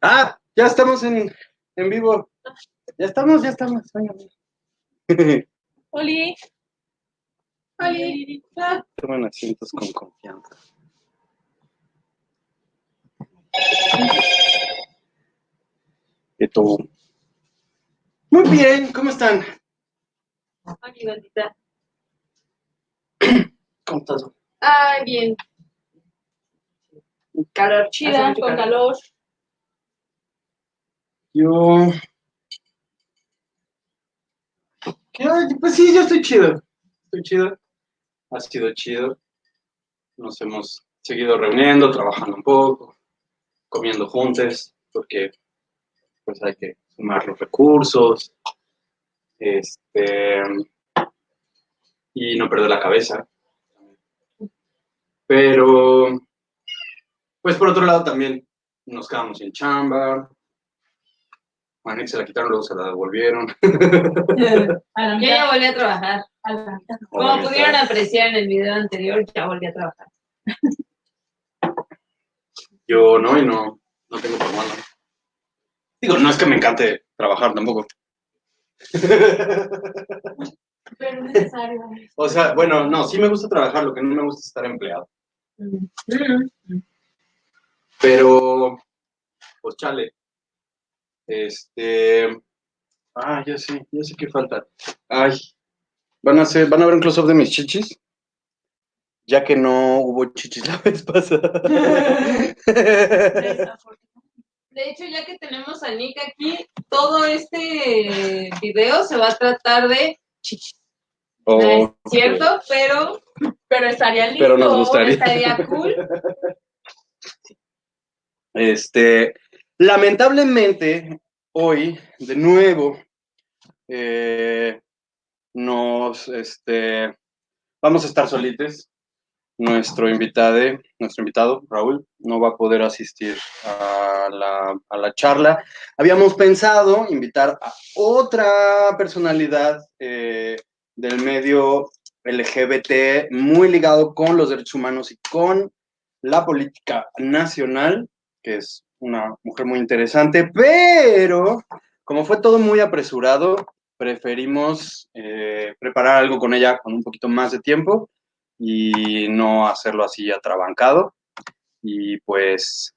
Ah, ya estamos en, en vivo. Ya estamos, ya estamos. Oli. Oli. Toman asientos con confianza. Muy bien, ¿cómo están? Oli, gordita. ¿Cómo estás? Ay, bien. Calor chida, con calor. calor. Yo. Pues sí, yo estoy chido. Estoy chido. Ha sido chido. Nos hemos seguido reuniendo, trabajando un poco, comiendo juntos, porque pues hay que sumar los recursos. Este. Y no perder la cabeza. Pero. Pues por otro lado también nos quedamos en chamba. A Nick se la quitaron, luego se la devolvieron. Yo ya volví a trabajar. Como pudieron apreciar en el video anterior, ya volví a trabajar. Yo no, y no, no tengo problema. Digo, no es que me encante trabajar tampoco. Pero necesario. O sea, bueno, no, sí me gusta trabajar, lo que no me gusta es estar empleado. Pero, pues chale. Este. Ah, ya sé, ya sé qué falta. Ay, van a hacer, van a ver un close-up de mis chichis. Ya que no hubo chichis la vez pasada. De hecho, ya que tenemos a Nick aquí, todo este video se va a tratar de chichis. No es cierto, pero, Pero estaría lindo. Pero nos gustaría. estaría cool. Este, lamentablemente, hoy, de nuevo, eh, nos, este, vamos a estar solites. Nuestro invitado, nuestro invitado, Raúl, no va a poder asistir a la, a la charla. Habíamos pensado invitar a otra personalidad eh, del medio LGBT muy ligado con los derechos humanos y con la política nacional, que es una mujer muy interesante, pero como fue todo muy apresurado, preferimos eh, preparar algo con ella con un poquito más de tiempo y no hacerlo así atrabancado. Y pues,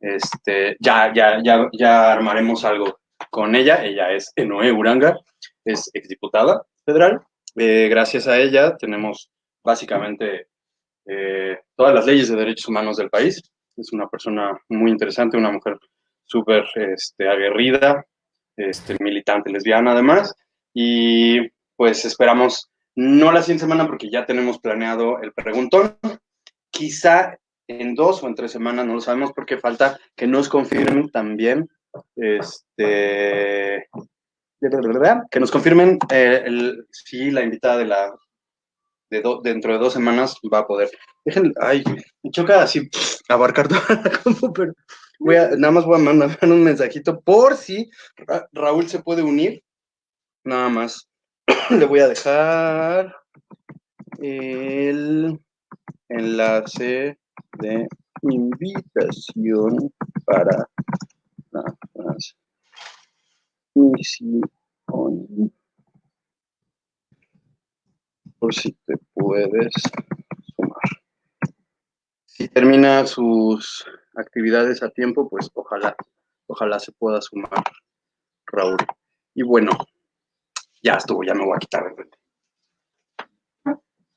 este, ya, ya, ya, ya armaremos algo con ella. Ella es Enoe Uranga, es exdiputada federal. Eh, gracias a ella tenemos básicamente eh, todas las leyes de derechos humanos del país. Es una persona muy interesante, una mujer súper este, aguerrida, este, militante lesbiana además. Y pues esperamos, no la siguiente semana porque ya tenemos planeado el preguntón, quizá en dos o en tres semanas, no lo sabemos porque falta que nos confirmen también, este, que nos confirmen eh, si la invitada de la, de do- dentro de dos semanas va a poder. Dejen, ay, me choca así abarcar toda la compu, pero nada más voy a mandar un mensajito por si Ra- Raúl se puede unir. Nada más. Le voy a dejar el enlace de invitación para la transmisión. Por si te puedes sumar. Si termina sus actividades a tiempo, pues ojalá, ojalá se pueda sumar Raúl. Y bueno, ya estuvo, ya me voy a quitar de frente.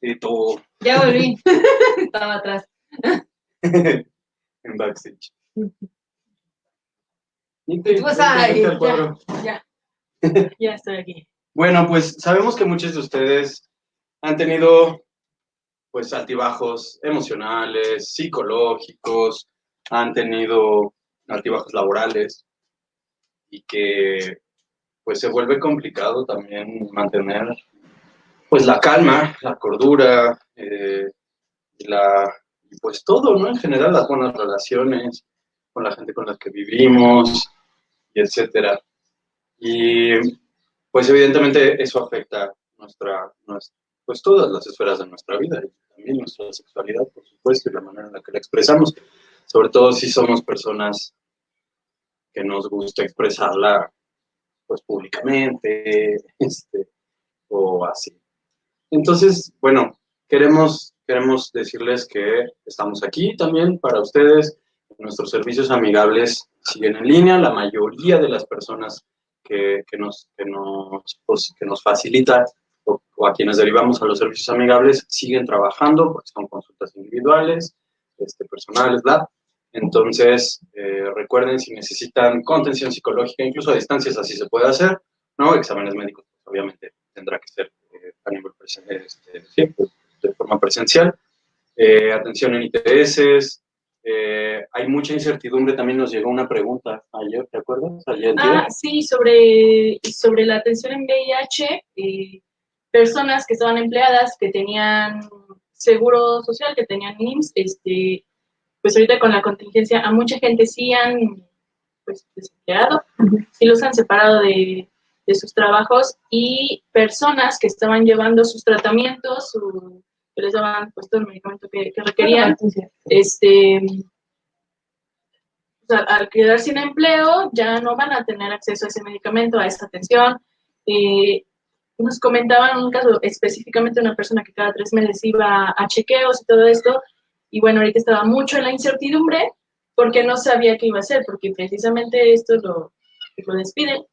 Y tú Ya volví. Estaba atrás. en backstage. Y te- Pues, al ya. cuadro. Ya. Ya estoy aquí. Bueno, pues sabemos que muchos de ustedes han tenido pues altibajos emocionales, psicológicos, han tenido altibajos laborales y que pues se vuelve complicado también mantener pues la calma, la cordura, eh, la pues todo, ¿no? En general las buenas relaciones con la gente con la que vivimos y etcétera. Y pues evidentemente eso afecta nuestra, nuestra, pues todas las esferas de nuestra vida, y también nuestra sexualidad, por supuesto, y la manera en la que la expresamos, sobre todo si somos personas que nos gusta expresarla pues públicamente, este, o así. Entonces, bueno, queremos, queremos decirles que estamos aquí también para ustedes. Nuestros servicios amigables siguen en línea. La mayoría de las personas que, que nos, que, nos, pues, que nos facilitan o, o, a quienes derivamos a los servicios amigables siguen trabajando, porque son consultas individuales, este, personales, bla. Entonces, eh, recuerden, si necesitan contención psicológica, incluso a distancias, así se puede hacer, ¿no? Exámenes médicos, pues, obviamente, tendrá que ser eh, a nivel este, sí, pues, de forma presencial. Eh, atención en ITS, hay mucha incertidumbre, también nos llegó una pregunta ayer, ¿te acuerdas? Ayer, ah, sí, sobre, sobre la atención en VIH, personas que estaban empleadas, que tenían seguro social, que tenían IMSS, este, pues ahorita con la contingencia a mucha gente sí han pues, desempleado, sí los han separado de, de, sus trabajos y personas que estaban llevando sus tratamientos, su, que les daban pues todo el medicamento que, que requerían, este, o sea, al quedar sin empleo ya no van a tener acceso a ese medicamento, a esa atención. Eh, nos comentaban un caso específicamente de una persona que cada tres meses iba a chequeos y todo esto, y bueno, ahorita estaba mucho en la incertidumbre porque no sabía qué iba a hacer, porque precisamente esto lo, lo despiden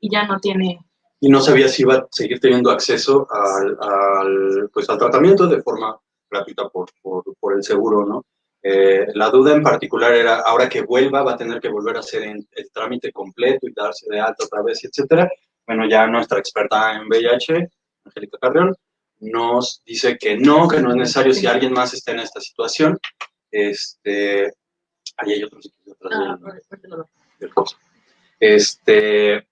y ya no tiene... Y no sabía si iba a seguir teniendo acceso al, pues, al tratamiento de forma gratuita por, por, por el seguro, ¿no? Eh, la duda en particular era, ahora que vuelva, va a tener que volver a hacer el, el trámite completo y darse de alta otra vez, etcétera. Bueno, ya nuestra experta en VIH, Angélica Carrión, nos dice que no, que no es necesario si alguien más está en esta situación. Este, ahí hay otros ah, del, Este,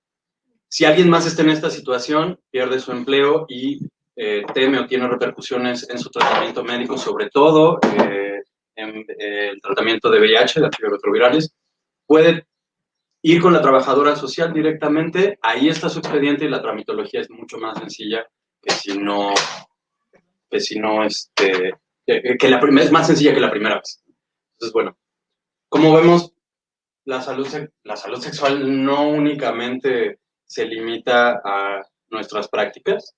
si alguien más está en esta situación, pierde su empleo y eh, teme o tiene repercusiones en su tratamiento médico, sobre todo eh, en eh, el tratamiento de VIH, de antirretrovirales, puede ir con la trabajadora social directamente, ahí está su expediente y la tramitología es mucho más sencilla que si no, que si no, este, que, la es más sencilla que la primera vez. Entonces, bueno, como vemos, la salud, la salud sexual no únicamente se limita a nuestras prácticas,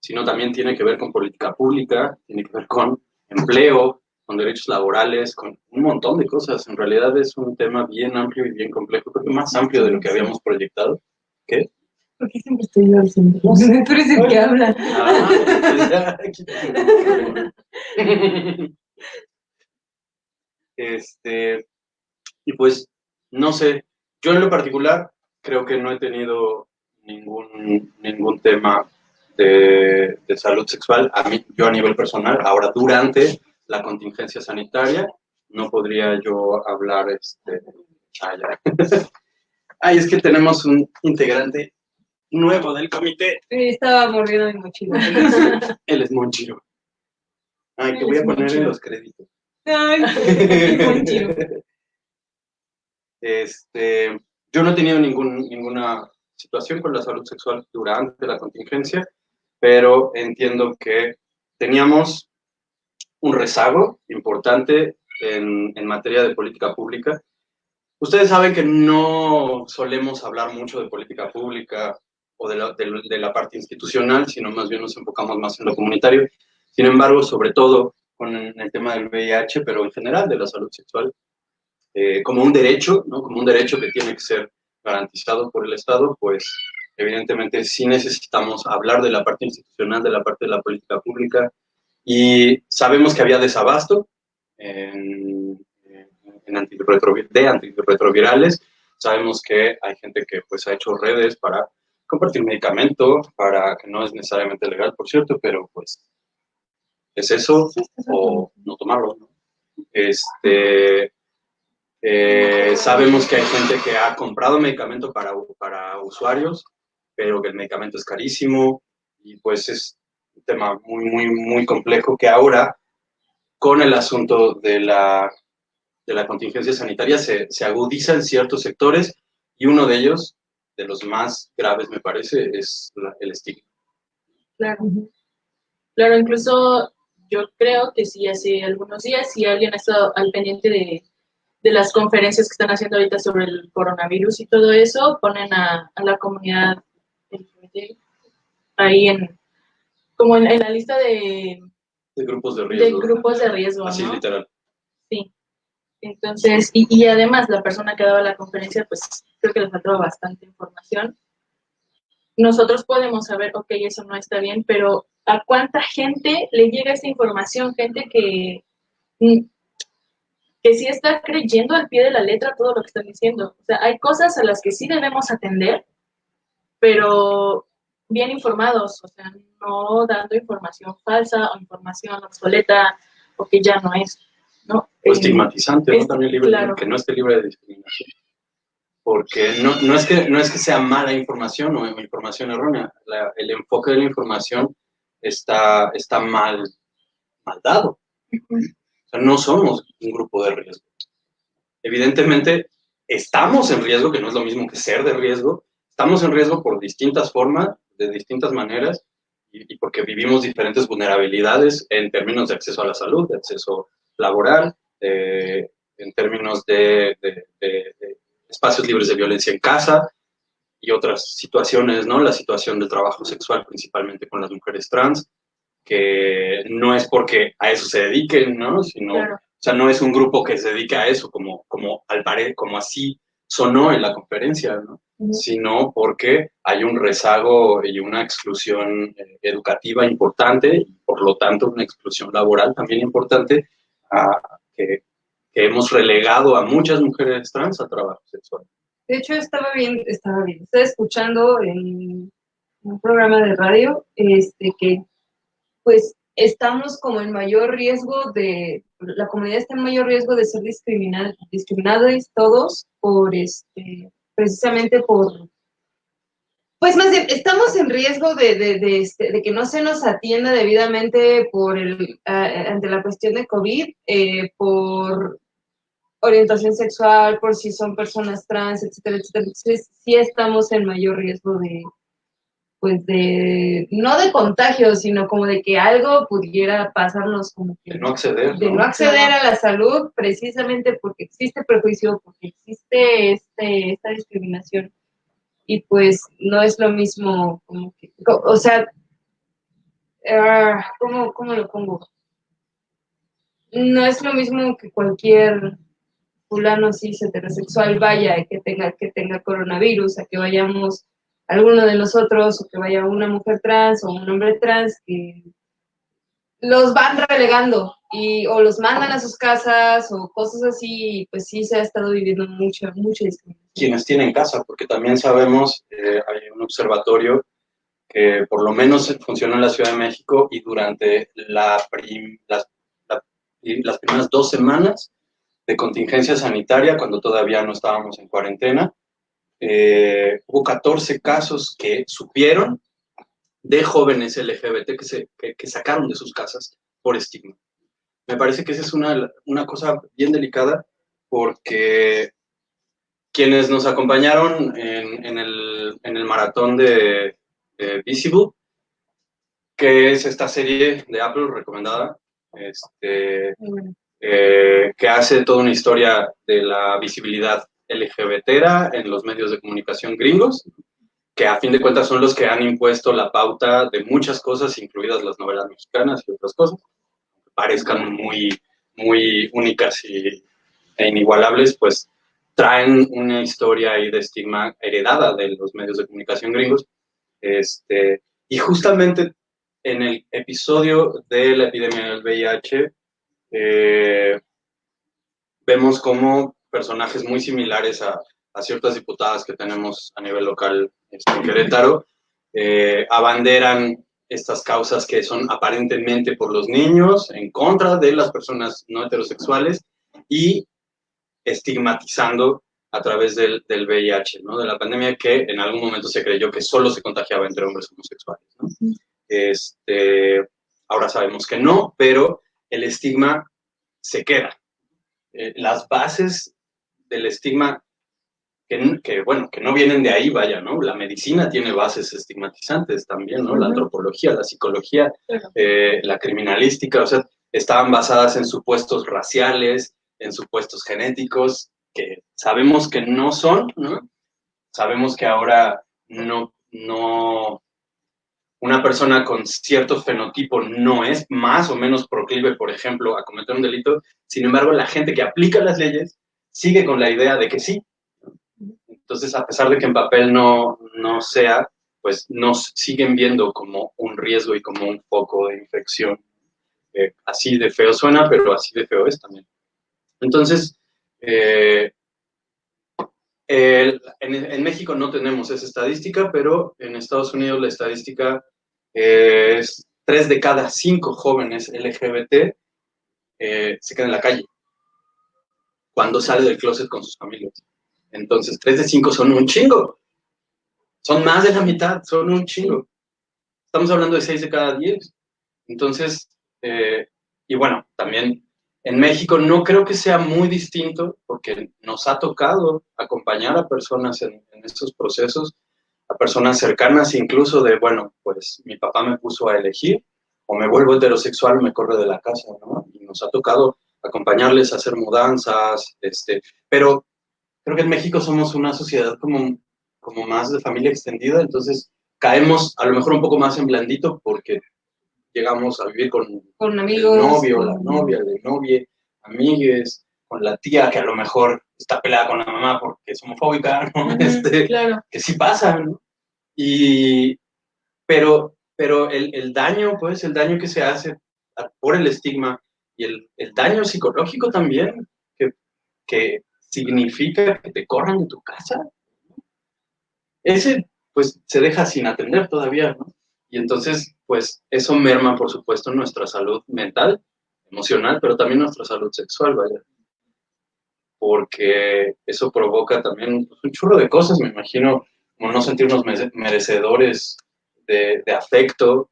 sino también tiene que ver con política pública, tiene que ver con empleo, con derechos laborales, con un montón de cosas. En realidad es un tema bien amplio y bien complejo, creo que más amplio de lo que habíamos proyectado. ¿Qué? Porque siempre estoy yo sé, tú eres el que habla. Ah, este, y pues, no sé, yo en lo particular creo que no he tenido ningún, ningún tema de, de salud sexual, a mí, yo a nivel personal, ahora durante la contingencia sanitaria, no podría yo hablar, este, ah, Ay, es que tenemos un integrante nuevo del comité. Estaba mordiendo mi mochila. Él es Monchiro. Ay, que voy a poner en los créditos. Ay, Monchiro. Este, yo no he tenido ningún, ninguna situación con la salud sexual durante la contingencia, pero entiendo que teníamos un rezago importante en, materia de política pública. Ustedes saben que no solemos hablar mucho de política pública o de la, de, la, parte institucional, sino más bien nos enfocamos más en lo comunitario. Sin embargo, sobre todo con el tema del VIH, pero en general de la salud sexual, eh, como un derecho, ¿no? como un derecho que tiene que ser garantizado por el Estado, pues evidentemente sí necesitamos hablar de la parte institucional, de la parte de la política pública, y sabemos que había desabasto en, en antirretrovirales, de antirretrovirales, sabemos que hay gente que pues ha hecho redes para compartir medicamento para que no es necesariamente legal, por cierto, pero pues es eso o no tomarlo. Este, eh, sabemos que hay gente que ha comprado medicamento para, para usuarios, pero que el medicamento es carísimo y pues es tema muy, muy, muy complejo que ahora con el asunto de la, de la contingencia sanitaria se, se agudiza en ciertos sectores y uno de ellos de los más graves, me parece, es el estigma. Claro. Claro, incluso yo creo que sí, hace algunos días, si alguien ha estado al pendiente de, de las conferencias que están haciendo ahorita sobre el coronavirus y todo eso, ponen a, a la comunidad ahí en, como en, en la lista de, De grupos de de riesgo. grupos de riesgo, Así ¿no? literal. Sí. Entonces, y, y además la persona que daba la conferencia, pues creo que le faltaba bastante información. Nosotros podemos saber, ok, eso no está bien, pero ¿a cuánta gente le llega esa información? Gente que, mm, que sí está creyendo al pie de la letra todo lo que están diciendo. O sea, hay cosas a las que sí debemos atender, pero bien informados, o sea, no dando información falsa o información obsoleta o que ya no es, ¿no? O Eh, estigmatizante, ¿no? También libre, claro. que no esté libre de discriminación. Porque no, no, es que, no es que sea mala información o información errónea. La- el enfoque de la información está, está mal, mal dado. O sea, no somos un grupo de riesgo. Evidentemente, estamos en riesgo, que no es lo mismo que ser de riesgo. Estamos en riesgo por distintas formas, de distintas maneras, y, y porque vivimos diferentes vulnerabilidades en términos de acceso a la salud, de acceso laboral, en términos de, de- de- de espacios libres de violencia en casa y otras situaciones, ¿no? La situación del trabajo sexual, principalmente con las mujeres trans, que no es porque a eso se dediquen, ¿no? Sino, Claro. o sea, no es un grupo que se dedica a eso, como, como al pare, como así sonó en la conferencia, ¿no? Sino porque hay un rezago y una exclusión eh, educativa importante, y por lo tanto una exclusión laboral también importante, a- que, que hemos relegado a muchas mujeres trans al trabajo sexual. De hecho, estaba bien, estaba bien. Estaba escuchando en un programa de radio, este, que pues estamos como en mayor riesgo de, la comunidad está en mayor riesgo de ser discriminada, discriminados todos por este, precisamente por, pues más bien, estamos en riesgo de, de, de, este, de que no se nos atienda debidamente por el, ante la cuestión de COVID, eh, por orientación sexual, por si son personas trans, etcétera, etcétera. Entonces, sí estamos en mayor riesgo de, pues de, no de contagio, sino como de que algo pudiera pasarnos como que De no acceder, de ¿no? no acceder a la salud precisamente porque existe prejuicio, porque existe este, esta discriminación. Y pues no es lo mismo, como que, o sea, ah, ¿cómo, ¿cómo lo pongo? No es lo mismo que cualquier fulano cis heterosexual vaya y que tenga, que tenga coronavirus, a que vayamos alguno de nosotros, o que vaya una mujer trans o un hombre trans, que los van relegando y o los mandan a sus casas o cosas así, pues sí se ha estado viviendo mucha, mucha discriminación. quienes tienen casa, porque también sabemos, eh, hay un observatorio que por lo menos funciona en la Ciudad de México y durante la prim- las, la- las primeras dos semanas de contingencia sanitaria, cuando todavía no estábamos en cuarentena, eh, hubo 14 casos que supieron de jóvenes LGBT que, se, que, que sacaron de sus casas por estigma. Me parece que esa es una, una cosa bien delicada porque quienes nos acompañaron en, en el, en el maratón de, de Visible, que es esta serie de Apple recomendada, este, eh, que hace toda una historia de la visibilidad LGBT en los medios de comunicación gringos, que a fin de cuentas son los que han impuesto la pauta de muchas cosas, incluidas las novelas mexicanas y otras cosas, parezcan muy, muy únicas y, e inigualables, pues traen una historia ahí de estigma heredada de los medios de comunicación gringos. Este, y justamente en el episodio de la epidemia del VIH, eh, vemos como personajes muy similares a, a, ciertas diputadas que tenemos a nivel local este, en Querétaro, eh, abanderan estas causas que son aparentemente por los niños, en contra de las personas no heterosexuales y estigmatizando a través del, del VIH, ¿no? de la pandemia que en algún momento se creyó que solo se contagiaba entre hombres homosexuales. ¿no? Este, ahora sabemos que no, pero el estigma se queda. Eh, las bases del estigma, que, que, bueno, que no vienen de ahí, vaya, ¿no? La medicina tiene bases estigmatizantes también, ¿no? La antropología, la psicología, eh, la criminalística, o sea, estaban basadas en supuestos raciales, en supuestos genéticos que sabemos que no son, ¿no? Sabemos que ahora no, no, una persona con cierto fenotipo no es más o menos proclive, por ejemplo, a cometer un delito. Sin embargo, la gente que aplica las leyes sigue con la idea de que sí. Entonces, a pesar de que en papel no, no sea, pues nos siguen viendo como un riesgo y como un foco de infección. Eh, así de feo suena, pero así de feo es también. Entonces, eh, en, México no tenemos esa estadística, pero en Estados Unidos la estadística es tres de cada cinco jóvenes LGBT eh, se quedan en la calle cuando sale del closet con sus familias. Entonces, tres de cinco son un chingo. Son más de la mitad, son un chingo. Estamos hablando de seis de cada diez. Entonces, eh, y bueno, también en México no creo que sea muy distinto porque nos ha tocado acompañar a personas en, estos procesos, a personas cercanas incluso de, bueno, pues mi papá me puso a elegir o me vuelvo heterosexual, me corre de la casa, ¿no? Y nos ha tocado acompañarles a hacer mudanzas, este, pero creo que en México somos una sociedad como, como más de familia extendida, entonces caemos a lo mejor un poco más en blandito porque llegamos a vivir con, con amigos, el novio, la novia, el novia, amigues, con la tía que a lo mejor está peleada con la mamá porque es homofóbica, ¿no? este, claro. Que sí pasa, ¿no? Y, pero, pero el, el, daño, pues, el daño que se hace por el estigma y el, el daño psicológico también, que, que significa que te corran de tu casa, ese, pues, se deja sin atender todavía. Y entonces, pues eso merma, por supuesto, nuestra salud mental, emocional, pero también nuestra salud sexual, vaya. Porque eso provoca también un churro de cosas, me imagino, como no sentirnos merecedores de, afecto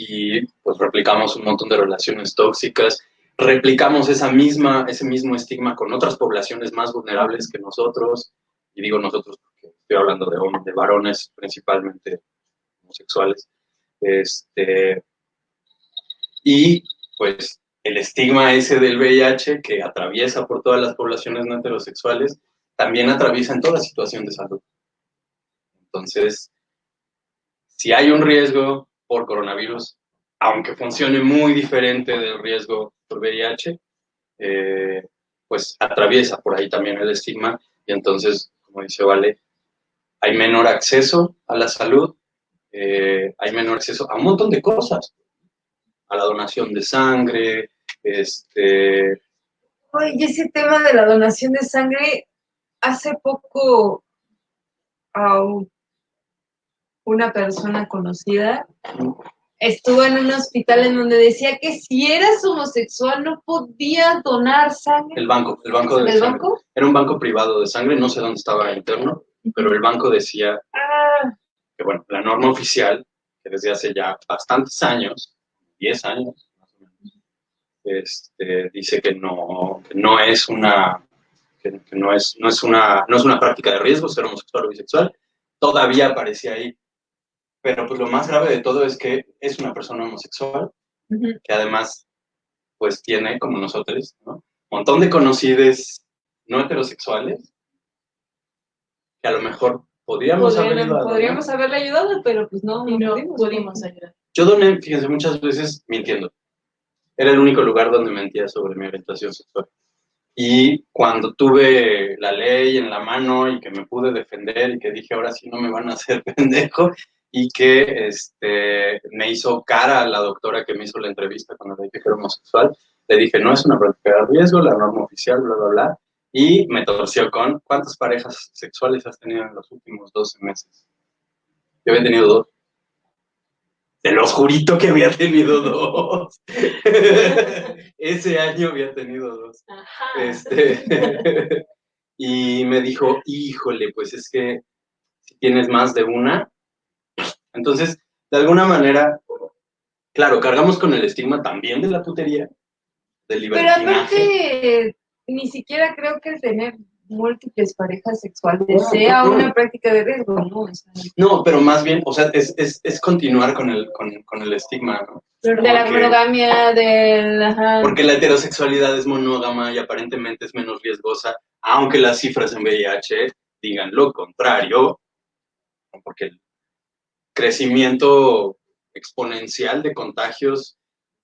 y pues replicamos un montón de relaciones tóxicas, replicamos esa misma, ese mismo estigma con otras poblaciones más vulnerables que nosotros, y digo nosotros porque estoy hablando de, de varones principalmente homosexuales. Este, y pues el estigma ese del VIH que atraviesa por todas las poblaciones no heterosexuales, también atraviesa en toda situación de salud. Entonces, si hay un riesgo por coronavirus, aunque funcione muy diferente del riesgo por VIH, eh, pues atraviesa por ahí también el estigma y entonces, como dice Vale, hay menor acceso a la salud eh, hay menor acceso a un montón de cosas, a la donación de sangre, este... Oye, ese tema de la donación de sangre, hace poco a una persona conocida estuvo en un hospital en donde decía que si eras homosexual no podías donar sangre. El banco, el banco de ¿El banco? Era un banco privado de sangre, no sé dónde estaba interno, pero el banco decía ah que bueno, la norma oficial, que desde hace ya bastantes años, 10 años este, dice que no, no es una que, no, es, no, es una, no es una práctica de riesgo ser homosexual o bisexual, todavía aparece ahí. Pero pues lo más grave de todo es que es una persona homosexual, que además pues tiene, como nosotros, ¿no? un montón de conocidos no heterosexuales, que a lo mejor podríamos haberle ayudado. Podríamos haberle ayudado, pero pues no, no, pudimos, ayudar. Yo doné, fíjense, muchas veces mintiendo. Era el único lugar donde mentía sobre mi orientación sexual. Y cuando tuve la ley en la mano y que me pude defender y que dije, ahora sí no me van a hacer pendejo, y que este, me hizo cara a la doctora que me hizo la entrevista cuando le dije que era homosexual, le dije, no es una práctica de riesgo, la norma oficial, bla, bla, bla, y me torció con ¿cuántas parejas sexuales has tenido en los últimos 12 meses? Yo había tenido dos. Te los jurito que había tenido dos. Ese año había tenido dos. Este, y me dijo, híjole, pues es que si tienes más de una. Entonces, de alguna manera, claro, cargamos con el estigma también de la putería, del libertinaje. Pero aparte, ni siquiera creo que tener múltiples parejas sexuales sea una práctica de riesgo, ¿no? O sea, No, pero más bien, o sea, es, es, es continuar con el, con, con el estigma, ¿no? de la monogamia, del... ajá, Porque la heterosexualidad es monógama y aparentemente es menos riesgosa, aunque las cifras en VIH digan lo contrario, porque el crecimiento exponencial de contagios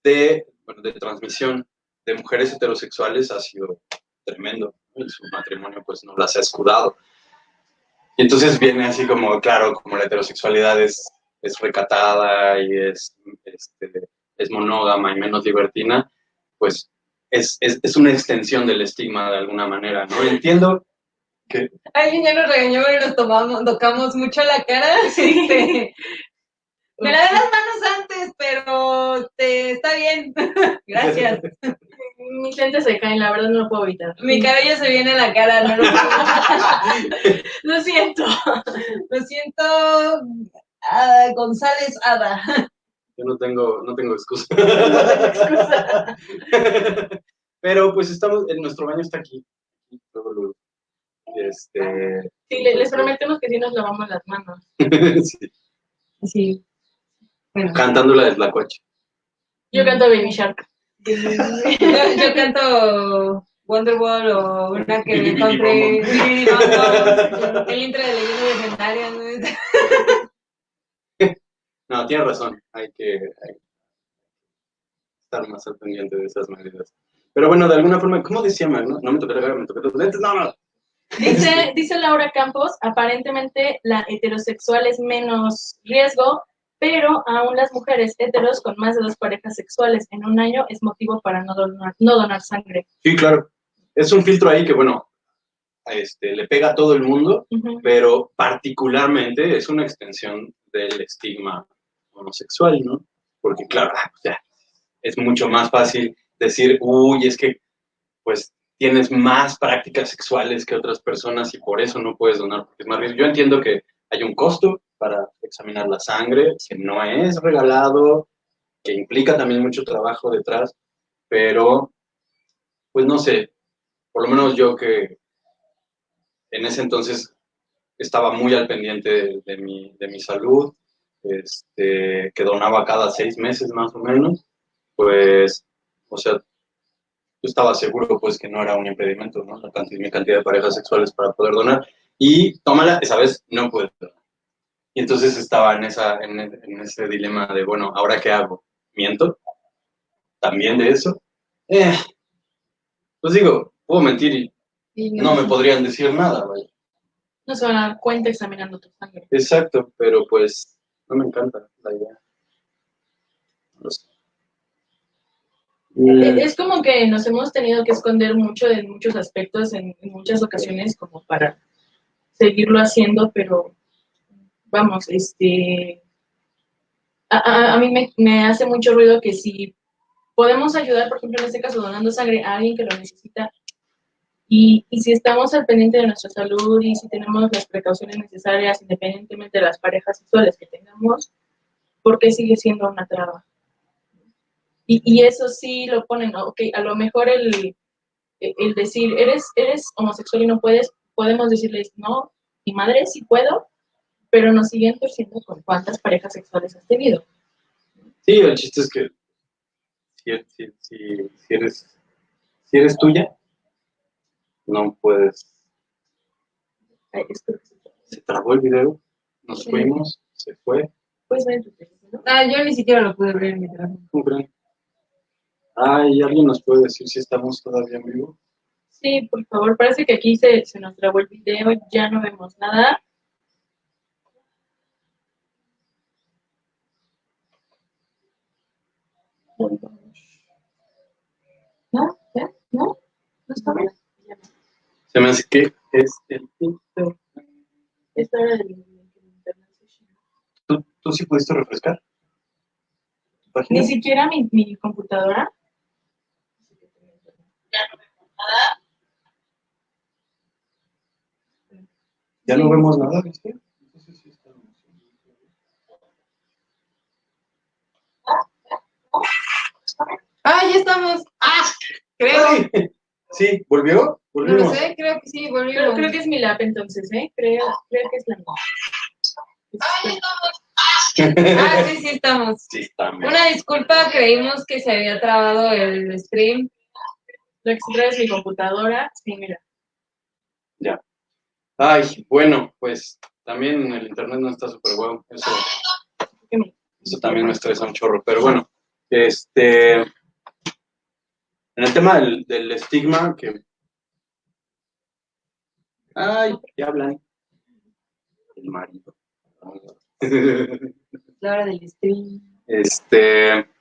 de, de transmisión de mujeres heterosexuales ha sido tremendo. su matrimonio pues no las ha escudado. Y entonces viene así como, claro, como la heterosexualidad es, es recatada y es, este, es monógama y menos libertina, pues es, es, es una extensión del estigma de alguna manera, ¿no? Entiendo Alguien ya nos regañó y nos tomamos, tocamos mucho la cara. Este, me lavé las manos antes, pero te, está bien. Gracias. Mis lentes se caen, la verdad no lo puedo evitar. Mi cabello se viene a la cara, no lo puedo. Lo siento. Lo siento, ah, González Ada. yo no tengo, no tengo excusa. excusa. Pero pues estamos, en nuestro baño está aquí. Este, Sí, les prometemos que sí nos lavamos las manos. sí, Sí. Bueno, cantando la de Tlacuache. Yo canto Baby Shark. yo, yo canto Wonderwall o una que me encontré. El intro de leyendas legendarias. ¿no? No, tienes razón, hay que, hay que estar más al pendiente de esas medidas. Pero bueno, de alguna forma, ¿cómo decía Mag? No, no me toqué la cara, me toqué los lentes, no, no. Dice, dice Laura Campos, aparentemente la heterosexual es menos riesgo, pero aún las mujeres heteros con más de dos parejas sexuales en un año es motivo para no donar, no donar sangre. Sí, claro. Es un filtro ahí que, bueno, este, le pega a todo el mundo, pero particularmente es una extensión del estigma homosexual, ¿no? Porque, claro, o sea, es mucho más fácil decir, uy, es que, pues, tienes más prácticas sexuales que otras personas y por eso no puedes donar, porque es más riesgo. Yo entiendo que hay un costo para examinar la sangre, que no es regalado, que implica también mucho trabajo detrás, pero, pues, no sé, por lo menos yo que en ese entonces estaba muy al pendiente de, de mi, de mi salud, este, que donaba cada seis meses más o menos, pues, o sea, yo estaba seguro pues que no era un impedimento, ¿no? La cantidad, mi cantidad de parejas sexuales para poder donar. Y tómala, esa vez no pude donar. Y entonces estaba en, esa, en, en ese dilema de, bueno, ¿ahora qué hago? ¿Miento? ¿También de eso? Eh, pues digo, puedo mentir y Y no me podrían decir nada, vaya. No se van a dar cuenta examinando tu sangre. Exacto, pero pues no me encanta la idea. No sé. Mm, E- Es como que nos hemos tenido que esconder mucho en muchos aspectos, en, muchas ocasiones, como para seguirlo haciendo, pero vamos, este, a, a- mí me, me hace mucho ruido que si podemos ayudar, por ejemplo, en este caso, donando sangre a alguien que lo necesita, y, y si estamos al pendiente de nuestra salud y si tenemos las precauciones necesarias, independientemente de las parejas sexuales que tengamos, ¿por qué sigue siendo una traba? Y, y eso sí lo ponen, ¿no? ok, a lo mejor el, el decir, eres, eres homosexual y no puedes, podemos decirles, no, mi madre sí puedo, pero nos siguen torciendo con cuántas parejas sexuales has tenido. Sí, el chiste es que si, si, si, si eres, si eres tuya, no puedes. Ay, espero que se- trabó el video, nos Sí. fuimos, se fue. Puedes ver en tu teléfono. Ah, yo ni siquiera lo pude ver en mi teléfono. ¿Cómo creen? Ay, ¿alguien nos puede decir si estamos todavía en vivo? Sí, por favor, parece que aquí se, se nos trabó el video, ya no vemos nada. ¿No? ¿Ya? ¿No? ¿No está bien? Se me hace que es el. Esta era del internet. ¿Tú, ¿Tú sí pudiste refrescar? ¿Tu página? Ni siquiera mi, mi computadora. Ya no vemos nada, ¿viste? Entonces sí estamos. Ah, ya estamos. Ah, creo. ¡Ay! Sí, ¿volvió? No Volvimos. lo sé, creo que sí, volvió. Pero creo que es mi lap entonces, ¿eh? Creo, creo que es la mía. Este, Ah, sí, sí, estamos. Sí, también. Una disculpa, creímos que se había trabado el stream. Lo que se trae es mi computadora. Sí, mira. Ay, bueno, pues también el internet no está súper bueno. Eso, eso también me estresa un chorro. Pero bueno, este. En el tema del, del estigma, que. Ay, ¿qué hablan? El marido. La hora del stream. Este.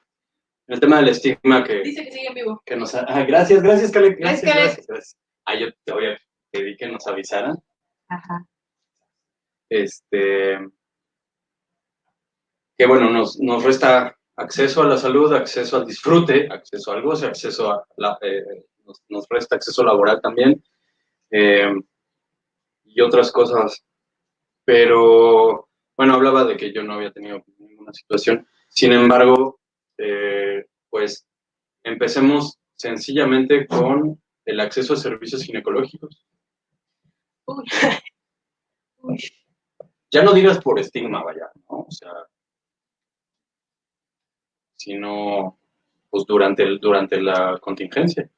El tema del estigma que, Dice que sigue en vivo. que nos... Ah, gracias, gracias, Caleb. Gracias, Gracias, Caleb. gracias, gracias. Ah, yo te voy a pedir que nos avisaran. Ajá. Este... Que bueno, nos, nos resta acceso a la salud, acceso al disfrute, acceso al goce, acceso a la... eh, nos, nos resta acceso laboral también. eh, y otras cosas. Pero, bueno, hablaba de que yo no había tenido ninguna situación. Sin embargo, eh, pues empecemos sencillamente con el acceso a servicios ginecológicos. Uy. Uy. Ya no digas por estigma, vaya, ¿no? O sea, sino pues durante, el, durante la contingencia.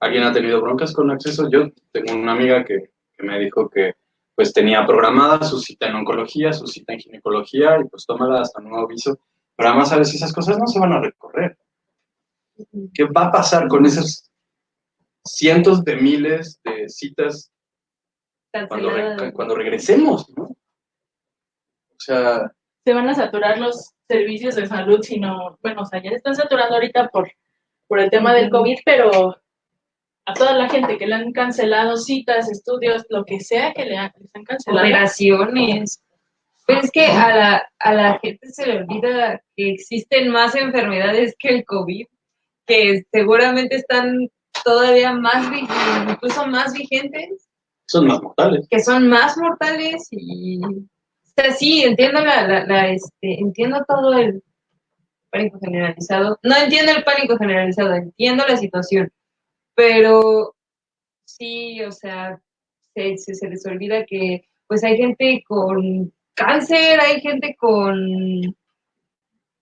¿Alguien ha tenido broncas con acceso? Yo tengo una amiga que, que me dijo que pues tenía programada su cita en oncología, su cita en ginecología, y pues tómala hasta nuevo aviso. Pero además, ¿sabes? Esas cosas no se van a recorrer. ¿Qué va a pasar con esos cientos de miles de citas cuando, re- cuando regresemos, ¿no? O sea, Se van a saturar los servicios de salud, sino, bueno, o sea, ya se están saturando ahorita por, por el tema del. COVID, pero a toda la gente que le han cancelado citas, estudios, lo que sea que le han, les han cancelado. Operaciones. Pues es que a la, a la gente se le olvida que existen más enfermedades que el COVID, que seguramente están todavía más, incluso más vigentes, son más mortales. que son más mortales y... O sea, sí, entiendo la, la, la, este, entiendo todo el pánico generalizado. No entiendo el pánico generalizado, entiendo la situación, pero sí, o sea, se, se, se les olvida que pues hay gente con cáncer, hay gente con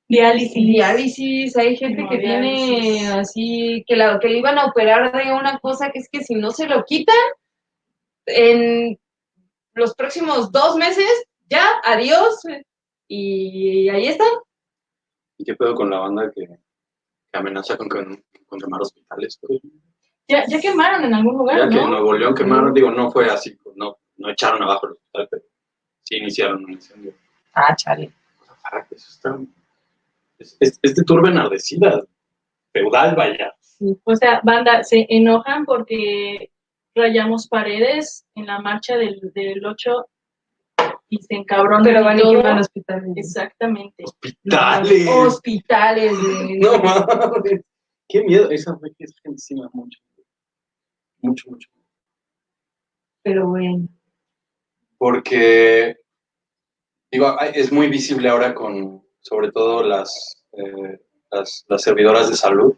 Diálisis. diálisis, hay gente que tiene así, que, la, que le iban a operar de una cosa que es que si no se lo quitan, en los próximos dos meses, ya, adiós, y ahí está. ¿Y qué pedo con la banda que, que amenaza con, con, con quemar hospitales? Ya, ya quemaron en algún lugar, Ya que en ¿no? Nuevo León quemaron, digo, no fue así, pues, no, no echaron abajo el hospital, pero sí iniciaron un incendio. Ah, chale. Ah, eso está... Es, es, es de turba enardecida, feudal, vaya. O sea, banda, se enojan porque rayamos paredes en la marcha del, del 8 y se encabronan. Pero van y queman hospitales. Exactamente. ¡Hospitales! Hospitales. No mames. Qué miedo. Esa fue que esa gente sí me da mucho. Mucho, mucho. Pero bueno. Porque, digo, es muy visible ahora con, sobre todo las, eh, las, las servidoras de salud,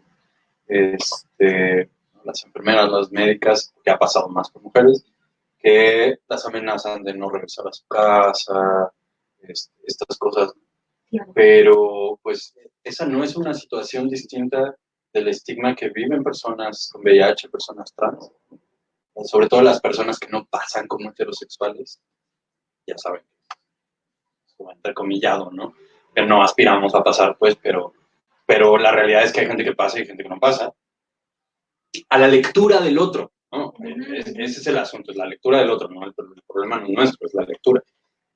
este, las enfermeras, las médicas, que ha pasado más por mujeres, que las amenazan de no regresar a su casa, este, estas cosas. Pero, pues, esa no es una situación distinta del estigma que viven personas con VIH, personas trans, sobre todo las personas que no pasan como heterosexuales, ya saben, como entrecomillado, ¿no? Que no aspiramos a pasar, pues, pero, pero la realidad es que hay gente que pasa y gente que no pasa. A la lectura del otro, ¿no? Es- ese es el asunto, es la lectura del otro, ¿no? El, el problema no es nuestro, es la lectura.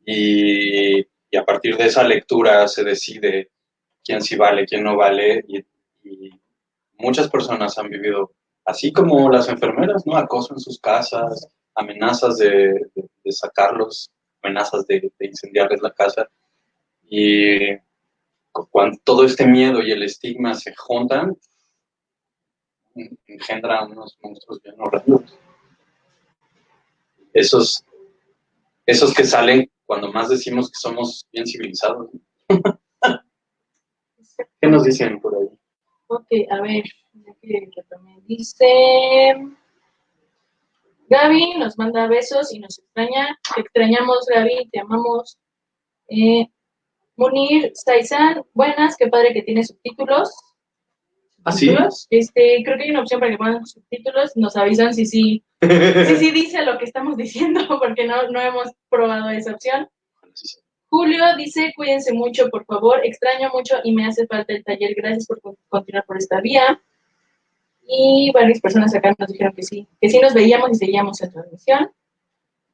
Y, y a partir de esa lectura se decide quién sí vale, quién no vale, y, y muchas personas han vivido, así como las enfermeras, ¿no? Acoso en sus casas, amenazas de, sacarlos, amenazas de, incendiarles la casa. Y cu- cuando todo este miedo y el estigma se juntan, en- engendran unos monstruos bien horrendos. Esos, esos que salen cuando más decimos que somos bien civilizados. ¿Qué nos dicen por ahí? Ok, a ver, que también dice... Gaby nos manda besos y nos extraña. Te extrañamos, Gaby, te amamos. Eh, Munir Saizan, buenas, qué padre que tiene subtítulos. ¿Ah. Este, creo que hay una opción para que pongan subtítulos. Nos avisan si sí, si sí dice lo que estamos diciendo, porque no, no hemos probado esa opción. Julio dice, cuídense mucho, por favor. Extraño mucho y me hace falta el taller. Gracias por con- continuar por esta vía. Y varias personas acá nos dijeron que sí, que sí nos veíamos y seguíamos la transmisión.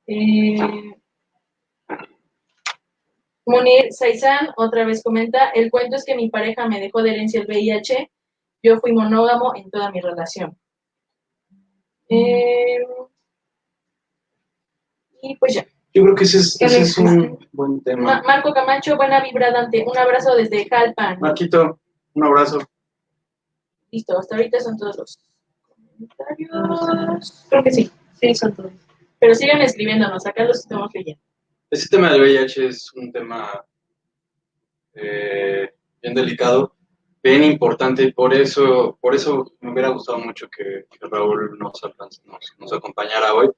Eh, Munir Saizán otra vez comenta, el cuento es que mi pareja me dejó de herencia el VIH, yo fui monógamo en toda mi relación. Eh, y pues ya. Yo creo que ese es, ¿Qué ese le es un buen Ma- tema. Marco Camacho, buena vibra, Dante. Un abrazo desde Jalpan. Marquito, un abrazo. Listo, hasta ahorita son todos los comentarios. Creo que sí, Sí, son todos. pero sigan escribiéndonos, acá los estamos leyendo. Ese tema del VIH es un tema eh, bien delicado, bien importante, y por eso, por eso me hubiera gustado mucho que, que Raúl nos, alcanz- nos, nos acompañara hoy.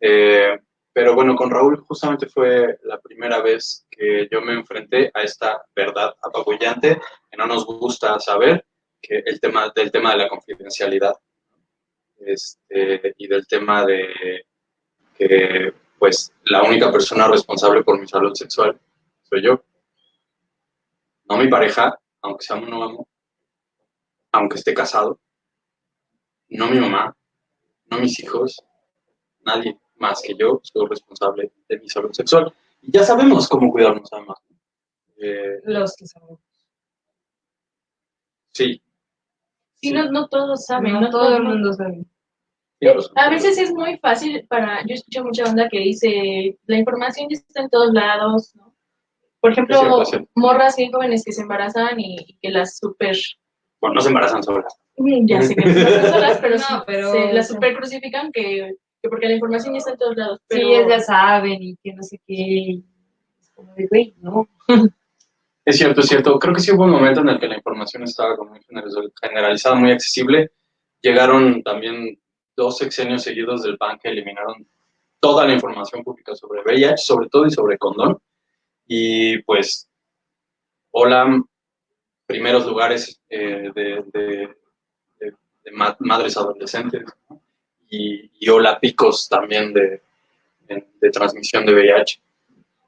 Eh, pero bueno, con Raúl justamente fue la primera vez que yo me enfrenté a esta verdad apabullante que no nos gusta saber, que el tema del tema de la confidencialidad este, y del tema de que pues la única persona responsable por mi salud sexual soy yo. No mi pareja, aunque sea monógamo, aunque esté casado, no mi mamá, no mis hijos, nadie más que yo soy responsable de mi salud sexual. Y ya sabemos cómo cuidarnos además. Eh, Los que sabemos. sí, Sí, no, no todos saben, No, no, todo el mundo sabe. razón. A veces es muy fácil para, yo escucho mucha banda que dice, la información ya está en todos lados, ¿no? Por ejemplo, morras bien jóvenes que se embarazan y, y que las super, Bueno, no se embarazan solas. ya sé que no son solas, pero, No, sí, pero- se las super crucifican que, que porque la información ya está en todos lados. Pero, Sí, ellas ya saben y que no sé qué. Es como de, güey, no. Es cierto, es cierto. Creo que sí hubo un momento en el que la información estaba como muy generaliz- generalizada, muy accesible. Llegaron también dos sexenios seguidos del PAN que eliminaron toda la información pública sobre VIH, sobre todo y sobre condón. Y pues, hola, primeros lugares eh, de, de- de- de ma- madres adolescentes. ¿no? Y, y hola, picos también de, de- de transmisión de VIH.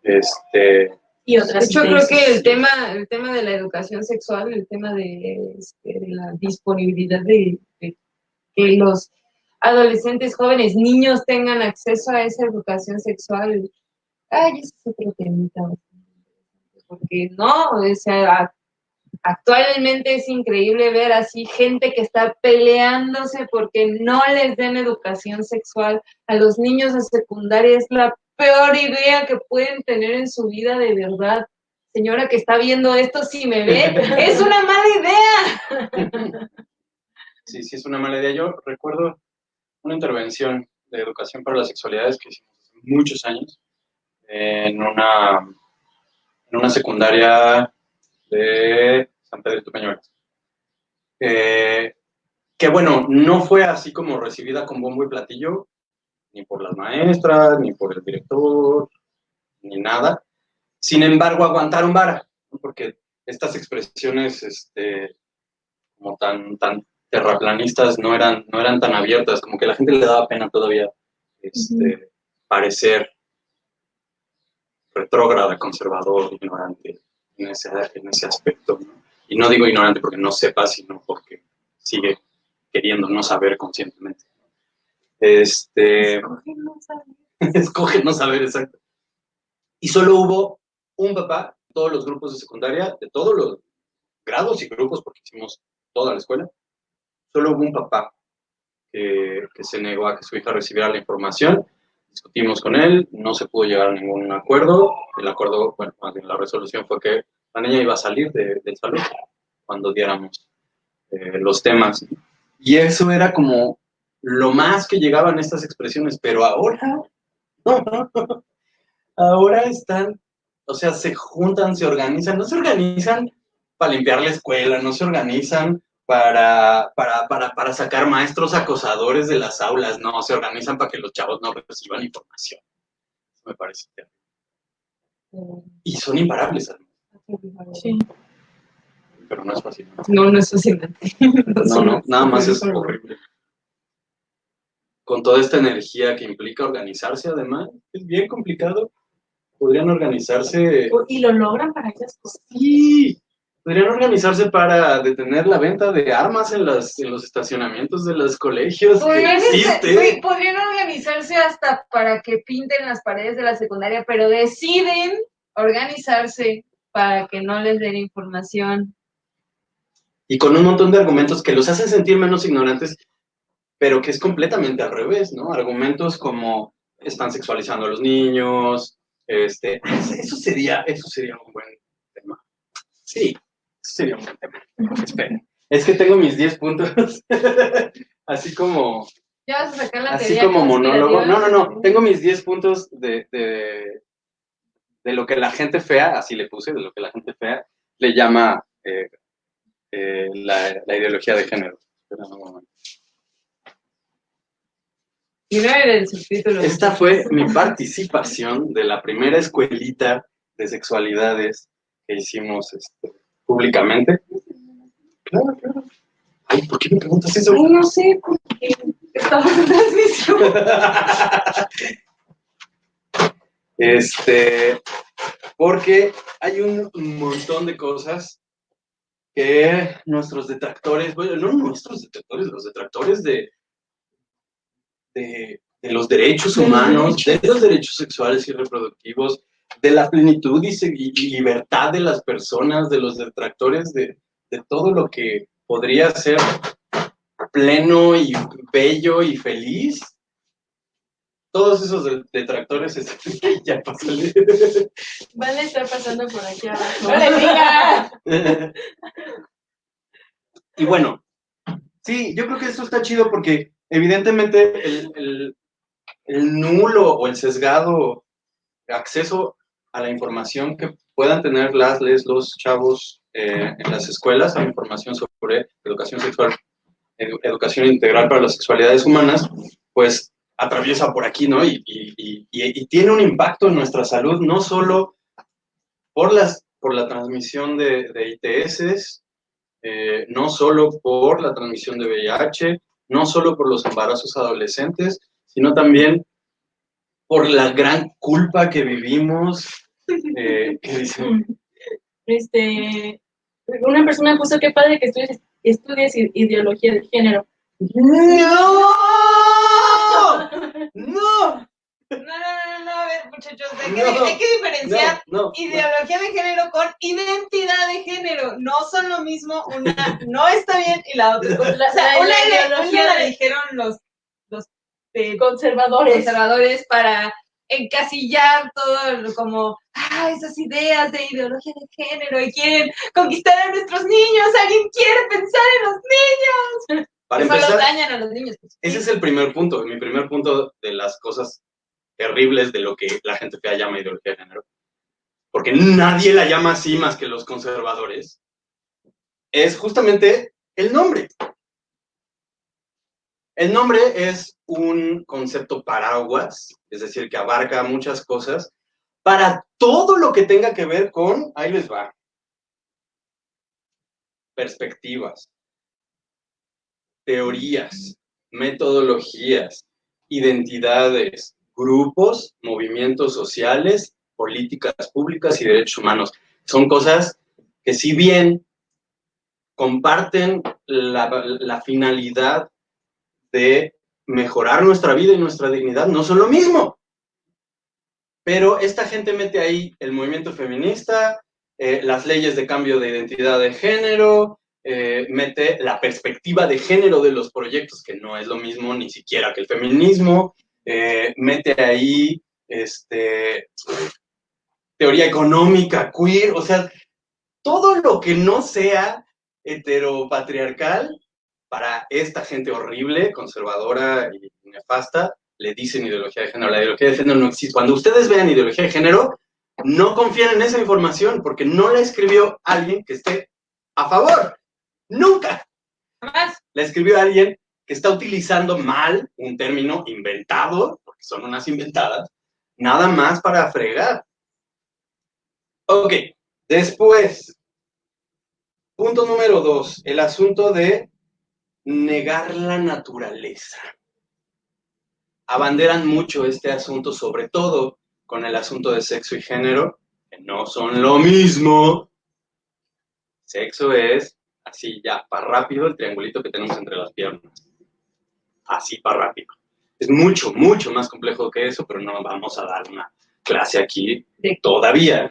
Este, y otras De hecho, creo que el tema, el tema de la educación sexual, el tema de, este, de la disponibilidad de, de que los adolescentes, jóvenes, niños tengan acceso a esa educación sexual, ay, ese es otro temita. Porque no, o sea, a- actualmente es increíble ver así gente que está peleándose porque no les den educación sexual a los niños de secundaria. Es la peor idea que pueden tener en su vida de verdad. Señora que está viendo esto, si me ve, es una mala idea. Sí, sí, es una mala idea. Yo recuerdo una intervención de educación para las sexualidades que hicimos hace muchos años en una, en una secundaria de San Pedro de Peñuelas. Eh, que bueno, no fue así como recibida con bombo y platillo, ni por las maestras, ni por el director, ni nada. Sin embargo, aguantaron vara, ¿no? porque estas expresiones este, como tan, tan terraplanistas no eran, no eran tan abiertas, como que a la gente le daba pena todavía este, parecer retrógrada, conservador, ignorante en ese, en ese aspecto. ¿no? Y no digo ignorante porque no sepa, sino porque sigue queriendo no saber conscientemente. Este, escoge no saber exacto. Y solo hubo un papá, todos los grupos de secundaria, de todos los grados y grupos, porque hicimos toda la escuela, solo hubo un papá que, que se negó a que su hija recibiera la información. Discutimos con él, no se pudo llegar a ningún acuerdo. El acuerdo, bueno, más bien la resolución fue que la niña iba a salir de- del salón cuando diéramos eh, los temas. Y eso era como lo más que llegaban estas expresiones, pero ahora, ahora están, o sea, se juntan, se organizan, no se organizan para limpiar la escuela, no se organizan para, para, para, para sacar maestros acosadores de las aulas, no, se organizan para que los chavos no reciban información. Eso me parece terrible. Y son imparables, además, Sí. pero no es fácil. No, no es fascinante. No, no, nada más es horrible. Con toda esta energía que implica organizarse, además, es bien complicado. Podrían organizarse. Y lo logran para cosas. Sí, podrían organizarse para detener la venta de armas en, las, en los estacionamientos de los colegios. Podrían, existe. podrían organizarse hasta para que pinten las paredes de la secundaria, pero deciden organizarse para que no les den información. Y con un montón de argumentos que los hacen sentir menos ignorantes, pero que es completamente al revés, ¿no? Argumentos como están sexualizando a los niños, este, eso sería, eso sería un buen tema. Sí, sería un buen tema. Esperen. Es que tengo mis 10 puntos, así como, Ya vas a sacar la así como monólogo. No, no, no, tengo mis 10 puntos de, de, de lo que la gente fea, así le puse, de lo que la gente fea le llama eh, eh, la, la ideología de género. Espera un momento. Y no era el subtítulo. Esta fue mi participación de la primera escuelita de sexualidades que hicimos este, públicamente. Claro, claro. Ay, ¿por qué me preguntas eso? Ay, no sé, porque estamos en transmisión. Este, porque hay un montón de cosas que nuestros detractores, bueno, no nuestros detractores, los detractores de, de, de los derechos humanos, de los derechos sexuales y reproductivos, de la plenitud y, libertad de las personas, de los detractores de, de todo lo que podría ser pleno y bello y feliz. Todos esos de- detractores, este, ya pásale. Van a estar pasando por aquí abajo. ¡No le digas! y bueno, sí, yo creo que eso está chido porque evidentemente el, el- el nulo o el sesgado acceso a la información que puedan tener las, les, los chavos eh, en las escuelas, a información sobre educación sexual, edu- educación integral para las sexualidades humanas, pues atraviesa por aquí, ¿no? Y- y- y tiene un impacto en nuestra salud, no solo por, las, por la transmisión de, de ITS, eh, no solo por la transmisión de VIH, no solo por los embarazos adolescentes, sino también por la gran culpa que vivimos. eh, que dicen, Este, una persona puso qué padre que estudies, estudies ideología de género. ¡No! ¡No! No, no, no, no, a ver, muchachos, hay que, No, hay que diferenciar No, no, ideología de género con identidad de género. No son lo mismo, una no está bien y la otra. La- O sea, la- una, la ideología una la dijeron los, eh, Conservadores. conservadores para encasillar todo como, ah, esas ideas de ideología de género y quieren conquistar a nuestros niños. ¿Alguien quiere pensar en los niños? Para Solo empezar, dañan a los niños. ese es el primer punto, mi primer punto de las cosas terribles de lo que la gente fea llama ideología de género. Porque nadie la llama así más que los conservadores. Es justamente el nombre. El nombre es un concepto paraguas, es decir, que abarca muchas cosas, para todo lo que tenga que ver con, ahí les va, perspectivas, teorías, metodologías, identidades, grupos, movimientos sociales, políticas públicas y derechos humanos. Son cosas que si bien comparten la, la finalidad de mejorar nuestra vida y nuestra dignidad, no son lo mismo. Pero esta gente mete ahí el movimiento feminista, eh, las leyes de cambio de identidad de género, eh, mete la perspectiva de género de los proyectos, que no es lo mismo ni siquiera que el feminismo, eh, mete ahí este, teoría económica, queer, o sea, todo lo que no sea heteropatriarcal para esta gente horrible, conservadora y nefasta, le dicen ideología de género. La ideología de género no existe. Cuando ustedes vean ideología de género, no confíen en esa información porque no la escribió alguien que esté a favor. Nunca. Jamás. La escribió alguien que está utilizando mal un término inventado, porque son unas inventadas, nada más para fregar. Ok, después, punto número dos, el asunto de negar la naturaleza. Abanderan mucho este asunto, sobre todo con el asunto de sexo y género, que no son lo mismo. Sexo es así ya, para rápido, el triangulito que tenemos entre las piernas. Así para rápido. Es mucho, mucho más complejo que eso, pero no vamos a dar una clase aquí De- todavía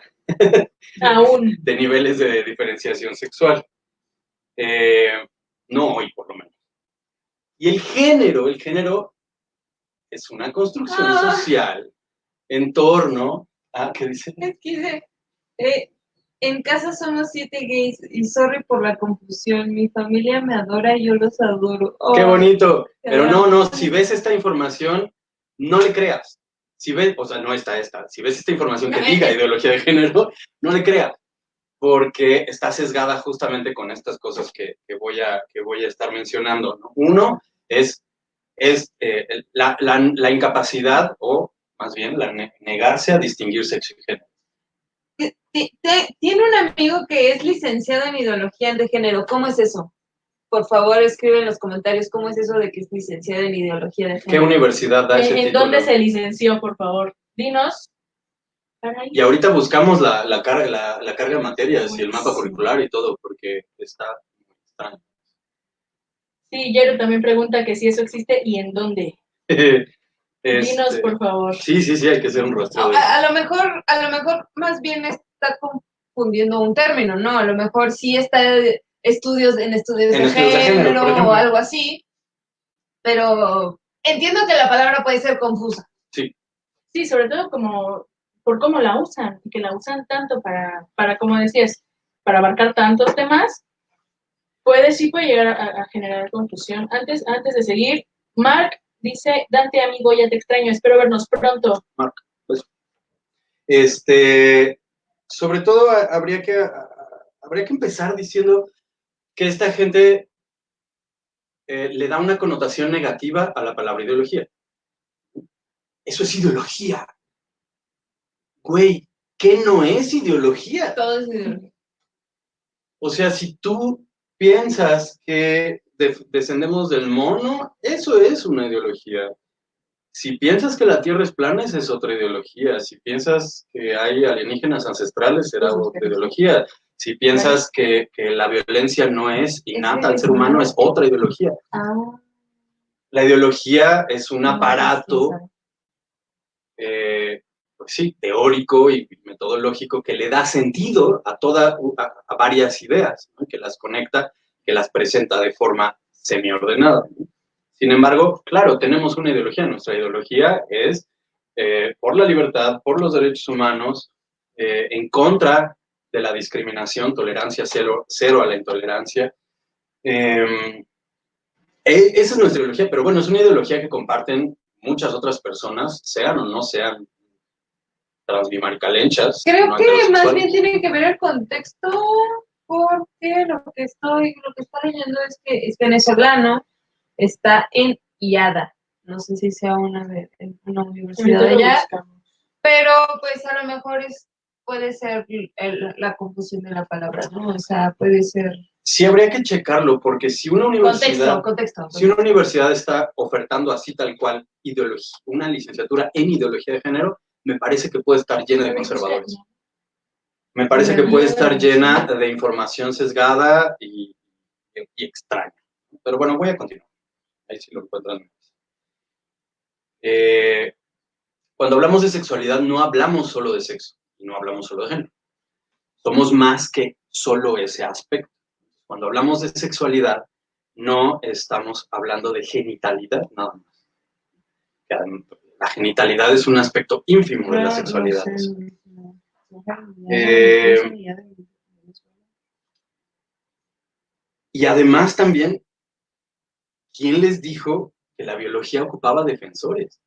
Aún. de niveles de diferenciación sexual. Eh, no hoy, por lo menos. Y el género, el género es una construcción Ah. social en torno a, ¿qué dice? Es que dice, eh, en casa somos siete gays y sorry por la confusión. Mi familia me adora y yo los adoro. Qué Oh, bonito. Pero no, no, si ves esta información, no le creas. Si ves, o sea, no está esta. Si ves esta información que diga ideología de género, no le creas. Porque está sesgada justamente con estas cosas que, que voy, a, que voy a estar mencionando. ¿no? Uno es, es eh, la, la- la incapacidad, o más bien, la ne- negarse a distinguir sexo y género. Tiene un amigo que es licenciado en ideología de género. ¿Cómo es eso? Por favor, escribe en los comentarios cómo es eso de que es licenciado en ideología de ¿Qué género. universidad da ese ¿En, en título? dónde se licenció, por favor? Dinos. Y ahorita buscamos la, la carga, la, la carga de materias y el mapa curricular y todo, porque está extraño. Sí, Jero también pregunta que si eso existe y en dónde. Dinos, Este, por favor. Sí, sí, sí, hay que hacer un rastreo. A, de- a lo mejor, a lo mejor más bien está confundiendo un término, ¿no? A lo mejor sí está estudios en estudios, En de, estudios de género, o algo así, pero entiendo que la palabra puede ser confusa. Sí, sobre todo como por cómo la usan, y que la usan tanto para, para como decías, para abarcar tantos temas, puede sí puede llegar a, generar confusión. Antes, antes de seguir, Mark dice, Dante amigo, ya te extraño, espero vernos pronto. Este, sobre todo habría que, habría que empezar diciendo que esta gente eh, le da una connotación negativa a la palabra ideología. Eso es ideología. Güey, ¿qué no es ideología? Todo es ideología. O sea, si tú piensas que de- descendemos del mono, eso es una ideología. Si piensas que la Tierra es plana, esa es otra ideología. Si piensas que hay alienígenas ancestrales, será otra ideología. Si piensas que, que la violencia no es innata al ser humano, es otra ideología. Ah, La ideología es un no, aparato, eh, pues sí, teórico y metodológico que le da sentido a, toda, a, varias ideas, que las conecta, que las presenta de forma semiordenada. ¿no? Sin embargo, claro, tenemos una ideología. Nuestra ideología es eh, por la libertad, por los derechos humanos, eh, en contra de la discriminación, tolerancia cero, a la intolerancia. Eh, e- esa es nuestra ideología, pero bueno, es una ideología que comparten muchas otras personas, sean o no sean transbimaricalenchas. Creo no que más bien tiene que ver el contexto, porque lo que estoy, lo que está leyendo es que es venezolano, está en IADA. No sé si sea una, de- una universidad de allá, pero pues a lo mejor es, puede ser el- la confusión de la palabra, ¿no? O sea, puede ser Sí habría que checarlo, porque si una universidad, contexto, contexto. si una universidad está ofertando así tal cual ideología, una licenciatura en ideología de género, me parece que puede estar llena de conservadores. Me parece que puede estar llena de información sesgada y, y extraña. Pero bueno, voy a continuar. Ahí sí lo encuentran. Eh, cuando hablamos de sexualidad, no hablamos solo de sexo y no hablamos solo de género. Somos más que solo ese aspecto. Cuando hablamos de sexualidad, no estamos hablando de genitalidad nada más. La genitalidad es un aspecto ínfimo de la sexualidad. Eh, Y además también, ¿quién les dijo que la biología ocupaba defensores?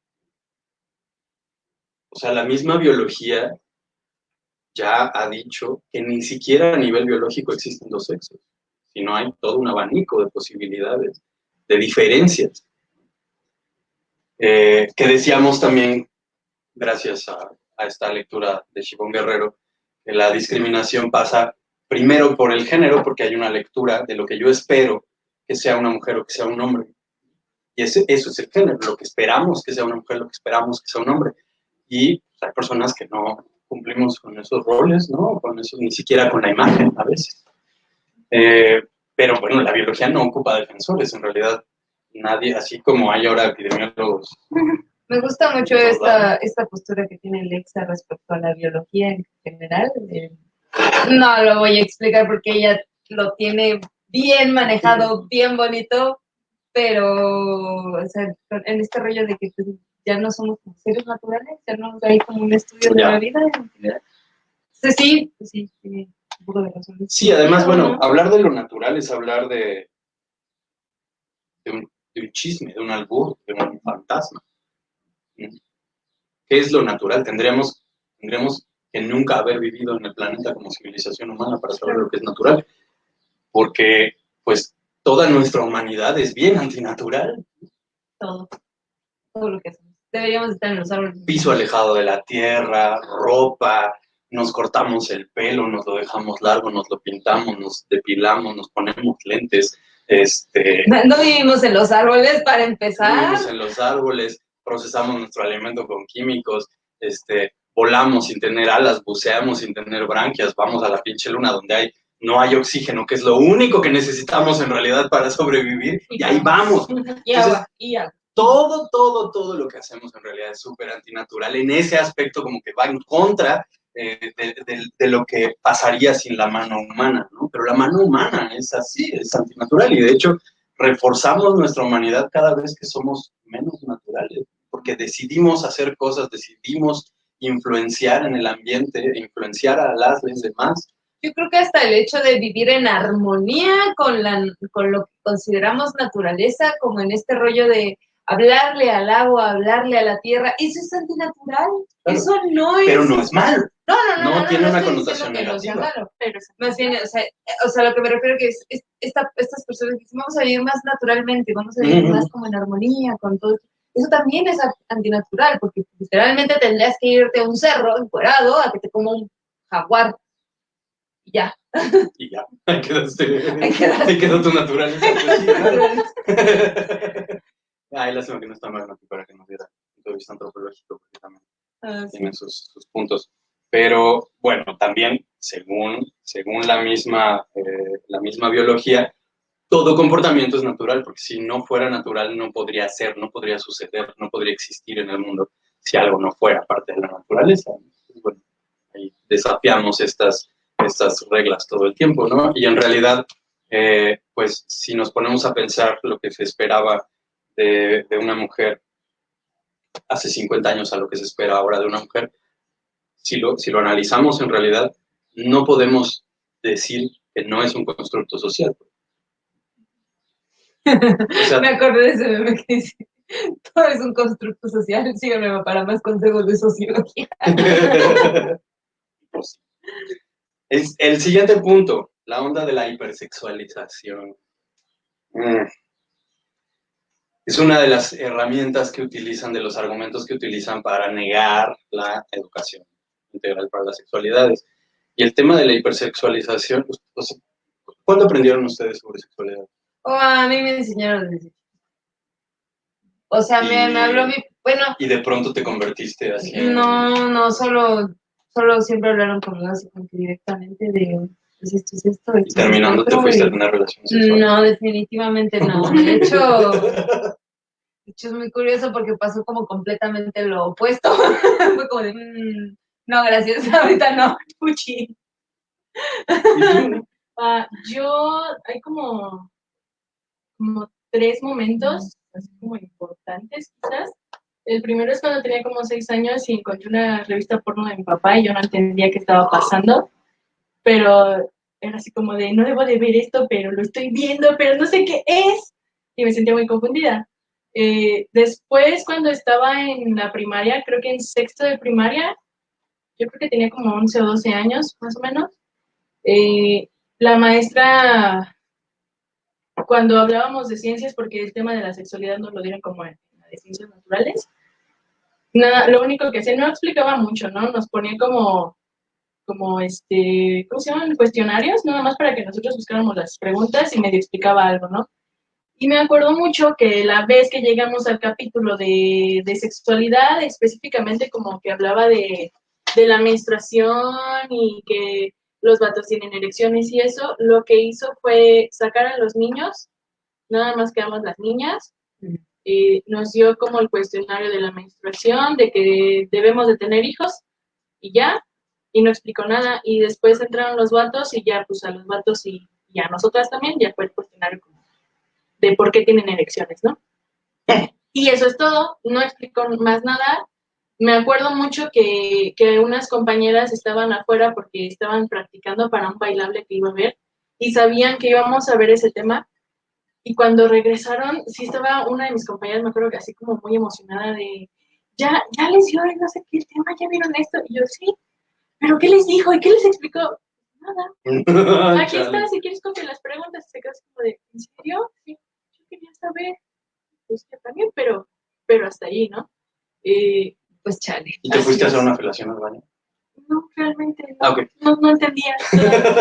O sea, la misma biología ya ha dicho que ni siquiera a nivel biológico existen dos sexos, sino hay todo un abanico de posibilidades, de diferencias. Eh, que decíamos también, gracias a, esta lectura de Shibón Guerrero, que la discriminación pasa primero por el género, porque hay una lectura de lo que yo espero que sea una mujer o que sea un hombre. Y ese, eso es el género, lo que esperamos que sea una mujer, lo que esperamos que sea un hombre. Y hay personas que no cumplimos con esos roles, ¿no? Con eso, ni siquiera con la imagen a veces. Eh, pero bueno, la biología no ocupa defensores, en realidad nadie, así como hay ahora epidemiólogos. Me gusta mucho esta, esta postura que tiene Lexa respecto a la biología en general. No lo voy a explicar porque ella lo tiene bien manejado, bien bonito, pero o sea, en este rollo de que pues, ya no somos seres naturales, ya no hay como un estudio de la vida. Sí, sí, sí, sí, un poco de razón. Sí, además, bueno, hablar de lo natural es hablar de, de, un, de un chisme, de un albur, de un fantasma. ¿Qué es lo natural? Tendríamos, tendríamos que nunca haber vivido en el planeta como civilización humana para saber lo que es natural. Porque, pues, toda nuestra humanidad es bien antinatural. Todo. Todo lo que hacemos. Deberíamos estar en los árboles. Piso alejado de la tierra, ropa, nos cortamos el pelo, nos lo dejamos largo, nos lo pintamos, nos depilamos, nos ponemos lentes. Este, No vivimos en los árboles para empezar. vivimos en los árboles, procesamos nuestro alimento con químicos, este, volamos sin tener alas, buceamos sin tener branquias, vamos a la pinche luna donde hay, no hay oxígeno, que es lo único que necesitamos en realidad para sobrevivir, y ahí vamos. Y y. Todo, todo, todo lo que hacemos en realidad es súper antinatural. En ese aspecto como que va en contra de, de- lo que pasaría sin la mano humana, ¿no? Pero la mano humana es así, es antinatural, y de hecho reforzamos nuestra humanidad cada vez que somos menos naturales, porque decidimos hacer cosas, decidimos influenciar en el ambiente, influenciar a las demás. Yo creo que hasta el hecho de vivir en armonía con, la, con lo que consideramos naturaleza, como en este rollo de hablarle al agua, hablarle a la tierra, eso es antinatural. Claro. Eso no es. Pero no es malo. No, no, no. no tiene una connotación no negativa. malo, pero más bien, o sea, o sea, lo que me refiero que es, es- esta- estas personas que dicen, vamos a vivir más naturalmente, vamos a vivir más como en armonía con todo. Eso también es antinatural, porque literalmente tendrías que irte a un cerro encuerado a que te coma un jaguar. Y ya. Y ya, ahí quedaste. Ahí quedaste. Ahí quedó tu naturaleza. claro. Ay, lástima que no está mal para que nos diera un punto de vista antropológico, porque también Ah, sí. tiene sus, sus puntos. Pero bueno, también según, según la, misma, eh, la misma biología, todo comportamiento es natural, porque si no fuera natural no podría ser, no podría suceder, no podría existir en el mundo si algo no fuera parte de la naturaleza. Bueno, ahí desafiamos estas, estas reglas todo el tiempo, ¿no? Y en realidad, eh, pues si nos ponemos a pensar lo que se esperaba de, de una mujer hace 50 años a lo que se espera ahora de una mujer, si lo, si lo analizamos en realidad, no podemos decir que no es un constructo social. O sea, Me acordé de ese meme que dice, todo es un constructo social, síganme para más consejos de sociología. Pues, es el siguiente punto, la onda de la hipersexualización. Mm. Es una de las herramientas que utilizan, de los argumentos que utilizan para negar la educación integral para las sexualidades. Y el tema de la hipersexualización, o sea, ¿cuándo aprendieron ustedes sobre sexualidad? O a mí me enseñaron desde. O sea, me, Y- me habló mi, bueno, Y de pronto te convertiste así. no, no, solo, solo siempre hablaron conmigo así directamente de, pues esto es esto. Terminando te fuiste a relaciones sexuales. No, definitivamente no. De hecho, de hecho es muy curioso porque pasó como completamente lo opuesto. Fue como de, "Mm, no, gracias, ahorita no, puchi. Ah, yo, hay como, como tres momentos, así como importantes quizás. El primero es cuando tenía como seis años y encontré una revista porno de mi papá y yo no entendía qué estaba pasando, pero era así como de, no debo de ver esto, pero lo estoy viendo, pero no sé qué es. Y me sentía muy confundida. Eh, después, cuando estaba en la primaria, creo que en sexto de primaria, yo creo que tenía como 11 o 12 años, más o menos, eh, la maestra cuando hablábamos de ciencias, porque el tema de la sexualidad nos lo dieron como en la de ciencias naturales, nada, lo único que hacía, no explicaba mucho, ¿no? Nos ponía como, como este, ¿cómo se llaman? Cuestionarios, nada más para que nosotros buscáramos las preguntas y medio explicaba algo, ¿no? Y me acuerdo mucho que la vez que llegamos al capítulo de, de sexualidad, específicamente como que hablaba de, de la menstruación y que los vatos tienen erecciones y eso, lo que hizo fue sacar a los niños, nada más quedamos las niñas, eh, nos dio como el cuestionario de la menstruación, de que debemos de tener hijos y ya, y no explicó nada, y después entraron los vatos y ya, pues a los vatos y, y a nosotras también, ya fue el cuestionario de por qué tienen erecciones, ¿no? Y eso es todo, no explicó más nada, me acuerdo mucho que, que, unas compañeras estaban afuera porque estaban practicando para un bailable que iba a ver y sabían que íbamos a ver ese tema. Y cuando regresaron, sí estaba una de mis compañeras, me acuerdo que así como muy emocionada de, ya, ya les dio no sé qué tema, ya vieron esto. Y yo, sí, pero ¿qué les dijo? ¿Y qué les explicó? Nada. Aquí está, si quieres copia las preguntas. Se quedó como de, ¿en serio? Sí, yo quería saber. Pues yo también, pero, pero hasta ahí, ¿no? Eh, pues chale. ¿Y te fuiste a hacer una felación al baño? No, realmente no. Ah. No, no entendía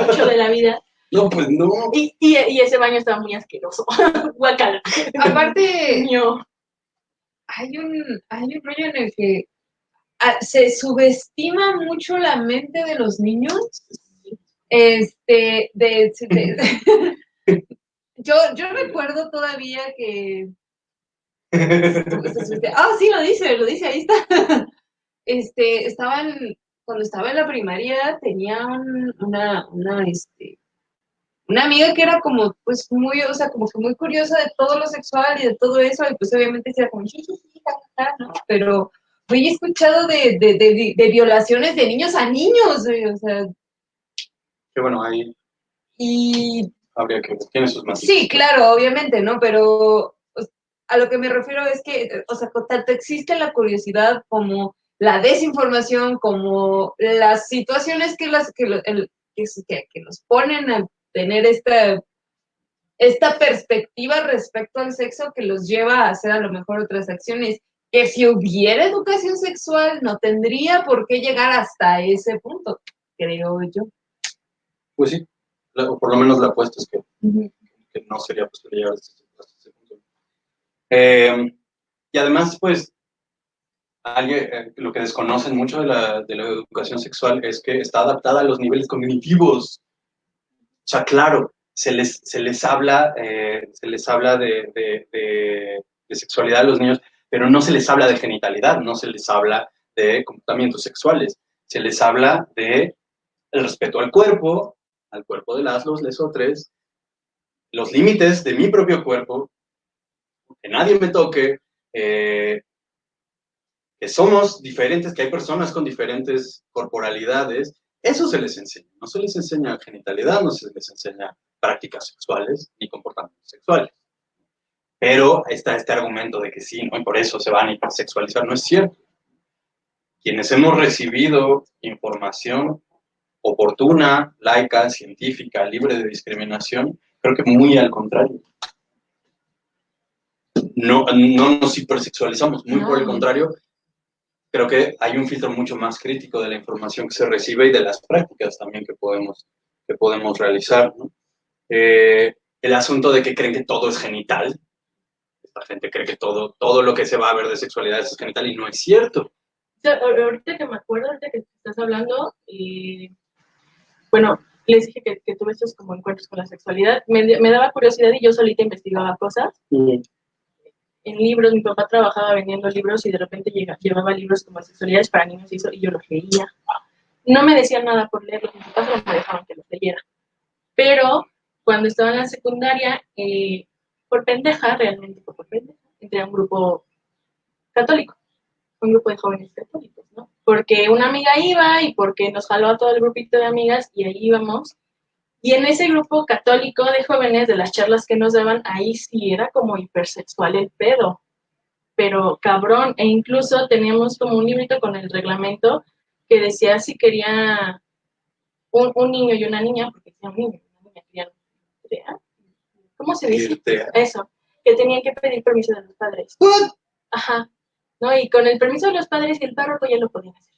mucho de la vida. No, pues no. Y, y, y ese baño estaba muy asqueroso. Guacala. Aparte, No. hay un, hay un rollo en el que se subestima mucho la mente de los niños. Este, de, de- yo, yo recuerdo todavía que Ah, sí, lo dice, lo dice, ahí está. Este, estaban, cuando estaba en la primaria, tenía un- una, una, este, una amiga que era como, pues, muy, o sea, como que muy curiosa de todo lo sexual y de todo eso, y pues obviamente decía como, ¿no? Pero escuchado de, de, de, de violaciones de niños a niños, o sea, Que bueno, ahí y habría que. Tiene sus matices. Sí, claro, obviamente, ¿no? Pero a lo que me refiero es que, o sea, tanto existe la curiosidad como la desinformación, como las situaciones que, las, que, el- que- que nos ponen a tener esta, esta perspectiva respecto al sexo que los lleva a hacer a lo mejor otras acciones. Que si hubiera educación sexual, no tendría por qué llegar hasta ese punto, creo yo. Pues sí. O por lo menos la apuesta es que, que no sería posible llegar hasta ese- hasta ese punto. Eh, y además, pues, alguien, eh, lo que desconocen mucho de la, de la educación sexual es que está adaptada a los niveles cognitivos. O sea, claro, se les, se les habla, eh, se les habla de, de- de- de sexualidad a los niños, pero no se les habla de genitalidad, no se les habla de comportamientos sexuales, se les habla de el respeto al cuerpo, al cuerpo de las, los, lesotres, los límites de mi propio cuerpo, que nadie me toque, eh, que somos diferentes, que hay personas con diferentes corporalidades, eso se les enseña. No se les enseña genitalidad, no se les enseña prácticas sexuales ni comportamientos sexuales. Pero está este argumento de que sí, ¿no? Y por eso se van a hipersexualizar. No es cierto. Quienes hemos recibido información oportuna, laica, científica, libre de discriminación, creo que muy al contrario. No, no nos hipersexualizamos, muy por el No. contrario, creo que hay un filtro mucho más crítico de la información que se recibe y de las prácticas también que podemos, que podemos realizar. ¿no? Eh, el asunto de que creen que todo es genital, esta gente cree que todo, todo lo que se va a ver de sexualidad es genital y no es cierto. O sea, ahor- ahorita que me acuerdo, ahorita que estás hablando, eh, bueno, les dije que, que tuve estos como encuentros con la sexualidad, me, me daba curiosidad y yo solita investigaba cosas en libros, mi papá trabajaba vendiendo libros y de repente llega- llevaba libros como sexualidades para niños y eso, y yo los leía. No me decían nada por leerlos, mis papás no me dejaban que los leyera. Pero cuando estaba en la secundaria, eh, por pendeja, realmente por pendeja, entré un grupo católico, un grupo de jóvenes católicos, ¿no? Porque una amiga iba y porque nos jaló a todo el grupito de amigas y ahí íbamos. Y en ese grupo católico de jóvenes, de las charlas que nos daban, ahí sí era como hipersexual el pedo. Pero cabrón, e incluso teníamos como un librito con el reglamento que decía si quería un, un niño y una niña, porque decía un niño y una niña querían, ¿cómo se dice? Irte. Eso, que tenían que pedir permiso de los padres. What? Ajá. ¿No? Y con el permiso de los padres y el párroco ya lo podían hacer.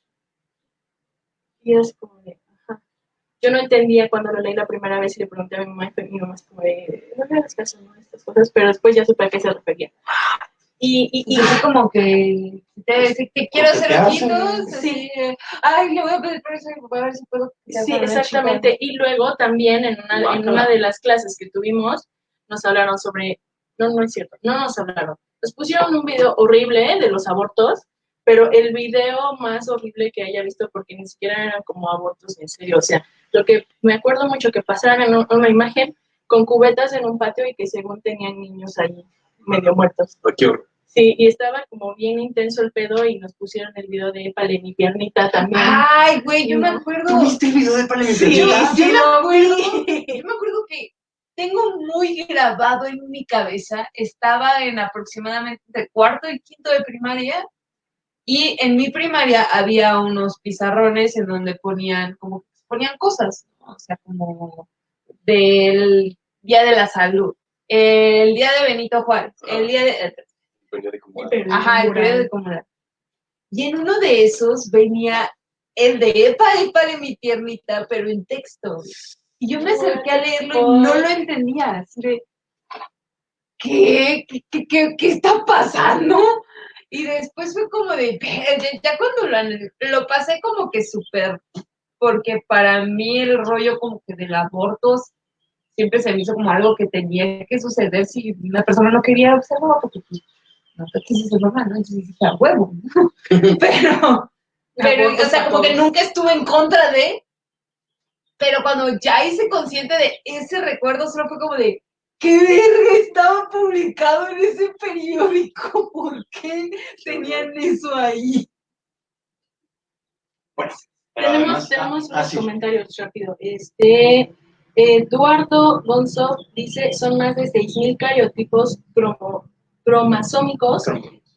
Y es como de, ajá. Yo no entendía cuando lo leí la primera vez y le pregunté a mi mamá y fue mi mamá es como de, no me hagas caso, ¿no? Estas cosas, pero después ya supe a qué se refería. Y, y, Y así como que te decir que quiero te hacer ojitos, sí. ay, le voy a pedir permiso a mi papá a ver si puedo. Sí, exactamente. Y luego también en una, en una de las clases que tuvimos, nos hablaron sobre, no, no es cierto, no nos hablaron. Nos pusieron un video horrible de los abortos, pero el video más horrible que haya visto, porque ni siquiera eran como abortos en serio. O sea, lo que me acuerdo mucho que pasaron en un- una imagen con cubetas en un patio y que según tenían niños ahí medio muertos. Horror. Sí, y estaba como bien intenso el pedo y nos pusieron el video de Épale mi piernita también. Ay, güey, yo me acuerdo. ¿Viste el video de Pale mi Sí, Piernita? yo sí me lo acuerdo. Yo me acuerdo que tengo muy grabado en mi cabeza, estaba en aproximadamente de cuarto y quinto de primaria, y en mi primaria había unos pizarrones en donde ponían como ponían cosas, ¿no? o sea, como del Día de la Salud, el Día de Benito Juárez, el Día de... Moral. Pero- Ajá, el periodo de comunidad. Y en uno de esos venía el de Epa, Epa de mi tiernita, pero en texto. Y yo me acerqué a leerlo y no lo entendía. Así de, ¿qué? ¿Qué, qué, qué, qué está pasando? Y después fue como de, ya- cuando lo, lo pasé como que súper, porque para mí el rollo como que del aborto siempre se me hizo como algo que tenía que suceder si una persona no quería observar, porque pues, no te quise ser mamá, ¿no? Entonces dije, a huevo. pero, pero, o sea, como que nunca estuve en contra de, pero cuando ya hice consciente de ese recuerdo, solo fue como de, ¿qué verga estaba publicado en ese periódico? ¿Por qué tenían eso ahí? Bueno, Tenemos, además- tenemos ah, unos sí. comentarios rápido. Este, Eduardo Gonzo dice, son más de 6.000 cariotipos cromo- cromosómicos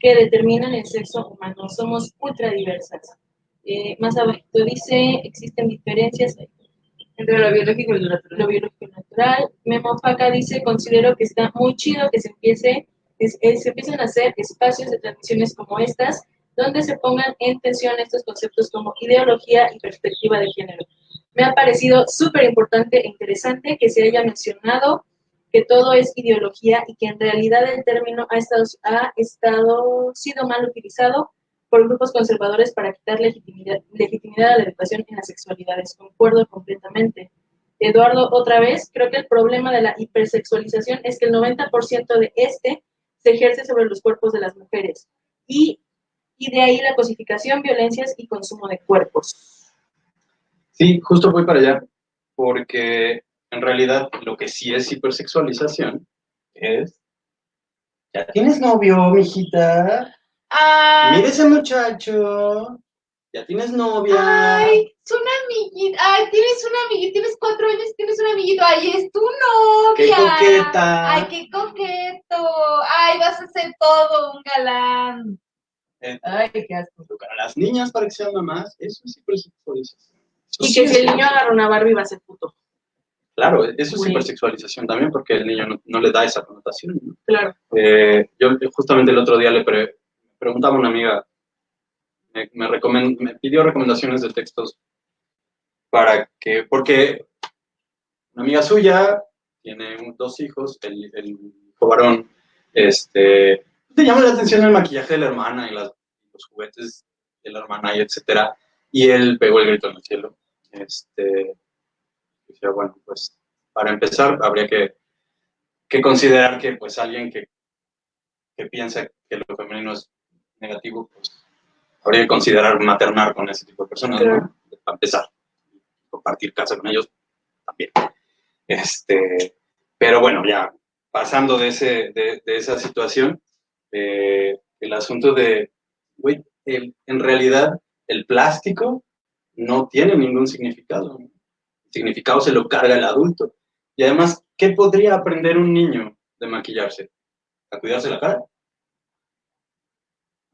que determinan el sexo humano. Somos ultra diversas. Eh, más abajo dice, existen diferencias Entre lo biológico y lo natural. lo biológico natural. Memo Faca dice, considero que está muy chido que se empiece, eh, se empiecen a hacer espacios de transmisiones como estas, donde se pongan en tensión estos conceptos como ideología y perspectiva de género. Me ha parecido súper importante e interesante que se haya mencionado que todo es ideología y que en realidad el término ha estado, ha estado sido mal utilizado por grupos conservadores para quitar legitimidad, legitimidad a la educación en las sexualidades. Concuerdo completamente. Eduardo, otra vez, creo que el problema de la hipersexualización es que el 90% de este se ejerce sobre los cuerpos de las mujeres. Y, y de ahí la cosificación, violencias y consumo de cuerpos. Sí, justo voy para allá, porque en realidad lo que sí es hipersexualización es... ¿Ya tienes novio, mijita? Ay, Mira ese muchacho. ¿Ya tienes novia? ay, es una amiguita. Ay, tienes una amiguita, tienes cuatro años, tienes un amiguito. Ay, es tu novia. ¡Qué coqueta! Ay, qué coqueto. Ay, vas a ser todo un galán. Ay, qué asco. Educar a las niñas para que sean mamás, eso es hipersexualización. Eso Y sí que si el niño agarra una Barbie va a ser puto. Claro, eso es hipersexualización también, porque el niño no, no le da esa connotación. ¿no? Claro. Eh, yo justamente el otro día le pre- preguntaba una amiga, me, me, recomen- me pidió recomendaciones de textos para que, porque una amiga suya tiene dos hijos, el, el hijo varón, este, le llama la atención el maquillaje de la hermana y las- los juguetes de la hermana y etcétera, y él pegó el grito en el cielo. Este, decía, bueno, pues para empezar habría que, que considerar que pues alguien que, que piensa que lo femenino es negativo, pues habría que considerar maternar con ese tipo de personas, Claro. ¿no? Para empezar, compartir casa con ellos también. Este, pero bueno, ya pasando de, ese, de, de esa situación, eh, el asunto de, güey, en realidad el plástico no tiene ningún significado. ¿no? El significado se lo carga el adulto. Y además, ¿qué podría aprender un niño de maquillarse? ¿A cuidarse la cara?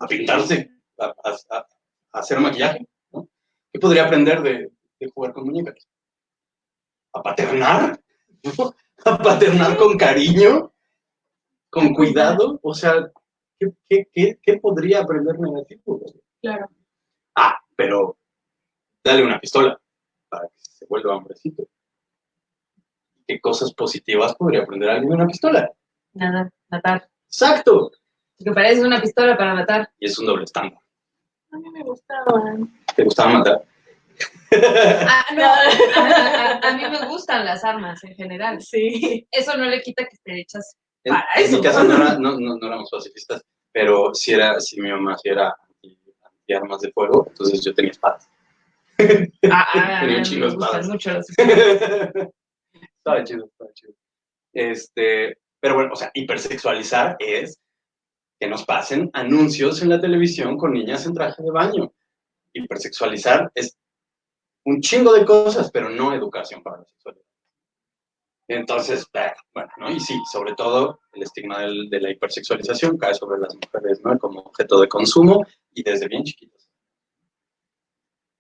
¿A pintarse? ¿A, a- a- a hacer maquillaje? ¿no? ¿Qué podría aprender de, de jugar con muñecas? ¿A paternar? a paternar con cariño, con cuidado. O sea, ¿qué, qué, qué, qué podría aprender negativo? Claro. Ah, pero dale una pistola para que se vuelva hombrecito. ¿Qué cosas positivas podría aprender alguien de una pistola? Nada, matar. Exacto. Que parece una pistola para matar. Y es un doble estándar. A mí me gustaban. ¿Te gustaba matar? Ah, no, a, a- a mí me gustan las armas en general. Sí. Eso no le quita que te echas. En, Para en eso. mi casa no, era- no, no, no éramos pacifistas, pero sí era, sí mi mamá sí era anti, anti armas de fuego, entonces yo tenía espadas. Ah, ah, Tenía un me chingo de gustan espadas. mucho estaba chido, estaba chido. Este, pero bueno, o sea, hipersexualizar es que nos pasen anuncios en la televisión con niñas en traje de baño. Hipersexualizar es un chingo de cosas, pero no educación para la sexualidad. Entonces, eh, bueno, ¿no? Y sí, sobre todo el estigma del- de la hipersexualización cae sobre las mujeres, ¿no? Como objeto de consumo y desde bien chiquitos.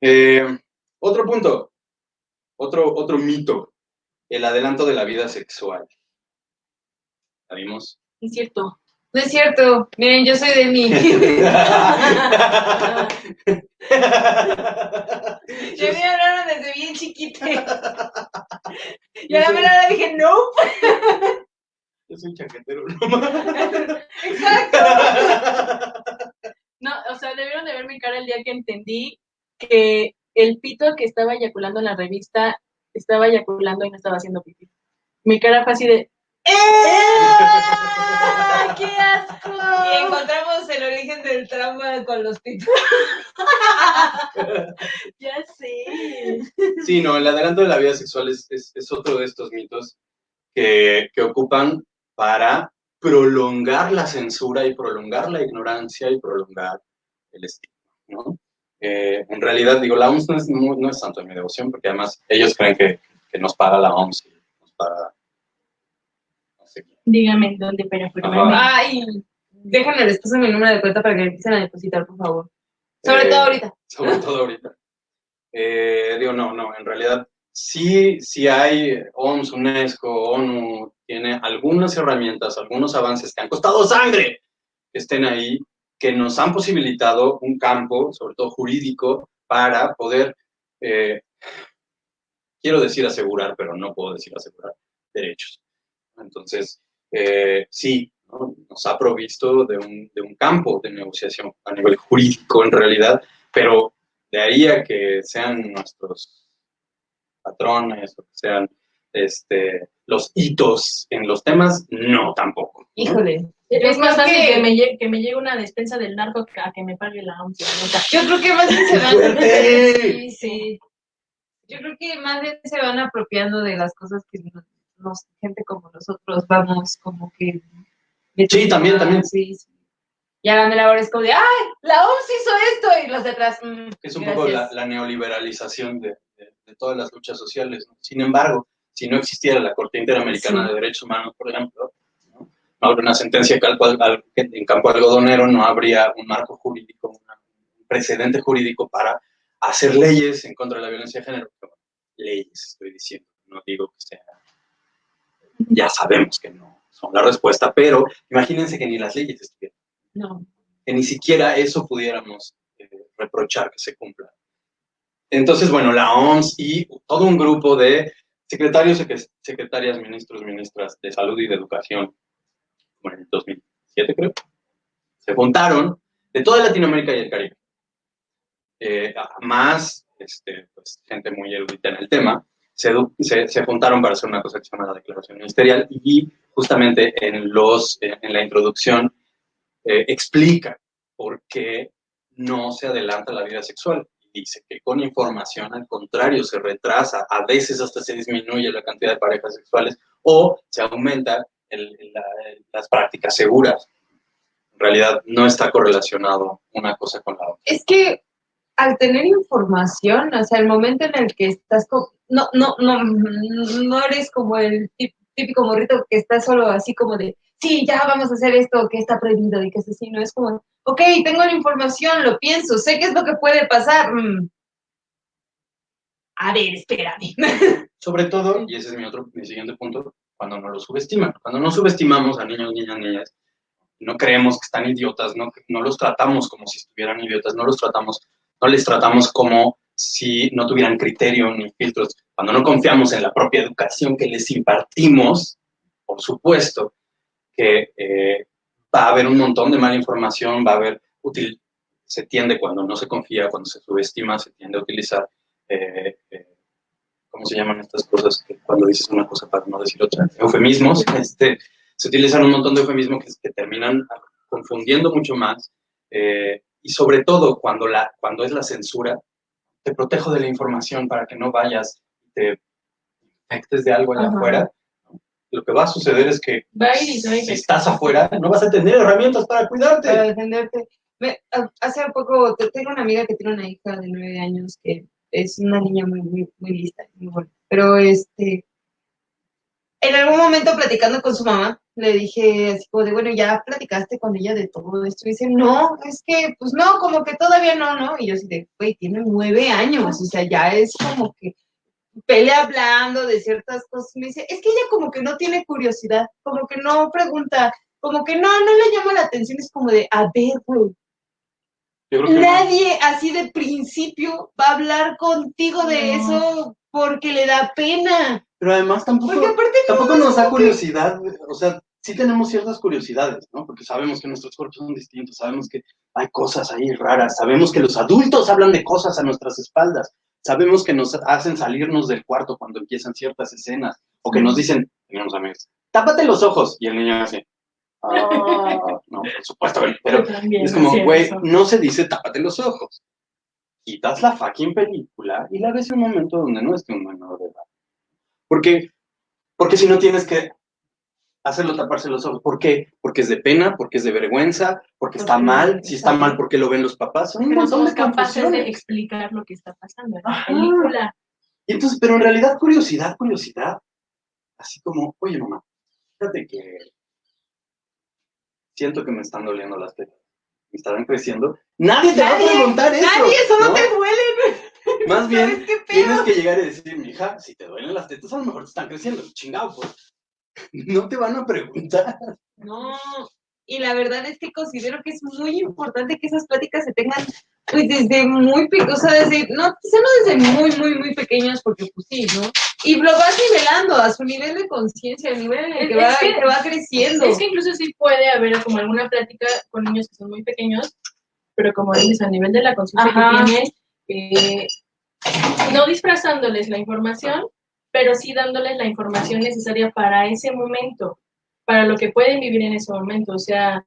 Eh, otro punto, otro, otro mito, el adelanto de la vida sexual. ¿La vimos? Es cierto. No es cierto. Miren, yo soy de mí. Yo me hablaron desde bien chiquita. Y a la mera hora dije, no. Yo soy chaquetero, no Exacto. No, o sea, debieron de ver mi cara el día que entendí que el pito que estaba eyaculando en la revista estaba eyaculando y no estaba haciendo pipí. Mi cara fue así de, ¡Ah! ¡Qué asco! Y encontramos el origen del trauma con los pitos. ya sé. Sí, no, el adelanto de la vida sexual es, es- es otro de estos mitos que, que ocupan para prolongar la censura y prolongar la ignorancia y prolongar el estigma, ¿no? Eh, en realidad, digo, la OMS no es, no, no es tanto de mi devoción, porque además ellos creen que, que nos paga la OMS y nos paga. Dígame en dónde, firmemente. Ay, déjenme les paso mi número de cuenta para que me empiecen a depositar, por favor. Sobre Eh, todo ahorita. sobre todo ahorita. Eh, digo, no, no, en realidad sí, sí hay OMS, UNESCO, ONU, tiene algunas herramientas, algunos avances que han costado sangre que estén ahí, que nos han posibilitado un campo, sobre todo jurídico, para poder, eh, quiero decir asegurar, pero no puedo decir asegurar, derechos. Entonces, eh, sí, ¿no? nos ha provisto de un, de un campo de negociación a nivel jurídico en realidad, pero de ahí a que sean nuestros patrones o que sean este, los hitos en los temas, no tampoco. ¿no? Híjole. Es más fácil que- que me, llegue, que me llegue una despensa del narco que a que me pague la neta. Yo creo que más bien se van sí, sí. Yo creo que más bien se van apropiando de las cosas que nos, gente como nosotros vamos como que Sí, también, también. Sí, sí. Y a la mera es como de, ¡ay! La OMS hizo esto y los de atrás. mm, Es un poco la, neoliberalización de, de- de todas las luchas sociales. ¿no? Sin embargo, si no existiera la Corte Interamericana Sí. de Derechos Humanos, por ejemplo, ¿no? No habría una sentencia que al en campo algodonero, no habría un marco jurídico, una- un precedente jurídico para hacer leyes en contra de la violencia de género. Pero, leyes, estoy diciendo, no digo que sea. Ya sabemos que no son la respuesta, pero imagínense que ni las leyes estuvieran No. que ni siquiera eso pudiéramos eh, reprochar que se cumpla. Entonces, bueno, la OMS y todo un grupo de secretarios, sec- secretarias, ministros, ministras de salud y de educación, como en el 2007 creo, se juntaron de toda Latinoamérica y el Caribe. Eh, más este, pues, gente muy erudita en el tema, se, se, se juntaron para hacer una cosa que se llama la declaración ministerial y justamente en, los, eh, en la introducción eh, explica por qué no se adelanta la vida sexual. Dice que con información, al contrario, se retrasa, a veces hasta se disminuye la cantidad de parejas sexuales o se aumenta las prácticas seguras. En realidad no está correlacionado una cosa con la otra. Es que al tener información, o sea, el momento en el que estás no, no, no, no eres como el típico morrito que está solo así como de, sí, ya vamos a hacer esto que está prohibido y que es así, no es como, ok, tengo la información, lo pienso, sé qué es lo que puede pasar. mm. A ver, espérame. Sobre todo, y ese es mi otro, mi siguiente punto, cuando no los subestiman. Cuando no subestimamos a niños, niñas, niñas, no creemos que están idiotas, no, no los tratamos como si estuvieran idiotas, no los tratamos, no les tratamos como si no tuvieran criterio ni filtros. Cuando no confiamos en la propia educación que les impartimos, por supuesto que eh, va a haber un montón de mala información, va a haber útil, se tiende cuando no se confía, cuando se subestima, se tiende a utilizar, eh, eh, ¿cómo se llaman estas cosas? Que cuando dices una cosa para no decir otra, eufemismos, este, se utilizan un montón de eufemismos que, que terminan confundiendo mucho más, y sobre todo cuando, la, cuando es la censura, te protejo de la información para que no vayas y te infectes de algo allá afuera, lo que va a suceder es que si estás afuera, no vas a tener herramientas para cuidarte. Para defenderte. hace poco, tengo una amiga que tiene una hija de nueve años que es una niña muy, muy, muy lista, muy buena. Pero este, en algún momento platicando con su mamá, le dije así como de, bueno, ya platicaste con ella de todo esto. Y dice, no, es que, pues no, como que todavía no, ¿no? Y yo así de, güey, tiene nueve años, o sea, ya es como que pelea hablando de ciertas cosas. Me dice, es que ella como que no tiene curiosidad, como que no pregunta, como que no, no le llama la atención, es como de, a ver, güey. Nadie así de principio va a hablar contigo de eso porque le da pena. Pero además tampoco, tampoco nos da curiosidad, o sea, sí tenemos ciertas curiosidades, ¿no? Porque sabemos que nuestros cuerpos son distintos, sabemos que hay cosas ahí raras, sabemos que los adultos hablan de cosas a nuestras espaldas, sabemos que nos hacen salirnos del cuarto cuando empiezan ciertas escenas, o que nos dicen, tenemos amigos, tápate los ojos, y el niño hace, ah, no, por supuesto, pero es como, güey, no se dice tápate los ojos. Quitas la fucking película y la ves en un momento donde no esté un menor de edad. Porque, porque si no tienes que hacerlo taparse los ojos. ¿Por qué? Porque es de pena, porque es de vergüenza, porque está mal. Si está mal, porque lo ven los papás. Son un montón de capaces de explicar lo que está pasando en la película. Y entonces, pero en realidad, curiosidad, curiosidad. Así como, oye, mamá, fíjate que siento que me están doliendo las tetas. Me estarán creciendo. Nadie te va a preguntar eso. Nadie, eso no, te duele. Más bien, tienes que llegar y decir, mija, si te duelen las tetas, a lo mejor te están creciendo. Chingado, pues. No te van a preguntar. No, y la verdad es que considero que es muy importante que esas pláticas se tengan pues desde muy, o sea, desde, no, quizá no desde muy, muy, muy pequeños, porque pues sí, ¿no? Y lo vas nivelando a su nivel de conciencia, a nivel en el que, va, que, va creciendo. Es que incluso sí puede haber como alguna plática con niños que son muy pequeños, pero como dices, a nivel de la conciencia que tienes, eh, no disfrazándoles la información, pero sí dándoles la información necesaria para ese momento, para lo que pueden vivir en ese momento. O sea,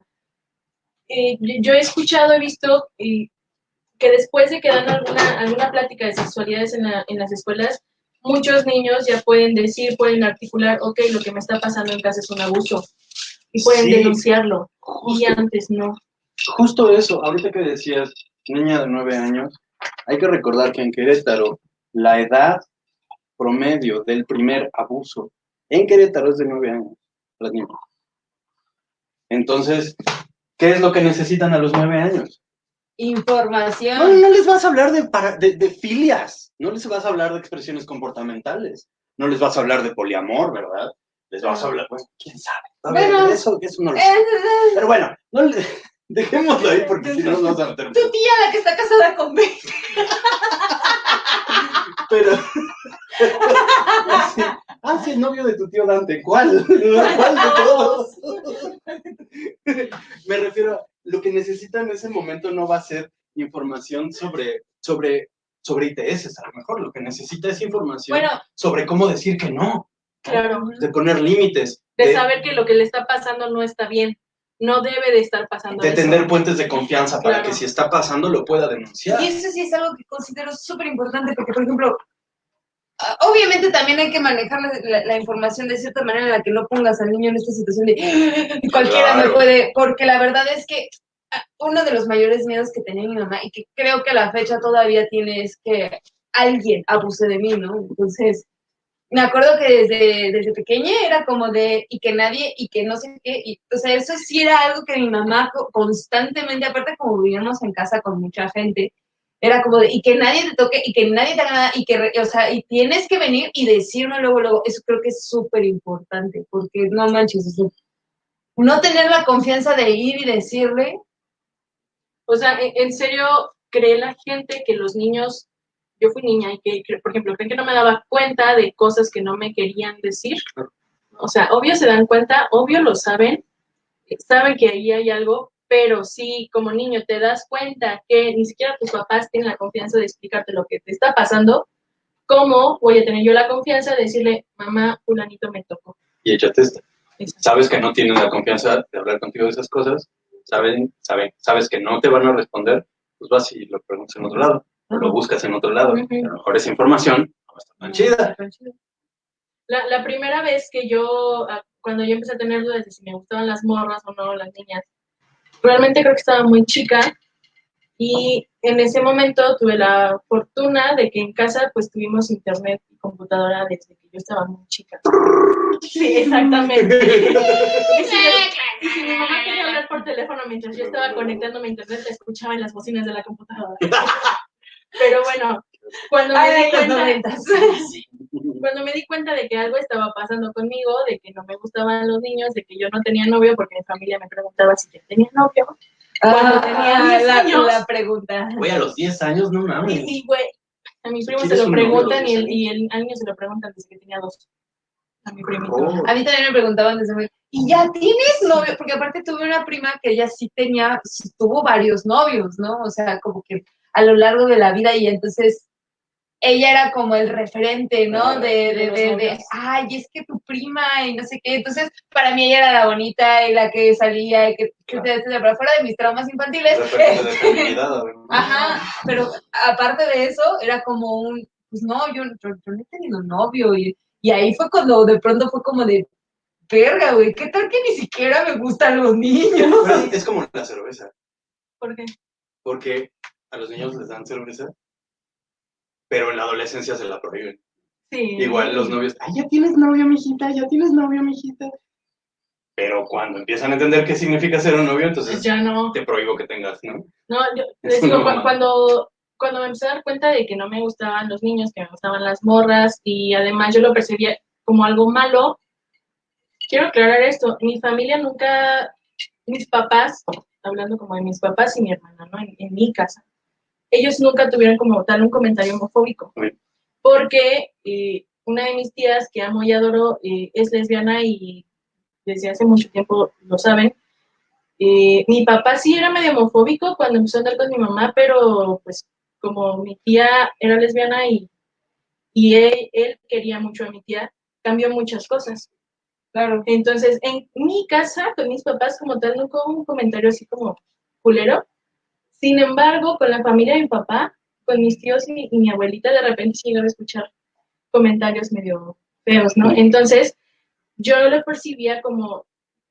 eh, yo he escuchado, he visto eh, que después de que dan alguna, alguna plática de sexualidades en, en las escuelas, muchos niños ya pueden decir, pueden articular, ok, lo que me está pasando en casa es un abuso, y pueden denunciarlo, y antes no. Justo eso, ahorita que decías, niña de nueve años, hay que recordar que en Querétaro la edad promedio del primer abuso en Querétaro es de nueve años, las niñas. Entonces, ¿qué es lo que necesitan a los nueve años? Información. No, no les vas a hablar de, de, filias, no les vas a hablar de expresiones comportamentales, no les vas a hablar de poliamor, ¿verdad? Les vas a hablar, pues, quién sabe. eso, eso no lo sé. Pero bueno, no le, Dejémoslo ahí porque si no nos vamos a. Tu tía, la que está casada con Ben. Pero. ah, sí, el novio de tu tío Dante. ¿Cuál? ¿Cuál de todos? Me refiero, lo que necesitan en ese momento no va a ser información sobre, sobre, sobre ITS, a lo mejor. Lo que necesita es información sobre cómo decir que no. Claro. De poner límites. de saber que lo que le está pasando no está bien no debe de estar pasando. De tener puentes de confianza para que si está pasando lo pueda denunciar. Y eso sí es algo que considero súper importante porque, por ejemplo, ah, obviamente también hay que manejar la, información de cierta manera en la que no pongas al niño en esta situación de cualquiera me puede, porque la verdad es que ah, uno de los mayores miedos que tenía mi mamá y que creo que a la fecha todavía tiene es que alguien abuse de mí, ¿no? Entonces, me acuerdo que desde, desde pequeña era como de, y que nadie, y que no sé qué, y, o sea, eso sí era algo que mi mamá constantemente, aparte como vivíamos en casa con mucha gente, era como de, y que nadie te toque, y que nadie te haga nada, y que, o sea, y tienes que venir y decirme luego, luego, eso creo que es súper importante, porque no manches, no tener la confianza de ir y decirle. O sea, en, serio, cree la gente que los niños, yo fui niña y que, por ejemplo, creen que no me daba cuenta de cosas que no me querían decir. O sea, obvio se dan cuenta, obvio lo saben, saben que ahí hay algo, pero si como niño te das cuenta que ni siquiera tus papás tienen la confianza de explicarte lo que te está pasando, ¿cómo voy a tener yo la confianza de decirle, mamá, fulanito me tocó? Y échate esta. Sabes que no tienen la confianza de hablar contigo de esas cosas, saben, saben, sabes que no te van a responder, pues vas y lo preguntas en otro lado, o lo buscas en otro lado. A lo mejor esa información no va a estar tan chida. La, la primera vez que yo, ah, cuando yo empecé a tener dudas de si me gustaban las morras o no, las niñas, realmente creo que estaba muy chica y en ese momento tuve la fortuna de que en casa pues tuvimos internet y computadora desde que yo estaba muy chica. Sí, exactamente. y, si, mi mamá quería hablar por teléfono mientras yo estaba conectándome a internet, la escuchaba en las bocinas de la computadora. Pero bueno, cuando me, di cuenta, cuando me di cuenta de que algo estaba pasando conmigo, de que no me gustaban los niños, de que yo no tenía novio, porque mi familia me preguntaba si yo tenía novio. Cuando ah, tenía 10 años. La pregunta. Güey, a los 10 años, no mames. Sí, güey. A mi primo se lo preguntan y, el, y el, al niño se lo preguntan desde que tenía dos. A mi primito. Oh. A mí también me preguntaban desde muy... ¿Y ya tienes novio? Porque aparte tuve una prima que ella sí tenía, tuvo varios novios, ¿no? O sea, como que a lo largo de la vida y entonces ella era como el referente, ¿no? De, de, de, de, ay, es que tu prima y no sé qué. Entonces, para mí ella era la bonita y la que salía y que, que pero fuera de mis traumas infantiles. Ajá, pero aparte de eso, era como un, pues no, yo, yo, no he tenido novio y, y ahí fue cuando de pronto fue como de, verga, güey, ¿qué tal que ni siquiera me gustan los niños? es como la cerveza. ¿Por qué? Porque a los niños les dan cerveza pero en la adolescencia se la prohíben. Sí. Igual los novios, ay, ya tienes novio, mijita, ya tienes novio, mijita. Pero cuando empiezan a entender qué significa ser un novio, entonces ya no. te prohíbo que tengas, ¿no? No, yo les digo, cuando, cuando me empecé a dar cuenta de que no me gustaban los niños, que me gustaban las morras, y además yo lo percibía como algo malo, quiero aclarar esto, mi familia nunca, mis papás, hablando como de mis papás y mi hermana, ¿no? en mi casa, ellos nunca tuvieron como tal un comentario homofóbico. Porque eh, una de mis tías, que amo y adoro, eh, es lesbiana y desde hace mucho tiempo lo saben. Eh, mi papá sí era medio homofóbico cuando empezó a andar con mi mamá, pero pues como mi tía era lesbiana y, y él, él quería mucho a mi tía, cambió muchas cosas. Claro. Entonces, en mi casa, con mis papás, como tal, nunca hubo un comentario así como culero, sin embargo, con la familia de mi papá, con mis tíos y, mi abuelita, de repente sí iba a escuchar comentarios medio feos, ¿no? Entonces, yo lo percibía como,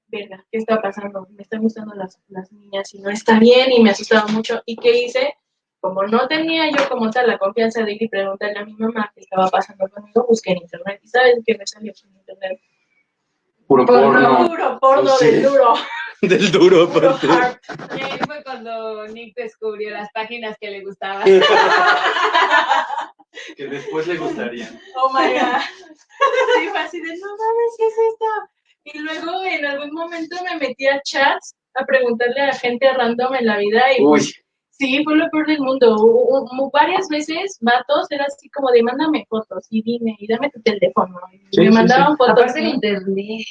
verga, ¿qué está pasando? Me están gustando las, las niñas y no está bien y me asustaba mucho. ¿Y qué hice? Como no tenía yo como tal la confianza de ir y preguntarle a mi mamá qué estaba pasando conmigo, busqué en internet. ¿Y sabes qué me salió en internet? Puro porno. Puro porno del duro. del duro, aparte. Y ahí fue cuando Nick descubrió las páginas que le gustaban. que después le gustarían. Oh my god. Sí, fue así de, no mames, ¿qué es esto? Y luego en algún momento me metí a chats a preguntarle a gente random en la vida y pues, sí, fue lo peor del mundo. varias veces, vatos, era así como de, mándame fotos y dime, y dame tu teléfono. Y me mandaban fotos. Aparte en internet,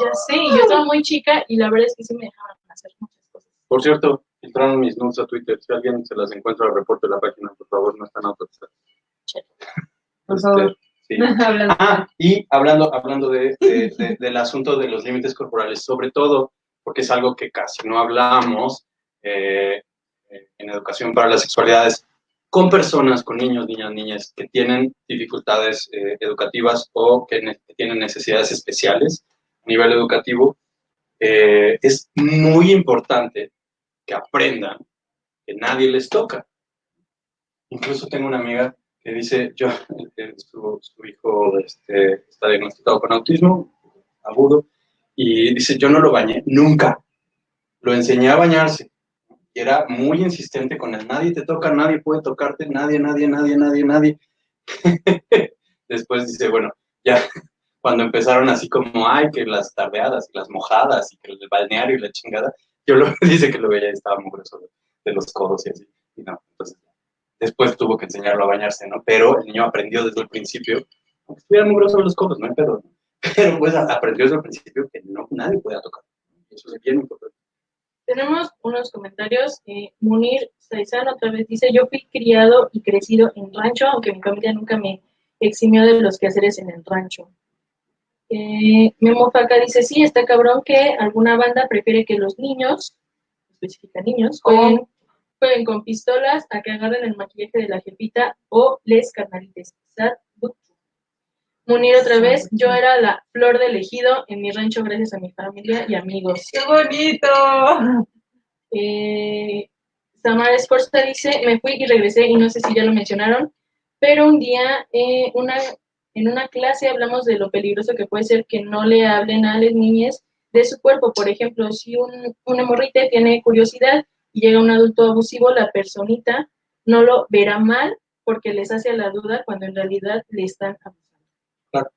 ya sé, yo estaba muy chica y la verdad es que sí me dejaban hacer muchas cosas. Por cierto, entraron mis nudes a Twitter. Si alguien se las encuentra, reporte la página, por favor, no están autorizadas. Por favor. Este, ah, y hablando, hablando de, del asunto de los límites corporales, sobre todo porque es algo que casi no hablamos eh, en educación para las sexualidades con personas, con niños, niñas, niñas que tienen dificultades eh, educativas o que tienen necesidades especiales nivel educativo, eh, es muy importante que aprendan que nadie les toca. Incluso tengo una amiga que dice, yo, su, hijo este, está diagnosticado con autismo agudo, y dice, yo no lo bañé nunca. Lo enseñé a bañarse. Y era muy insistente con el nadie te toca, nadie puede tocarte, nadie, nadie, nadie, nadie, nadie. Después dice, bueno, ya cuando empezaron así como, ay, que las tardeadas, las mojadas, y que el balneario y la chingada, yo lo dice que lo veía y estaba muy grueso de los codos y así. Y no, entonces, después tuvo que enseñarlo a bañarse, ¿no? Pero el niño aprendió desde el principio, aunque estuviera muy grueso de los codos, no hay pedo, pero pues aprendió desde el principio que no, nadie podía tocar. Eso es bien importante. Tenemos unos comentarios. Eh, Munir Saizán otra vez dice, yo fui criado y crecido en rancho, aunque mi familia nunca me eximió de los quehaceres en el rancho. Eh, Memo Faca dice, sí, está cabrón que alguna banda prefiere que los niños, especifica niños, jueguen, jueguen con pistolas a que agarren el maquillaje de la jefita o les carnalites. Munir otra vez, yo era la flor del ejido en mi rancho gracias a mi familia y amigos. ¡Qué bonito! Eh, Samara Esforza dice, me fui y regresé y no sé si ya lo mencionaron, pero un día eh, una, en una clase hablamos de lo peligroso que puede ser que no le hablen a las niñas de su cuerpo. Por ejemplo, si un, una morrita tiene curiosidad y llega un adulto abusivo, la personita no lo verá mal porque les hace la duda cuando en realidad le están abusando.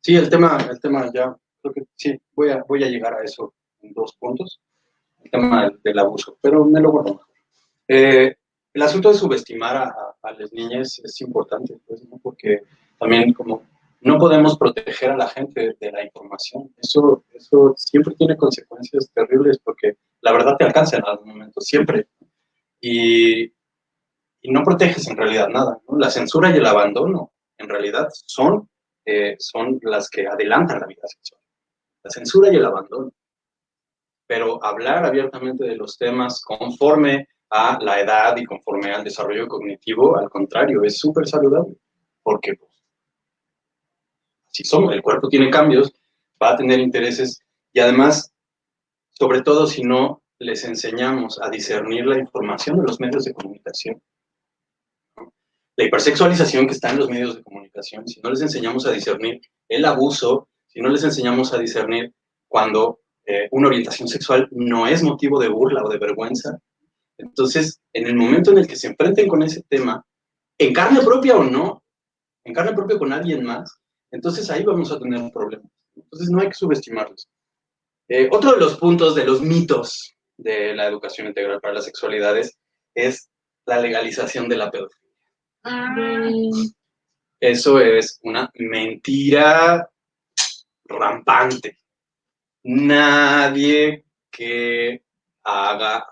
Sí, el tema, el tema ya, creo que sí, voy a, voy a llegar a eso en dos puntos. El tema del, abuso, pero me lo guardo. Eh, el asunto de subestimar a, a, las niñas es importante, pues, porque también como no podemos proteger a la gente de la información. Eso, eso siempre tiene consecuencias terribles porque la verdad te alcanza en algún momento, siempre. Y, y no proteges en realidad nada. ¿no? La censura y el abandono en realidad son son las que adelantan la vida sexual. La censura y el abandono. Pero hablar abiertamente de los temas conforme a la edad y conforme al desarrollo cognitivo, al contrario, es súper saludable. Porque pues, si son, el cuerpo tiene cambios, va a tener intereses y además, sobre todo si no les enseñamos a discernir la información de los medios de comunicación la hipersexualización que está en los medios de comunicación, si no les enseñamos a discernir el abuso, si no les enseñamos a discernir cuando eh, una orientación sexual no es motivo de burla o de vergüenza, entonces, en el momento en el que se enfrenten con ese tema, en carne propia o no, en carne propia con alguien más, entonces ahí vamos a tener un problema. Entonces no hay que subestimarlos. Eh, otro de los puntos, de los mitos de la educación integral para las sexualidades es la legalización de la pedofilia. Eso es una mentira rampante. Nadie que haga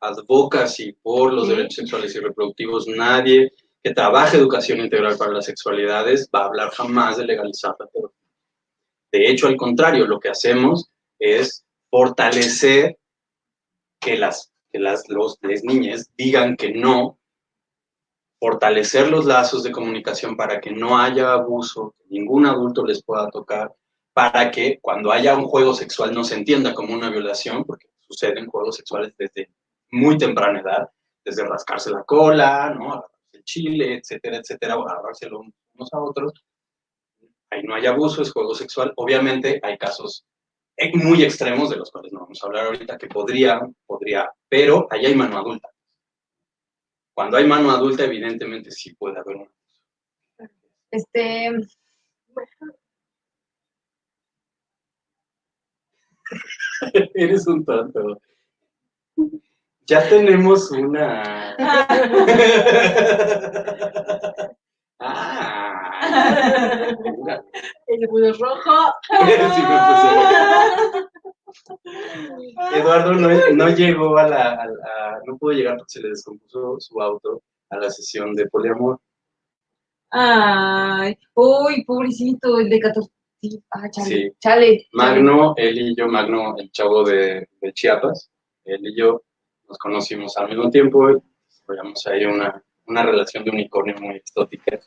advocacy por los derechos sexuales y reproductivos, nadie que trabaje educación integral para las sexualidades va a hablar jamás de legalizar la pedofilia. De hecho, al contrario, lo que hacemos es fortalecer que las, que las, los, las niñas digan que no fortalecer los lazos de comunicación para que no haya abuso, que ningún adulto les pueda tocar, para que cuando haya un juego sexual no se entienda como una violación, porque suceden juegos sexuales desde muy temprana edad, desde rascarse la cola, ¿no? Chile, etcétera, etcétera, o agarrárselo unos a otros. Ahí no hay abuso, es juego sexual. Obviamente hay casos muy extremos de los cuales no vamos a hablar ahorita, que podría, podría, pero ahí hay mano adulta. Cuando hay mano adulta, evidentemente sí puede haber un Este. Eres un tonto. Ya tenemos una. ah. El budo rojo. sí me Eduardo no, llegó a la, no pudo llegar porque se le descompuso su auto a la sesión de poliamor. Ay, uy, pobrecito, el de 14. Ah, chale, sí. chale, Magno, él y yo, Magno, el chavo de, Chiapas, él y yo nos conocimos al mismo tiempo, desarrollamos ahí una, una relación de unicornio muy exótica,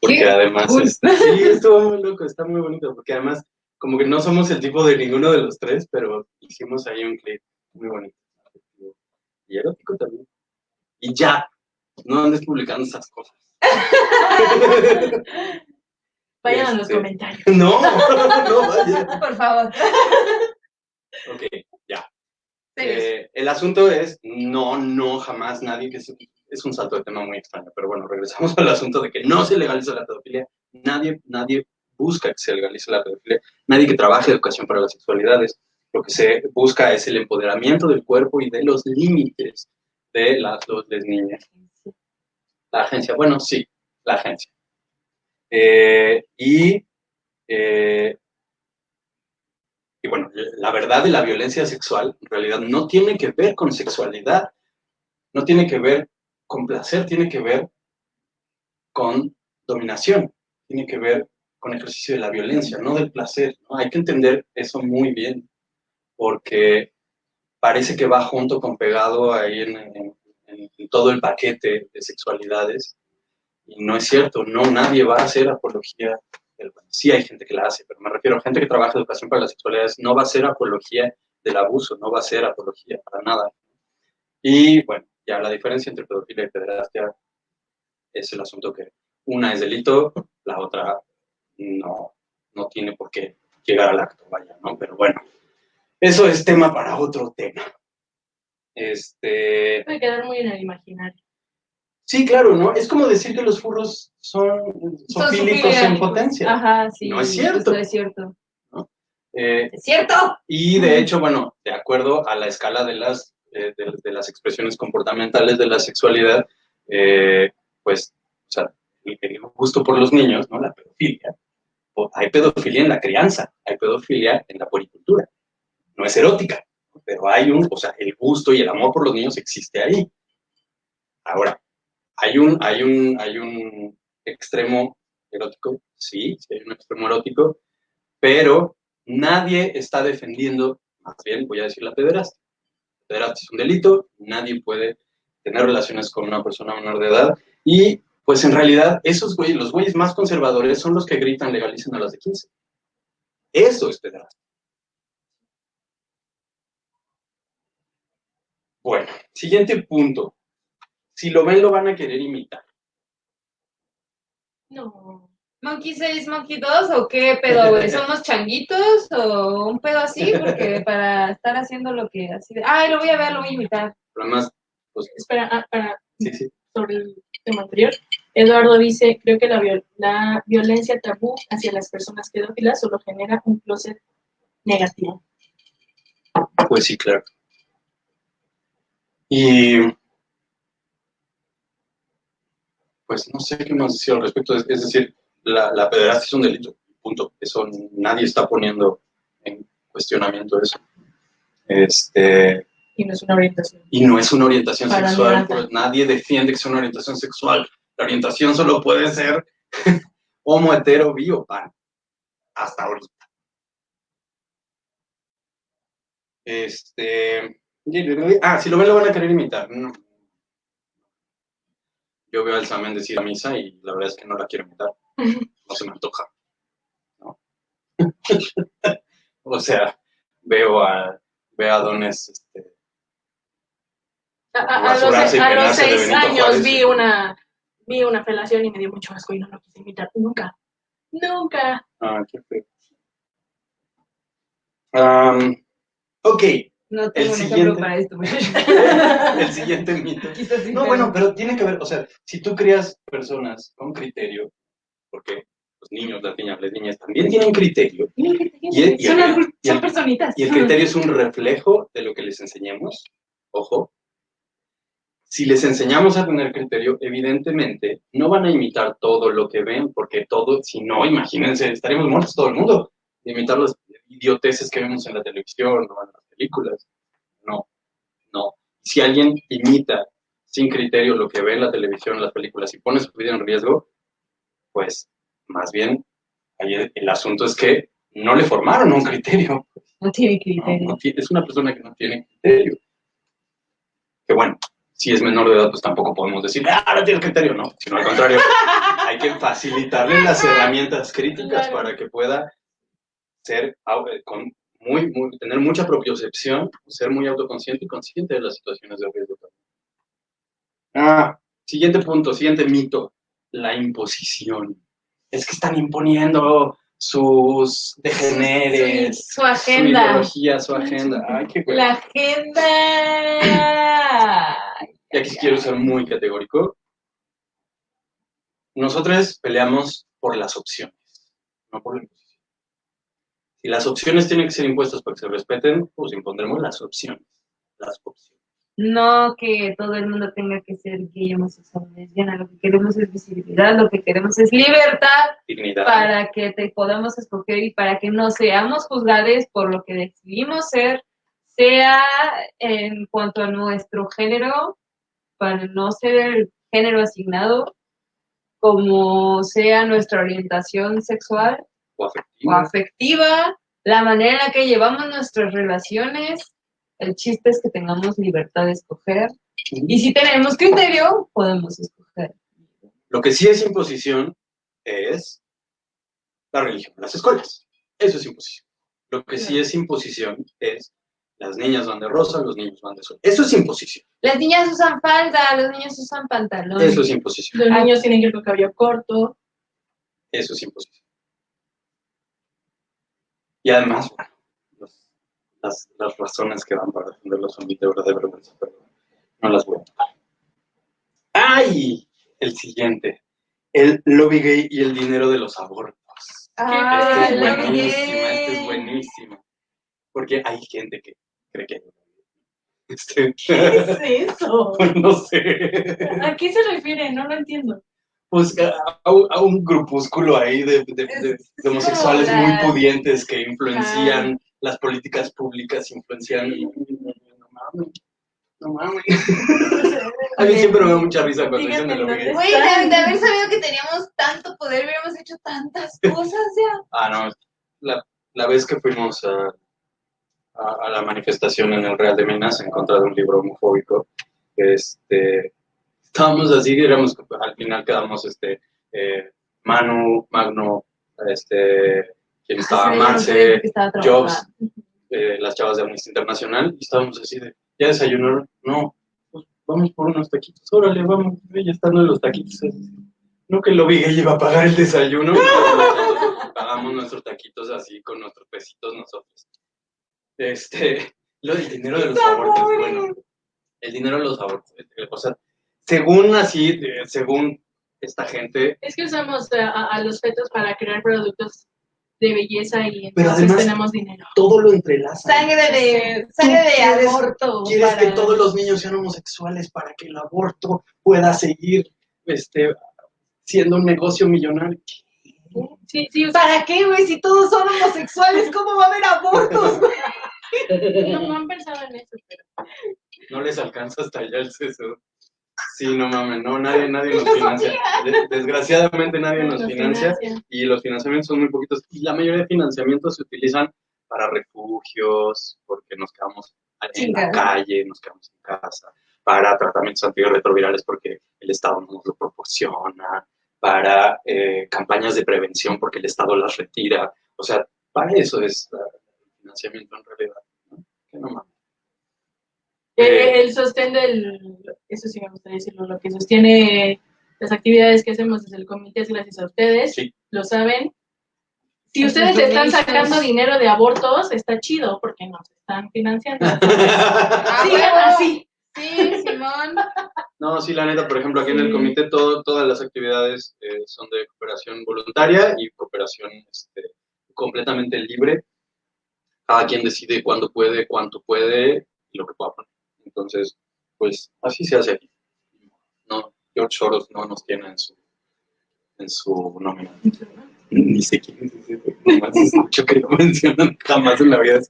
porque además, es, sí, estuvo muy loco, está muy bonito, porque además como que no somos el tipo de ninguno de los tres, pero hicimos ahí un clip muy bonito. Y erótico también. Y ya, no andes publicando esas cosas. Vayan a los este, comentarios. No, no, vaya. Por favor. Ok. Eh, el asunto es, no, no, jamás nadie, que es, es, un salto de tema muy extraño, pero bueno, regresamos al asunto de que no se legaliza la pedofilia. Nadie, nadie busca que se legalice la pedofilia, nadie que trabaje educación para las sexualidades. Lo que se busca es el empoderamiento del cuerpo y de los límites de las dos niñas. La agencia, bueno, sí, la agencia. Eh, y eh, y bueno, la verdad de la violencia sexual en realidad no tiene que ver con sexualidad, no tiene que ver con placer, tiene que ver con dominación, tiene que ver con ejercicio de la violencia, no del placer. Hay que entender eso muy bien, porque parece que va junto con pegado ahí en, en todo el paquete de sexualidades, y no es cierto, no, nadie va a hacer apología sí hay gente que la hace, pero me refiero a gente que trabaja educación para las sexualidades, no va a ser apología del abuso, no va a ser apología para nada. Y bueno, ya la diferencia entre pedofilia y pederastia es el asunto que una es delito, la otra no, no tiene por qué llegar al acto, vaya, ¿no? Pero bueno, eso es tema para otro tema. Este... Puede quedar muy en el imaginario. Sí, claro, ¿no? Es como decir que los furros son sofílicos en potencia. Ajá, sí. No es cierto. No es cierto. Eh, ¿Es cierto? Y de hecho, bueno, de acuerdo a la escala de las, eh, de, las expresiones comportamentales de la sexualidad, eh, pues, o sea, el, gusto por los niños, ¿no? La pedofilia. Hay pedofilia en la crianza, hay pedofilia en la policultura. No es erótica, pero hay un, o sea, el gusto y el amor por los niños existe ahí. Ahora, hay un, hay un, hay un extremo erótico, sí, sí hay un extremo erótico, pero nadie está defendiendo, más bien voy a decir la pederastia. La pederastia es un delito, nadie puede tener relaciones con una persona menor de edad y pues en realidad esos güeyes, los güeyes más conservadores son los que gritan legalicen a las de 15. Eso es pederastia. Bueno, siguiente punto. Si lo ven, lo van a querer imitar. No. ¿Monkey 6, Monkey 2 o qué pedo, güey? ¿Somos changuitos o un pedo así? Porque para estar haciendo lo que así de, ay, lo voy a ver, lo voy a imitar. Además, pues... Espera, ah, para, sí, sí. sobre el tema anterior, Eduardo dice, creo que la, la violencia tabú hacia las personas pedófilas solo genera un closet negativo. Pues sí, claro. Y pues no sé qué más decir al respecto. Es, decir, la, la pederastia es un delito, punto. Eso nadie está poniendo en cuestionamiento eso. Este, y no es una orientación. Y no es una orientación sexual. Pues nadie defiende que sea una orientación sexual. La orientación solo puede ser homo, hetero, bio, pan. Hasta ahorita. Este. Ah, si lo ven, lo van a querer imitar. No, yo veo al Samen decir a misa y la verdad es que no la quiero imitar. No se me antoja. o sea, veo a, veo a dones este, a, los, seis años vi una, vi una felación y me dio mucho asco y no lo quise imitar. Nunca. Nunca. Ah, qué feo. Um, ok, no tengo el siguiente, para esto. el siguiente mito. No, bueno, pero tiene que ver, o sea, si tú creas personas con criterio, porque los niños, las niñas, las niñas también tienen criterio. Y, son, personitas. Y el criterio es un reflejo de lo que les enseñamos. Ojo. Si les enseñamos a tener criterio, evidentemente no van a imitar todo lo que ven, porque todo, si no, imagínense, estaríamos muertos todo el mundo de imitar las idioteces que vemos en la televisión o en películas. No, no. Si alguien imita sin criterio lo que ve en la televisión, en las películas y pone su vida en riesgo, pues más bien el, asunto es que no le formaron un criterio. No tiene criterio. es una persona que no tiene criterio. Que bueno, si es menor de edad, pues tampoco podemos decir, ah, no tiene criterio, no, sino al contrario, hay que facilitarle las herramientas críticas para que pueda ser eh, con muy, tener mucha propiocepción, ser muy autoconsciente y consciente de las situaciones de riesgo Ah, siguiente punto, siguiente mito, la imposición. Es que están imponiendo sus degeneres, Su agenda. su ideología, su agenda. Ay, qué güey. La agenda. Y aquí quiero ser muy categórico. Nosotros peleamos por las opciones, no por la imposición. Si las opciones tienen que ser impuestas para que se respeten, pues impondremos las opciones. Las opciones. No que todo el mundo tenga que ser gay, homosexual, lesbiana. Lo que queremos es visibilidad, lo que queremos es libertad Dignidad. para que te podamos escoger y para que no seamos juzgados por lo que decidimos ser, sea en cuanto a nuestro género, para no ser el género asignado, como sea nuestra orientación sexual o o afectiva. afectiva, la manera en la que llevamos nuestras relaciones. El chiste es que tengamos libertad de escoger. Y si tenemos criterio, podemos escoger. Lo que sí es imposición es la religión en las escuelas. Eso es imposición. Lo que sí es imposición es las niñas van de rosa, los niños van de sol. Eso es imposición. Las niñas usan falda, los niños usan pantalón. Eso es imposición. Los niños tienen que ir con cabello corto. Eso es imposición. Y además, bueno, los- las, las razones que dan para defenderlo son de verdad de vergüenza, pero no las voy a tomar. ¡Ay! El siguiente. El lobby gay y el dinero de los abortos. Ah, Esta es la buenísima, esta es gay. buenísima. Porque hay gente que cree que hay lobby. Este, ¿Qué es eso? no sé. ¿A qué se refiere? No lo entiendo. Pues a, a un, grupúsculo ahí de, de- de- de homosexuales muy pudientes que influencian las políticas públicas, influencian... No mames, no mames. A mí siempre me da mucha risa cuando dicen de gay. dónde Güey, de, de haber sabido que teníamos tanto poder, hubiéramos hecho tantas cosas ya. Ah, no, la, la vez que fuimos a, a, a la manifestación en el Real de Minas en contra de un libro homofóbico, este, estábamos así, éramos, al final quedamos, este, eh, Manu, Magno, este, quien estaba, Marce, Jobs, eh, las chavas de Amnistía Internacional, y estábamos así de, ¿ya desayunaron? No, pues vamos por unos taquitos, órale, vamos, ya en los taquitos, no que lo vi que iba a pagar el desayuno, pagamos nuestros taquitos así con nuestros pesitos nosotros. Este, lo del dinero de los abortos, bueno, el dinero de los abortos, eh, o sea, según así, eh, según esta gente, Es que usamos a, a- los fetos para crear productos de belleza y Pero entonces además- tenemos dinero. todo lo entrelaza. Sangre de, sangre de quieres- aborto. Quieres que todos los niños sean homosexuales para que el aborto pueda seguir este, siendo un negocio millonario. Sí, sí, o sea, ¿Para qué, güey? Si todos son homosexuales, ¿cómo va a haber abortos? no, no han pensado en eso, pero No les alcanza hasta allá el CSU. Sí, no mames, no, nadie, nadie nos financia. De- Desgraciadamente nadie nos financia y los financiamientos son muy poquitos. Y la mayoría de financiamientos se utilizan para refugios, porque nos quedamos en la calle, nos quedamos en casa, para tratamientos antirretrovirales porque el Estado no nos lo proporciona, para eh, campañas de prevención porque el Estado las retira. O sea, para eso es ah, el financiamiento en realidad. ¿no? Que no mames. Eh, Eh, el sostén del, eso sí me gustaría decirlo, lo que sostiene las actividades que hacemos desde el comité es gracias a ustedes, Sí. lo saben. Si ustedes están sacando dinero de abortos, está chido porque nos están financiando. Ah, así. Sí, Simón. No, sí, la neta, por ejemplo, aquí en el comité todo, todas las actividades eh, son de cooperación voluntaria y cooperación este, completamente libre. Cada quien decide cuándo puede, cuánto puede y lo que pueda poner. Entonces, pues así se hace aquí. No, George Soros no nos tiene en su, en su nómina. Ni sé quién es ese. Nomás escucho que lo mencionan jamás en la vida.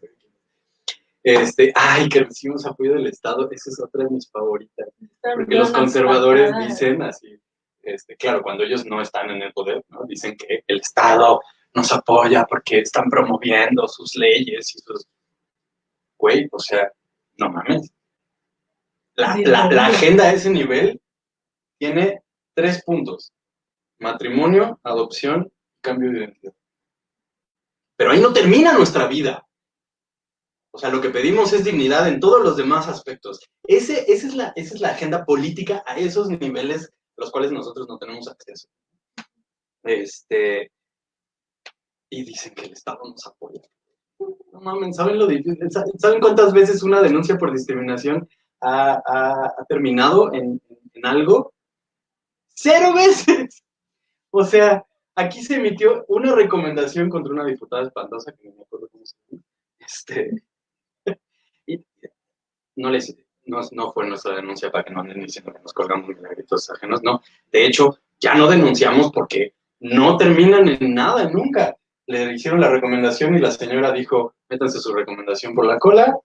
Este, ay, que recibimos apoyo del Estado, esa es otra de mis favoritas. Porque los conservadores dicen así, este, claro, cuando ellos no están en el poder, ¿no? dicen que el Estado nos apoya porque están promoviendo sus leyes y sus... Güey, o sea, no mames. La, agenda a ese nivel tiene tres puntos. Matrimonio, adopción, cambio de identidad. Pero ahí no termina nuestra vida. O sea, lo que pedimos es dignidad en todos los demás aspectos. Ese, esa, es la, esa es la agenda política a esos niveles a los cuales nosotros no tenemos acceso. Este, y dicen que el Estado nos apoya. No mames, ¿saben, lo ¿saben cuántas veces una denuncia por discriminación ha, ha- ha terminado en, en algo? ¡Cero veces! O sea, aquí se emitió una recomendación contra una diputada espantosa, que no me acuerdo cómo se llama. Este, y no, les, no, no fue nuestra denuncia para que no anden diciendo que nos colgamos milagritos ajenos, no. De hecho, ya no denunciamos porque no terminan en nada, nunca. Le hicieron la recomendación y la señora dijo, métanse su recomendación por la cola,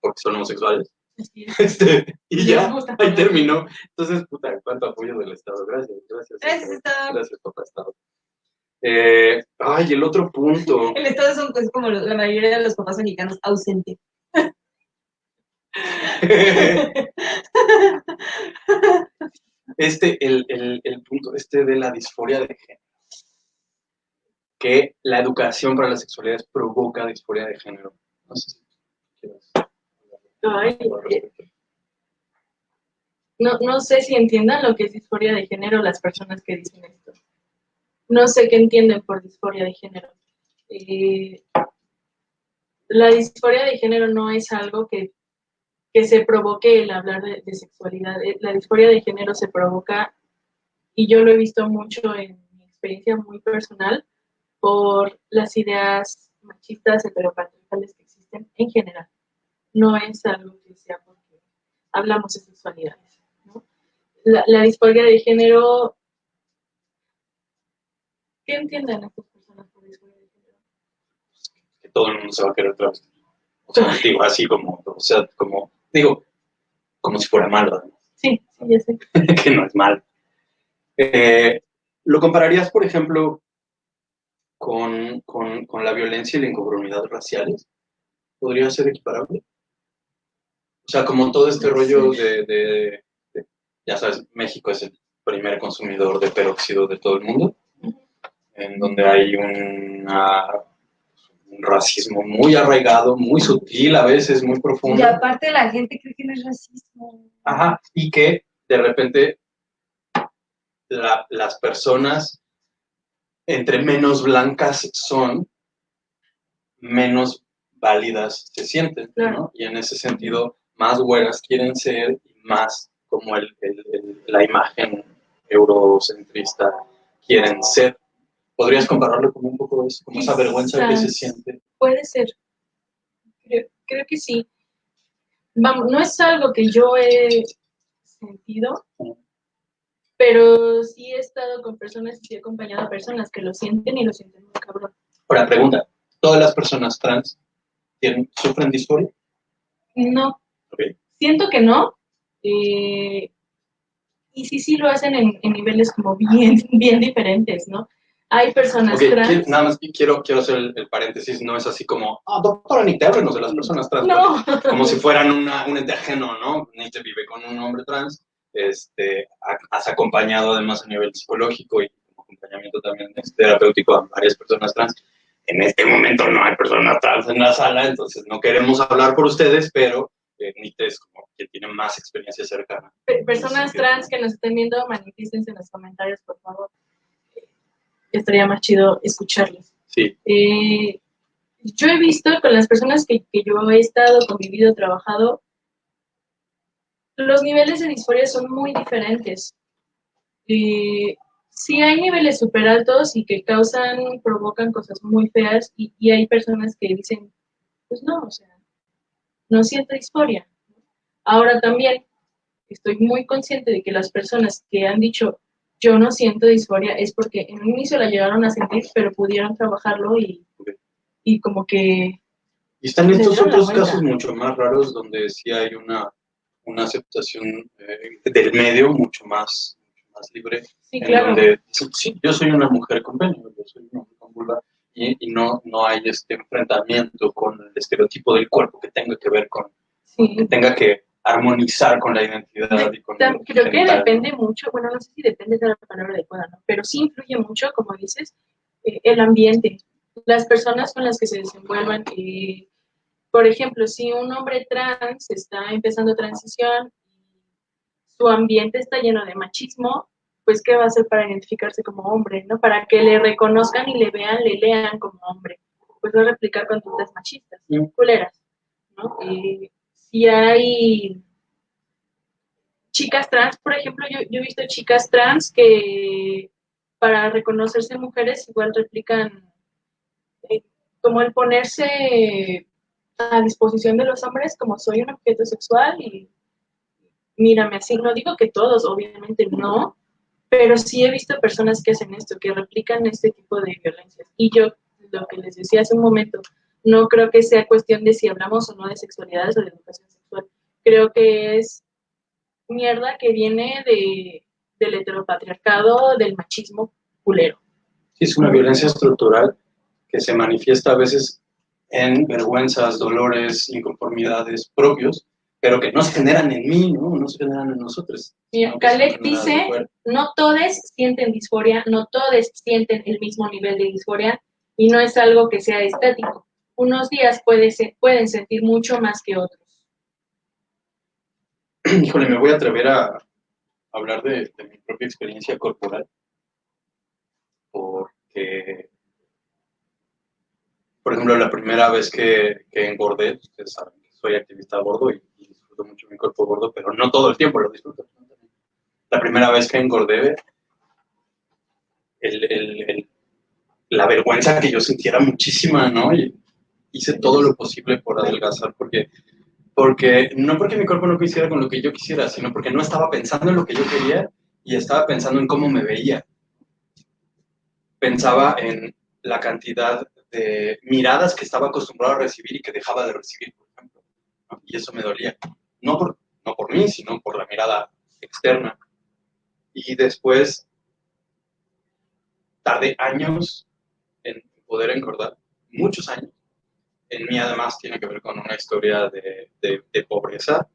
porque son homosexuales. Este, y ya, gusta. ahí terminó. Entonces, puta, cuánto apoyo del Estado. Gracias, gracias. Gracias, Estado. Gracias, papá Estado. Eh, ay, el otro punto. El Estado es, un- es como la mayoría de los papás mexicanos, ausente. este, el, el, el punto este de la disforia de género. Que la educación para las sexualidades provoca disforia de género. No sé si Eh, no, no sé si entiendan lo que es disforia de género las personas que dicen esto. No sé qué entienden por disforia de género. Eh, la disforia de género no es algo que, que se provoque el hablar de, de sexualidad. Eh, La disforia de género se provoca, y yo lo he visto mucho en mi experiencia muy personal, por las ideas machistas heteropatriarcales que existen en general. No es algo que sea porque hablamos de sexualidades. ¿no? La, la disforia de género, ¿qué entienden estas personas por disforia de género? que todo el mundo se va a querer travestir. O sea, digo, así como, o sea, como, digo, como si fuera malo, además, Sí, sí, ya sé. que no es mal. Eh, ¿Lo compararías, por ejemplo, con, con, con la violencia y la inconformidad raciales? ¿Podría ser equiparable? O sea, como todo este rollo de, de- de- ya sabes, México es el primer consumidor de peróxido de todo el mundo, en donde hay una- un racismo muy arraigado, muy sutil a veces, muy profundo. Y aparte la gente cree que no es racismo. Ajá, y que de repente la- las personas entre menos blancas son, menos válidas se sienten, Claro. ¿no? Y en ese sentido, más güeras quieren ser y más como el, el- el- la imagen eurocentrista quieren ser. ¿Podrías compararlo como un poco eso, como esa vergüenza que se siente? Puede ser. Creo, creo que sí. Vamos, no es algo que yo he sentido, pero sí he estado con personas y sí he acompañado a personas que lo sienten y lo sienten muy cabrón. Ahora, pregunta, ¿todas las personas trans tienen, sufren disforia? No, Ok. siento que no. eh, y sí, sí lo hacen en, en niveles como bien, bien diferentes, ¿no? Hay personas Ok, trans. nada más quiero, quiero hacer el, el paréntesis, no es así como, ah, doctora, ni te de las personas trans. No, Como si fueran una, un ente ajeno, ¿no? Nietzsche vive con un hombre trans, este, ha- has acompañado además a nivel psicológico y acompañamiento también terapéutico a varias personas trans. En este momento no hay personas trans en la sala, entonces no queremos hablar por ustedes, pero eh, Nietzsche es como quien tiene más experiencia cercana. Pe- personas trans que nos estén viendo, manifiestense en los comentarios, por favor. Estaría más chido escucharlos. Sí, Eh, yo he visto con las personas que, que yo he estado, convivido, trabajado, los niveles de disforia son muy diferentes. Eh, sí hay niveles súper altos y que causan, provocan cosas muy feas y, y hay personas que dicen, pues no, o sea, no siento disforia. Ahora también estoy muy consciente de que las personas que han dicho yo no siento disforia es porque en un inicio la llegaron a sentir, pero pudieron trabajarlo y, y como que Y están estos otros casos mucho más raros donde sí hay una, una aceptación eh, del medio mucho más, mucho más libre. sí, claro. donde sí, sí, yo soy una mujer con pene, yo soy una mujer con vulva, y, y no, no hay este enfrentamiento con el estereotipo del cuerpo que tenga que ver con, sí. que tenga que armonizar con la identidad y con Creo que depende mucho, bueno, no sé si depende de la palabra adecuada, ¿no? pero sí influye mucho, como dices, eh, el ambiente, las personas con las que se desenvuelvan. eh, por ejemplo, si un hombre trans está empezando transición y su ambiente está lleno de machismo, pues, ¿qué va a hacer para identificarse como hombre, no? Para que le reconozcan y le vean, le lean como hombre. Pues va a replicar conductas machistas, culeras, si hay chicas trans, por ejemplo, yo, yo he visto chicas trans que para reconocerse mujeres igual replican eh, como el ponerse a disposición de los hombres como soy un objeto sexual y mírame así. No digo que todos, obviamente no, pero sí he visto personas que hacen esto, que replican este tipo de violencias. Y yo, lo que les decía hace un momento, no creo que sea cuestión de si hablamos o no de sexualidades o de educación sexual. Creo que es mierda que viene de, del heteropatriarcado, del machismo culero. Es una violencia estructural que se manifiesta a veces en vergüenzas, dolores, inconformidades propios, pero que no se generan en mí, ¿no? No se generan en nosotros. Mira, sino que se Caleb generan dice, no todos sienten disforia, no todos sienten el mismo nivel de disforia y no es algo que sea estático. Unos días puede ser- pueden sentir mucho más que otros. Híjole, me voy a atrever a hablar de, de mi propia experiencia corporal, porque, por ejemplo, la primera vez que, que engordé, ustedes saben que soy activista gordo y, y disfruto mucho mi cuerpo gordo, pero no todo el tiempo lo disfruto. La primera vez que engordé, el- el- el- la vergüenza que yo sintiera muchísima, ¿no? Y hice todo lo posible por adelgazar, porque porque no porque mi cuerpo no quisiera con lo que yo quisiera, sino porque no estaba pensando en lo que yo quería y estaba pensando en cómo me veía. Pensaba en la cantidad de miradas que estaba acostumbrado a recibir y que dejaba de recibir, por ejemplo. ¿no? Y eso me dolía. No por, no por mí, sino por la mirada externa. Y después tardé años en poder engordar, muchos años en mí además tiene que ver con una historia de, de- pobreza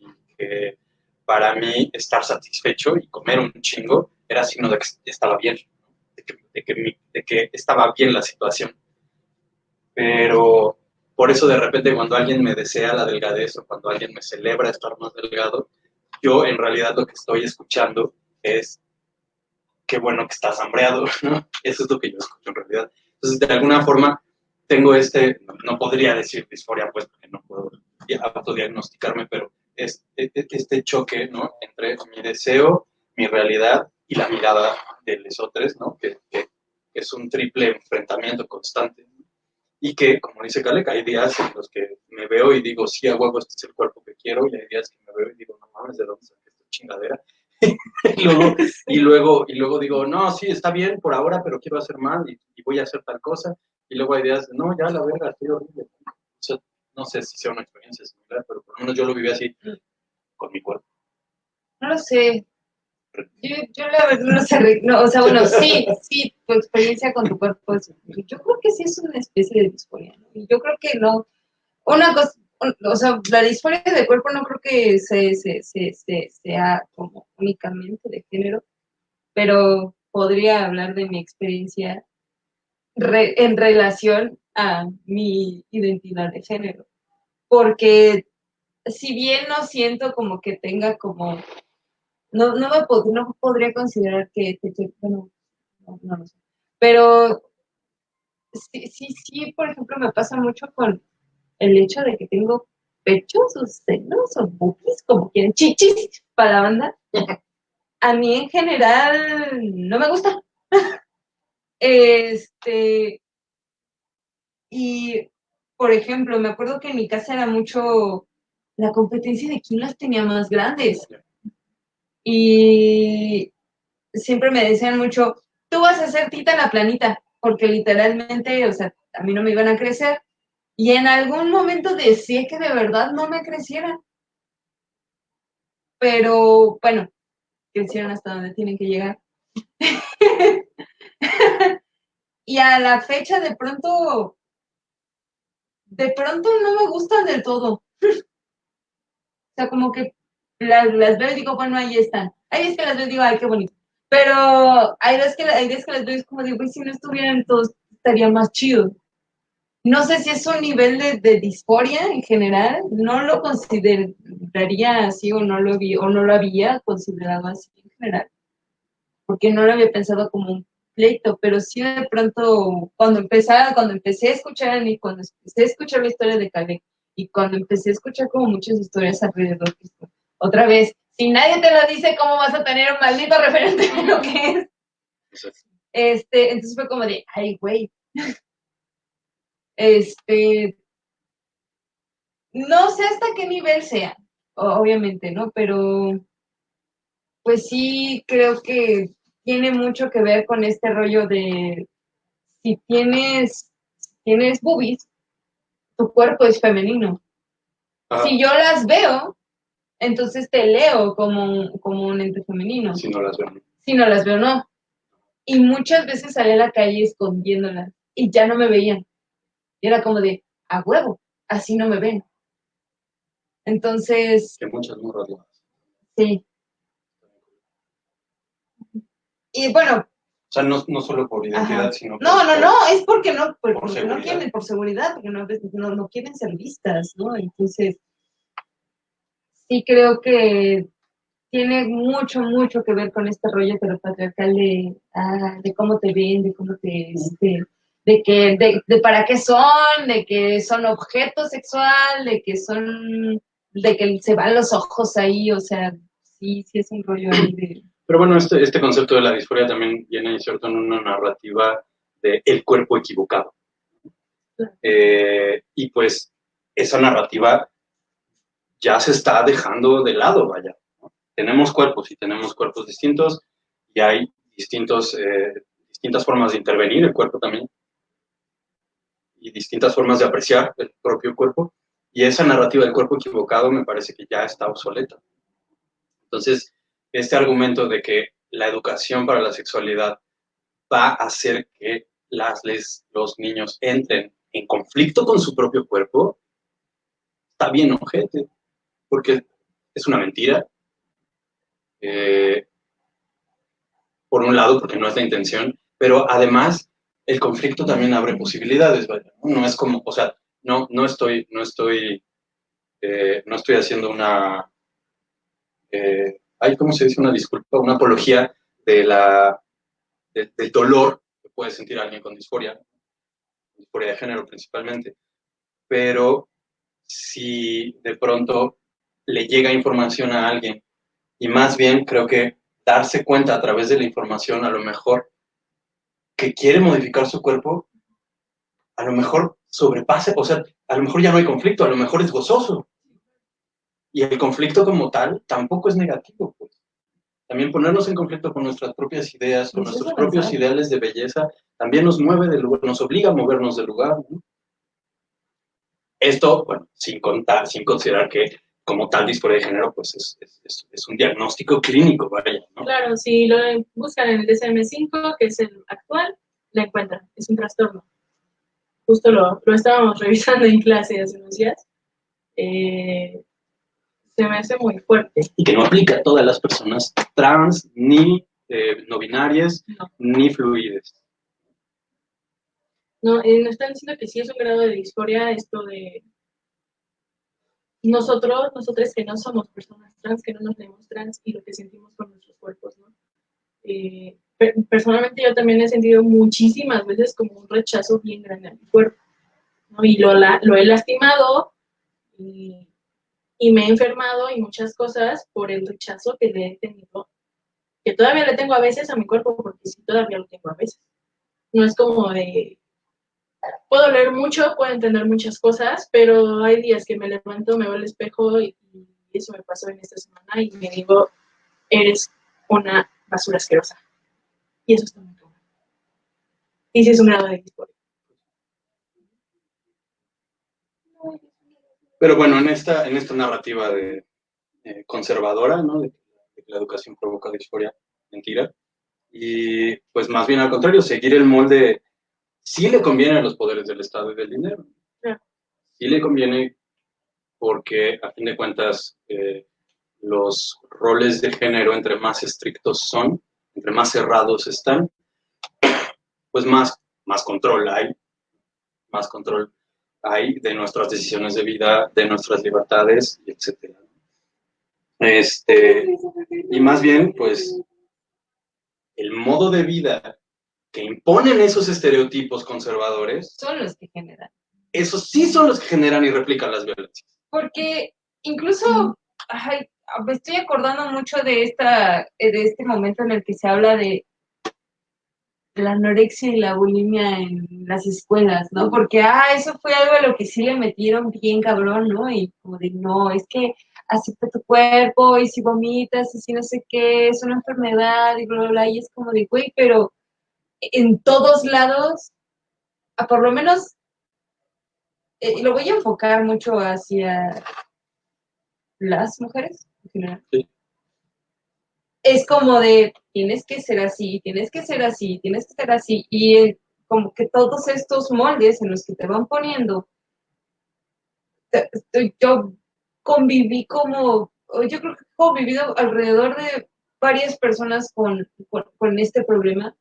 y que para mí estar satisfecho y comer un chingo era signo de que estaba bien, de que, de que estaba bien la situación. Pero por eso de repente cuando alguien me desea la delgadez o cuando alguien me celebra estar más delgado, yo en realidad lo que estoy escuchando es qué bueno que estás hambreado. Eso es lo que yo escucho en realidad. Entonces, de alguna forma, tengo este, no, podría decir disforia, pues, porque no puedo di- autodiagnosticarme, pero es- es este choque. Entre mi deseo, mi realidad y la mirada de los otros, ¿no? Que es un triple enfrentamiento constante. Y que, como dice Kalek, hay días en los que me veo y digo, sí, a huevo, este es el cuerpo que quiero, y hay días que me veo y digo, no mames, ¿de dónde saqué esta chingadera? y, luego, y, luego, y luego digo, no, sí, está bien por ahora, pero quiero hacer más y, voy a hacer tal cosa. Y luego hay días, de, no, ya la verga, estoy horrible. O sea, no sé si sea una experiencia similar, pero por lo menos yo lo viví así con mi cuerpo. No lo sé. Yo, yo la verdad no sé, no, o sea, bueno, sí, sí, tu experiencia con tu cuerpo es, yo creo que sí es una especie de disforia, ¿no? Y yo creo que no, una cosa, o sea, la disforia de cuerpo no creo que se, se, se, se- sea como únicamente de género, pero podría hablar de mi experiencia en relación a mi identidad de género, porque si bien no siento como que tenga como no, no, me no podría considerar que- bueno, no, no lo sé. Pero sí, sí, sí, por ejemplo, me pasa mucho con el hecho de que tengo pechos o senos o boobies, como quieren, chichis para la banda. A mí en general no me gusta. Este, y por ejemplo, me acuerdo que en mi casa era mucho la competencia de quién las tenía más grandes. Y siempre me decían mucho, tú vas a ser tita la planita, porque literalmente, o sea, a mí no me iban a crecer. Y en algún momento deseé que de verdad no me crecieran. Pero bueno, crecieron hasta donde tienen que llegar. y a la fecha de pronto, de pronto no me gustan del todo. o sea, como que las, las veo y digo, bueno, ahí están. Hay veces que las veo y digo, ay, qué bonito. Pero hay veces que, hay veces que las veo y como digo, "Güey, si no estuvieran todos, estaría más chido. No sé si es un nivel de, de disforia en general, no lo consideraría así o no lo vi, o no lo había considerado así en general. porque no lo había pensado como un pleito, pero sí de pronto, cuando empezaba, cuando empecé a escuchar y cuando empecé a escuchar la historia de Caleb, y cuando empecé a escuchar como muchas historias alrededor, otra vez, si nadie te lo dice, ¿cómo vas a tener un maldito referente de lo que es? Este, entonces fue como de, ay, güey. Este, no sé hasta qué nivel sea, obviamente, ¿no? Pero, pues sí, creo que tiene mucho que ver con este rollo de si tienes, tienes boobies, tu cuerpo es femenino. Si yo las veo, entonces te leo como, como un ente femenino. Si no las veo. Si no las veo, no. Y muchas veces salí a la calle escondiéndolas y ya no me veían. Y era como de, a huevo, así no me ven. Entonces... Que muchas morras Sí. Y bueno. O sea, no, no solo por identidad, sino por, No, no, no, es porque no, porque, no quieren, por seguridad, porque no, no, no quieren ser vistas, ¿no? Entonces, sí creo que tiene mucho, mucho que ver con este rollo heteropatriarcal de, ah, de cómo te ven, de cómo te, este, de que, de, de, para qué son, de que son objeto sexual, de que son, de que se van los ojos ahí, o sea, sí, sí es un rollo ahí de pero bueno, este, este concepto de la disforia también viene inserto en una narrativa de el cuerpo equivocado. Eh, y pues esa narrativa ya se está dejando de lado, vaya. Tenemos cuerpos y tenemos cuerpos distintos y hay distintos, eh, distintas formas de intervenir el cuerpo también y distintas formas de apreciar el propio cuerpo. Y esa narrativa del cuerpo equivocado me parece que ya está obsoleta. Entonces, este argumento de que la educación para la sexualidad va a hacer que las, los niños entren en conflicto con su propio cuerpo, está bien ojete, porque es una mentira. Eh, por un lado, porque no es la intención, pero además el conflicto también abre posibilidades, ¿no? es como, o sea, no, no estoy, no estoy, eh, no estoy haciendo una, eh, hay, ¿cómo se dice? Una disculpa, una apología de la, del dolor que puede sentir alguien con disforia, disforia de género principalmente. Pero si de pronto le llega información a alguien, y más bien creo que darse cuenta a través de la información, a lo mejor, que quiere modificar su cuerpo, a lo mejor sobrepase, o sea, a lo mejor ya no hay conflicto, a lo mejor es gozoso. Y el conflicto como tal tampoco es negativo, pues. También ponernos en conflicto con nuestras propias ideas, con nuestros propios ideales de belleza, también nos mueve del lugar, nos obliga a movernos del lugar. Esto, bueno, sin contar, sin considerar que como tal disforia de género, pues es, es, es, un diagnóstico clínico, vaya, ¿no? Claro, si lo buscan en el DSM-5, que es el actual, la encuentran, es un trastorno. Justo lo, lo estábamos revisando en clase hace unos días. Eh, se me hace muy fuerte. Y que no aplica a todas las personas trans, ni eh, no binarias, ni fluides. No, eh, nos están diciendo que sí es un grado de disforia esto de nosotros, nosotros que no somos personas trans, que no nos vemos trans y lo que sentimos con nuestros cuerpos, ¿no? Eh, personalmente yo también he sentido muchísimas veces como un rechazo bien grande a mi cuerpo, ¿no? Y lo, lo he lastimado y y me he enfermado y muchas cosas por el rechazo que le he tenido, que todavía le tengo a veces a mi cuerpo, porque sí, todavía lo tengo a veces. No es como de, puedo leer mucho, puedo entender muchas cosas, pero hay días que me levanto, me veo al espejo y, eso me pasó en esta semana y me digo, eres una basura asquerosa. Y eso está muy claro. Y si es un grado de disforia. Pero bueno, en esta, en esta narrativa de, eh, conservadora, ¿no? De, que la educación provoca disforia, mentira. Y pues más bien al contrario, seguir el molde sí le conviene a los poderes del Estado y del dinero. Sí le conviene porque a fin de cuentas eh, los roles de género entre más estrictos son, entre más cerrados están, pues más, más control hay, más control hay de nuestras decisiones de vida, de nuestras libertades, etc. Este, y más bien, pues, el modo de vida que imponen esos estereotipos conservadores, Son los que generan. esos sí son los que generan y replican las violencias. Porque incluso, ay, me estoy acordando mucho de esta, eh, de este momento en el que se habla de la anorexia y la bulimia en las escuelas, ¿no? Porque, ah, eso fue algo a lo que sí le metieron bien cabrón, ¿no? Y como de, no, es que acepta tu cuerpo y si vomitas y si no sé qué, es una enfermedad y bla, bla, bla, y es como de, güey, pero en todos lados, a por lo menos, eh, lo voy a enfocar mucho hacia las mujeres en general. Sí. Es como de, tienes que ser así, tienes que ser así, tienes que ser así, y eh, como que todos estos moldes en los que te van poniendo, te- te- yo conviví como, yo creo que he convivido alrededor de varias personas con, con, con este problema,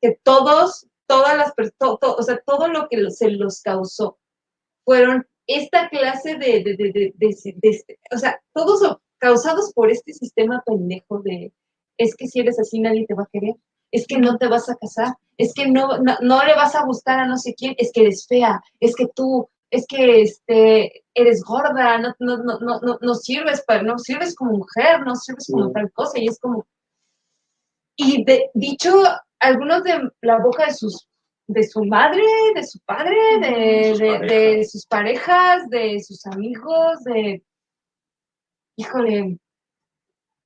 que todos, todas las personas, o sea, todo lo que se los causó fueron esta clase de, de, de, de, de- de- o sea, todos causados por este sistema pendejo de, es que si eres así nadie te va a querer, es que no te vas a casar, es que no, no, no le vas a gustar a no sé quién, es que eres fea, es que tú, es que este, eres gorda, no, no, no, no, no, no sirves para, no sirves como mujer, no sirves como tal cosa, y es como, y de, dicho algunos de la boca de sus de su madre, de su padre, de, Sus de- parejas. de sus parejas, de sus amigos, de híjole,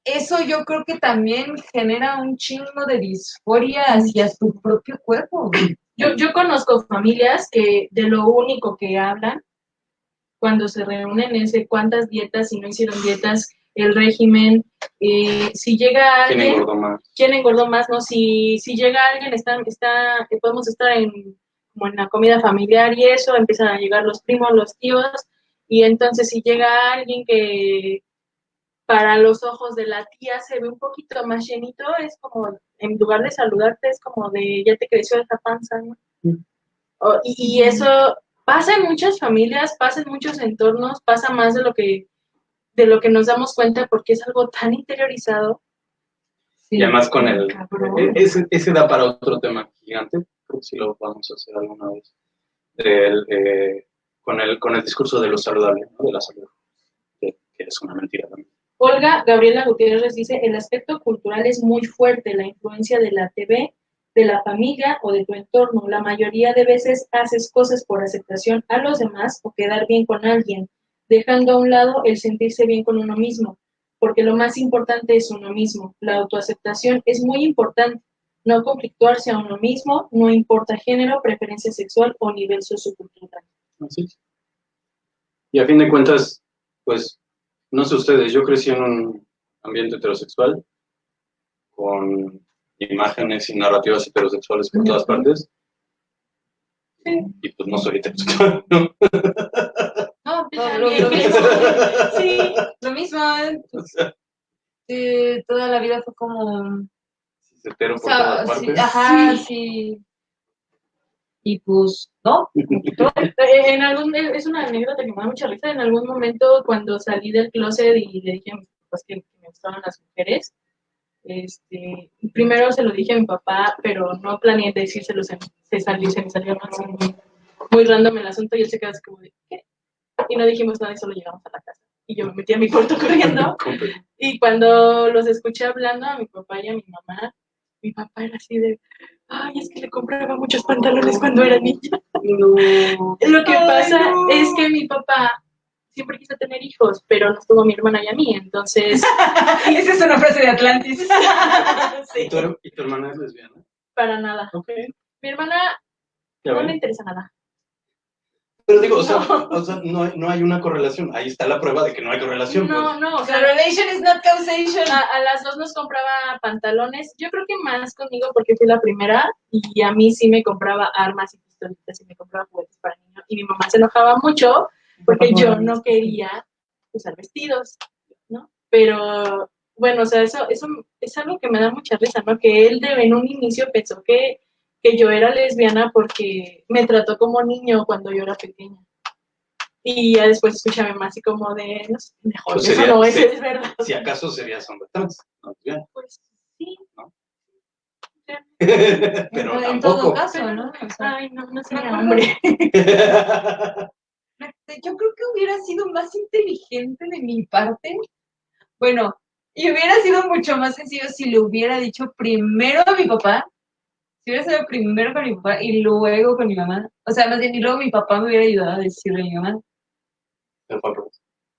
eso yo creo que también genera un chingo de disforia hacia tu propio cuerpo. Yo, yo conozco familias que de lo único que hablan cuando se reúnen es de cuántas dietas, si no hicieron dietas, el régimen, eh, si llega ¿Quién alguien, engordó más? quién engordó más, ¿no? Si, si llega alguien, está, está, podemos estar en, como en la comida familiar y eso, empiezan a llegar los primos, los tíos, y entonces si llega alguien que para los ojos de la tía se ve un poquito más llenito, es como, en lugar de saludarte, es como de, ya te creció esa panza, ¿no? Y eso pasa en muchas familias, pasa en muchos entornos, pasa más de lo que de lo que nos damos cuenta porque es algo tan interiorizado. Y además con el... Cabrón. e- Ese, ese da para otro tema gigante, creo que sí lo vamos a hacer alguna vez, del, eh, con, el, con el discurso de lo saludable, ¿no? de la salud, que, que es una mentira también. Olga Gabriela Gutiérrez dice, el aspecto cultural es muy fuerte, la influencia de la TV, de la familia o de tu entorno. La mayoría de veces haces cosas por aceptación a los demás o quedar bien con alguien, dejando a un lado el sentirse bien con uno mismo, porque lo más importante es uno mismo. La autoaceptación es muy importante. No conflictuarse a uno mismo, no importa género, preferencia sexual o nivel sociocultural. Así es. Y a fin de cuentas, pues, no sé ustedes, yo crecí en un ambiente heterosexual, con imágenes y narrativas heterosexuales por todas partes, y pues no soy heterosexual, ¿no? Todo lo, mismo. Sí, Lo mismo, ¿eh? O Sí, toda la vida fue como... sí, se o por sea, todas sí, partes. ajá, sí. Y pues, ¿no? Eh, En algún, es una anécdota que me da mucha risa. En algún momento, cuando salí del closet y le dije a mis papás que, me gustaban las mujeres, este, primero se lo dije a mi papá, pero no planeé decírselo, se, se salió, se me salió muy, muy random el asunto y él se quedó así como de, ¿qué? Y no dijimos nada y solo llegamos a la casa. Y yo me metí a mi cuarto corriendo y cuando los escuché hablando a mi papá y a mi mamá, mi papá era así de, ay, es que le compraba muchos pantalones cuando era niña. No. Lo que Ay, pasa no. es que mi papá siempre quiso tener hijos, pero nos tuvo a mi hermana y a mí, entonces, Esa es una frase de Atlantis. sí, ¿Y, tu, y tu hermana es lesbiana? para nada. Mi hermana no le interesa nada. Pero digo, o sea, No. o sea, no, hay- no hay una correlación. Ahí está la prueba de que no hay correlación. No, pues. no, o sea, Correlation is not causation. a, a las dos nos compraba pantalones, yo creo que más conmigo porque fui la primera y a mí sí me compraba armas y pistolitas y me compraba juguetes para niños y mi mamá se enojaba mucho porque yo no quería usar vestidos, ¿no? Pero bueno, o sea, eso, eso es algo que me da mucha risa, ¿no? Que él de, en un inicio pensó que, que yo era lesbiana porque me trató como niño cuando yo era pequeña. Y ya después escuché a mi mamá así como de, no sé, mejor, Pues eso sería- no, eso sí. es verdad. Si acaso serías hombre trans. ¿no? Pues sí. ¿No? Pero en todo caso, ¿no? O sea, Ay, no, no sería hombre. yo creo que hubiera sido más inteligente de mi parte. Bueno, y hubiera sido mucho más sencillo si le hubiera dicho primero a mi papá, si hubiera sido primero con mi papá y luego con mi mamá. O sea, más bien, y luego mi papá me hubiera ayudado a decirle a mi mamá.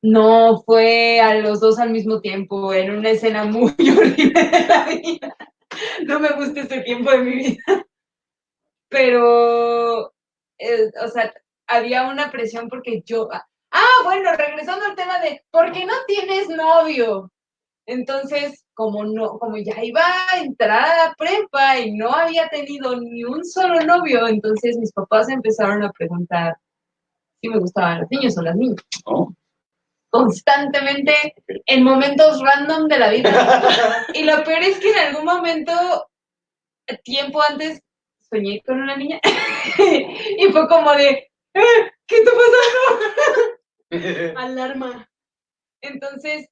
No, fue a los dos al mismo tiempo, en una escena muy horrible de la vida. No me gusta este tiempo de mi vida. Pero, eh, o sea, había una presión porque yo... Ah, bueno, regresando al tema de, ¿por qué no tienes novio? Entonces, como no, como ya iba a entrar a la prepa y no había tenido ni un solo novio, entonces mis papás empezaron a preguntar si me gustaban los niños o las niñas ¿No? constantemente en momentos random de la vida. Y lo peor es que en algún momento, tiempo antes, soñé con una niña y fue como de, "Eh, ¿qué está pasando? Alarma. Entonces,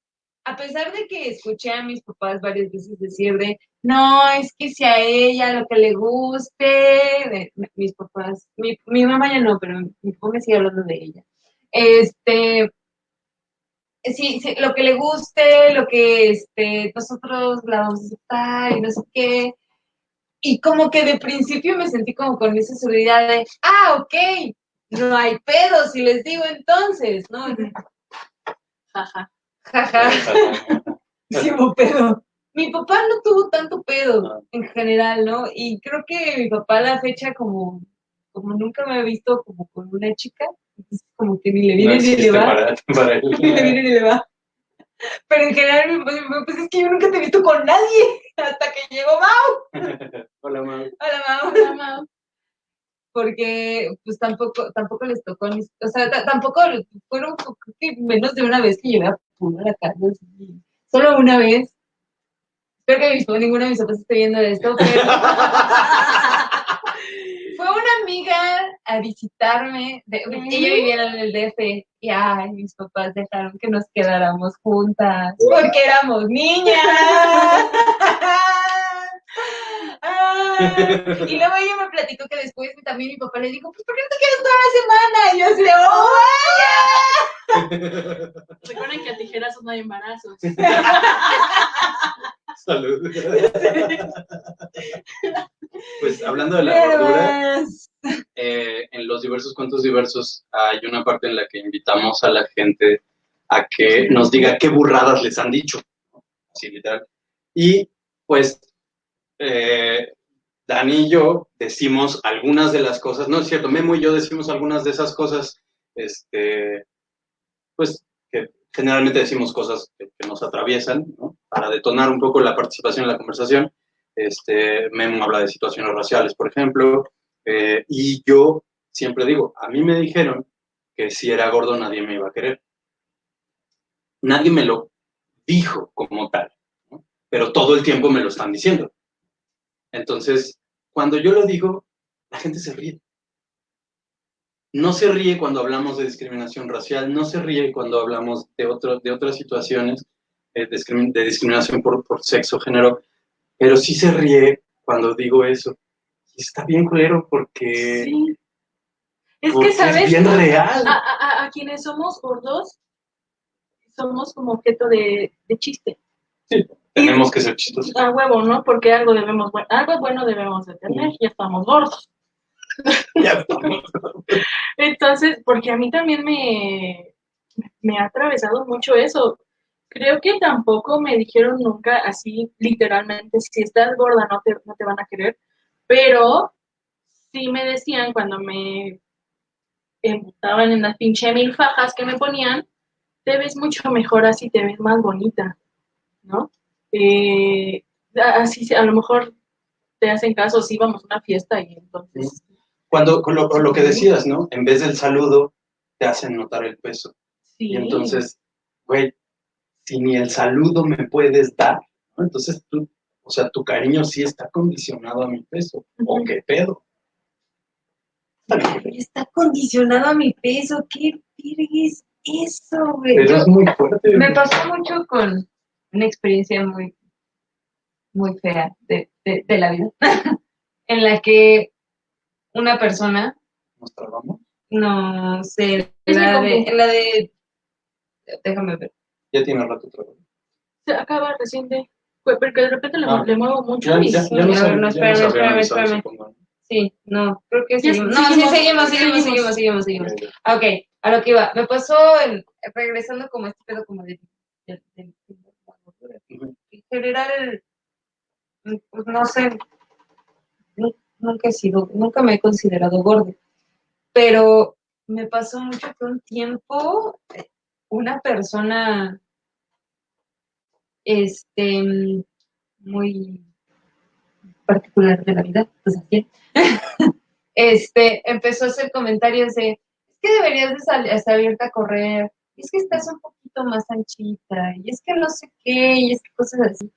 a pesar de que escuché a mis papás varias veces decir de, no, es que si a ella lo que le guste, de- mis papás, mi, mi mamá ya no, pero mi papá me sigue hablando de ella. Este, sí, sí, lo que le guste, lo que este, nosotros la vamos a aceptar y no sé qué. Y como que de principio me sentí como con esa seguridad de, ah, ok, no hay pedo si les digo entonces, ¿no? Jaja. Jaja. Sí pedo. Mi papá no tuvo tanto pedo en general, ¿no? Y creo que mi papá a la fecha como, como nunca me ha visto como con una chica, entonces como que ni le No viene ni le va. para, para él. Ni le viene ni le va. Pero en general mi papá siempre, pues es que yo nunca te he visto con nadie hasta que llegó Mau. Hola, Mau. Hola Mau. Hola, Mau. Porque pues tampoco, tampoco les tocó, mis- o sea, ta- tampoco fueron que menos de una vez que llevé a Puno a la casa. Solo una vez. Espero que mis ninguno de mis papás esté viendo esto, pero fue una amiga a visitarme. De, ella vivía en el DF y ay, mis papás dejaron que nos quedáramos juntas porque éramos niñas. Y luego ella me platicó que después también mi papá le dijo, pues ¿por qué no te quedas toda la semana? Y yo así de, ¡oh, vaya! Recuerden que a tijerazos no hay embarazos. Salud. Pues hablando de la gordura, eh, en los diversos cuentos diversos hay una parte en la que invitamos a la gente a que nos diga qué burradas les han dicho. Así literal. Y pues eh, Dani y yo decimos algunas de las cosas, no es cierto, Memo y yo decimos algunas de esas cosas, este, pues que generalmente decimos cosas que, nos atraviesan, ¿no? Para detonar un poco la participación en la conversación. Este, Memo habla de situaciones raciales, por ejemplo, eh, y yo siempre digo, a mí me dijeron que si era gordo nadie me iba a querer. Nadie me lo dijo como tal, pero todo el tiempo me lo están diciendo. Entonces, cuando yo lo digo, la gente se ríe. No se ríe cuando hablamos de discriminación racial, no se ríe cuando hablamos de, otro, de otras situaciones eh, de, discrimin- de discriminación por, por sexo, género, pero sí se ríe cuando digo eso. Y está bien culero porque, Sí. Es porque que, ¿sabes? es bien real. A, a- a- a quienes somos gordos, somos como objeto de, de chiste. Tenemos que ser chistosos. A huevo, ¿no? Porque algo debemos, algo bueno debemos de tener, ya estamos gordos. Ya estamos. Entonces, porque a mí también me, me ha atravesado mucho eso. Creo que tampoco me dijeron nunca así, literalmente, si estás gorda no te, no te van a querer, pero sí me decían cuando me embutaban en las pinche mil fajas que me ponían, te ves mucho mejor así, te ves más bonita, ¿no? Eh, así, se- a lo mejor te hacen caso si vamos a una fiesta y entonces... Cuando, con lo, con lo que decías, ¿no? En vez del saludo, te hacen notar el peso. Sí. Y entonces, güey, si ni el saludo me puedes dar, ¿no? entonces tú, o sea, tu cariño sí está condicionado a mi peso. ¿O qué pedo? Está condicionado a mi peso. ¿Qué verga es eso, güey? Pero es muy fuerte. me pasó mucho con una experiencia muy, muy fea de, de- de la vida, en la que una persona, ¿Nos trabamos? no sé, la de, la de, déjame ver, Ya tiene rato trabajando. Se acaba reciente. Fue porque de repente le, Ah. le muevo mucho Ya, y ya, sí, ya a nos ver, no, espérame, espérame, espérame. sí, no, creo que seguimos, no, sí, seguimos, seguimos, seguimos, seguimos. seguimos. Ok. A lo que iba, me pasó, en- regresando como este pedo como de, de- de- Ujú. En general, pues no sé, nu- nunca he sido, nunca me he considerado gordo, pero me pasó mucho que un tiempo eh, una persona, este, muy particular de la vida, pues este, empezó a hacer comentarios de, es que deberías de sal- salirte a correr, es que estás un más anchita, y es que no sé qué, y es que cosas así.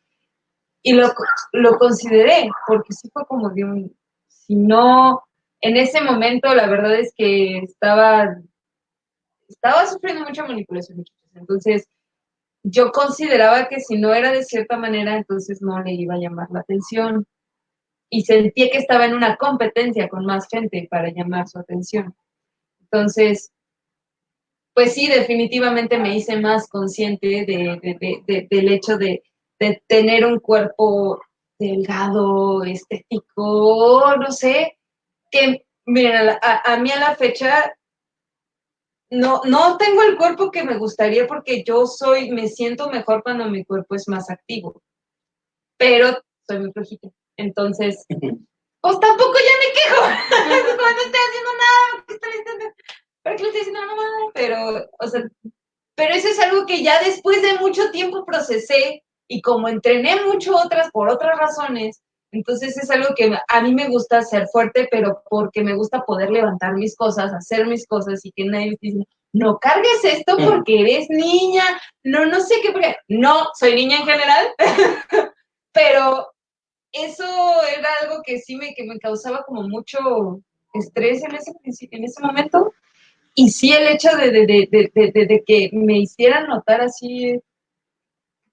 Y lo, lo consideré, porque sí fue como de un, si no, en ese momento la verdad es que estaba, estaba sufriendo mucha manipulación, entonces yo consideraba que si no era de cierta manera, entonces no le iba a llamar la atención. Y sentía que estaba en una competencia con más gente para llamar su atención. Entonces, pues sí, definitivamente me hice más consciente de, de- de- de- del hecho de, tener un cuerpo delgado, estético, no sé, que, miren, a, a- mí a la fecha no, no tengo el cuerpo que me gustaría porque yo soy, me siento mejor cuando mi cuerpo es más activo, pero soy muy flojita. Entonces, pues tampoco ya me quejo cuando estoy haciendo nada, ¿para qué le estoy diciendo a la mamá? Pero, o sea, pero eso es algo que ya después de mucho tiempo procesé y como entrené mucho otras por otras razones, entonces es algo que a mí me gusta ser fuerte, pero porque me gusta poder levantar mis cosas, hacer mis cosas y que nadie me esté diciendo, no cargues esto Mm. porque eres niña, no, no sé qué, porque no, soy niña en general, pero eso era algo que sí me, que me causaba como mucho estrés en ese, en ese momento. Y sí el hecho de, de, de, de, de- de- de que me hicieran notar así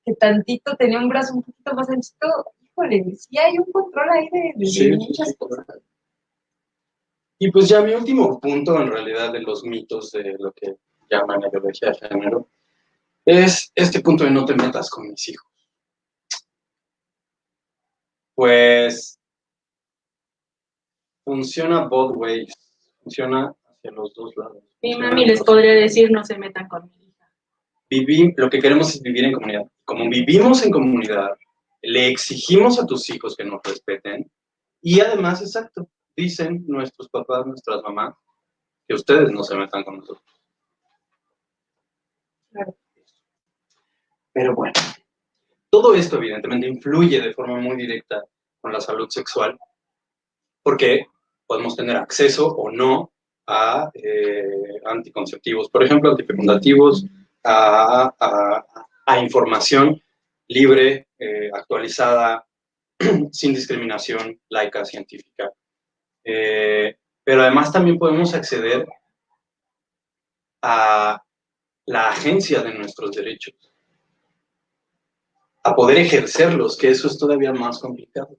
que tantito tenía un brazo un poquito más anchito, híjole, sí hay un control ahí de, Sí, muchas sí, cosas. Y pues ya mi último punto en realidad de los mitos de lo que llaman ideología de género es este punto de no te metas con mis hijos. Pues funciona both ways, funciona hacia los dos lados. Mi mami les podría decir no se metan con mi hija. Vivi- lo que queremos es vivir en comunidad. Como vivimos en comunidad, le exigimos a tus hijos que nos respeten y además, exacto, dicen nuestros papás, nuestras mamás, que ustedes no se metan con nosotros. Claro. Pero bueno, todo esto evidentemente influye de forma muy directa con la salud sexual, porque podemos tener acceso o no a eh, anticonceptivos, por ejemplo, antifecundativos, a, información libre, eh, actualizada, sin discriminación, laica, científica. Eh, pero además también podemos acceder a la agencia de nuestros derechos, a poder ejercerlos, que eso es todavía más complicado,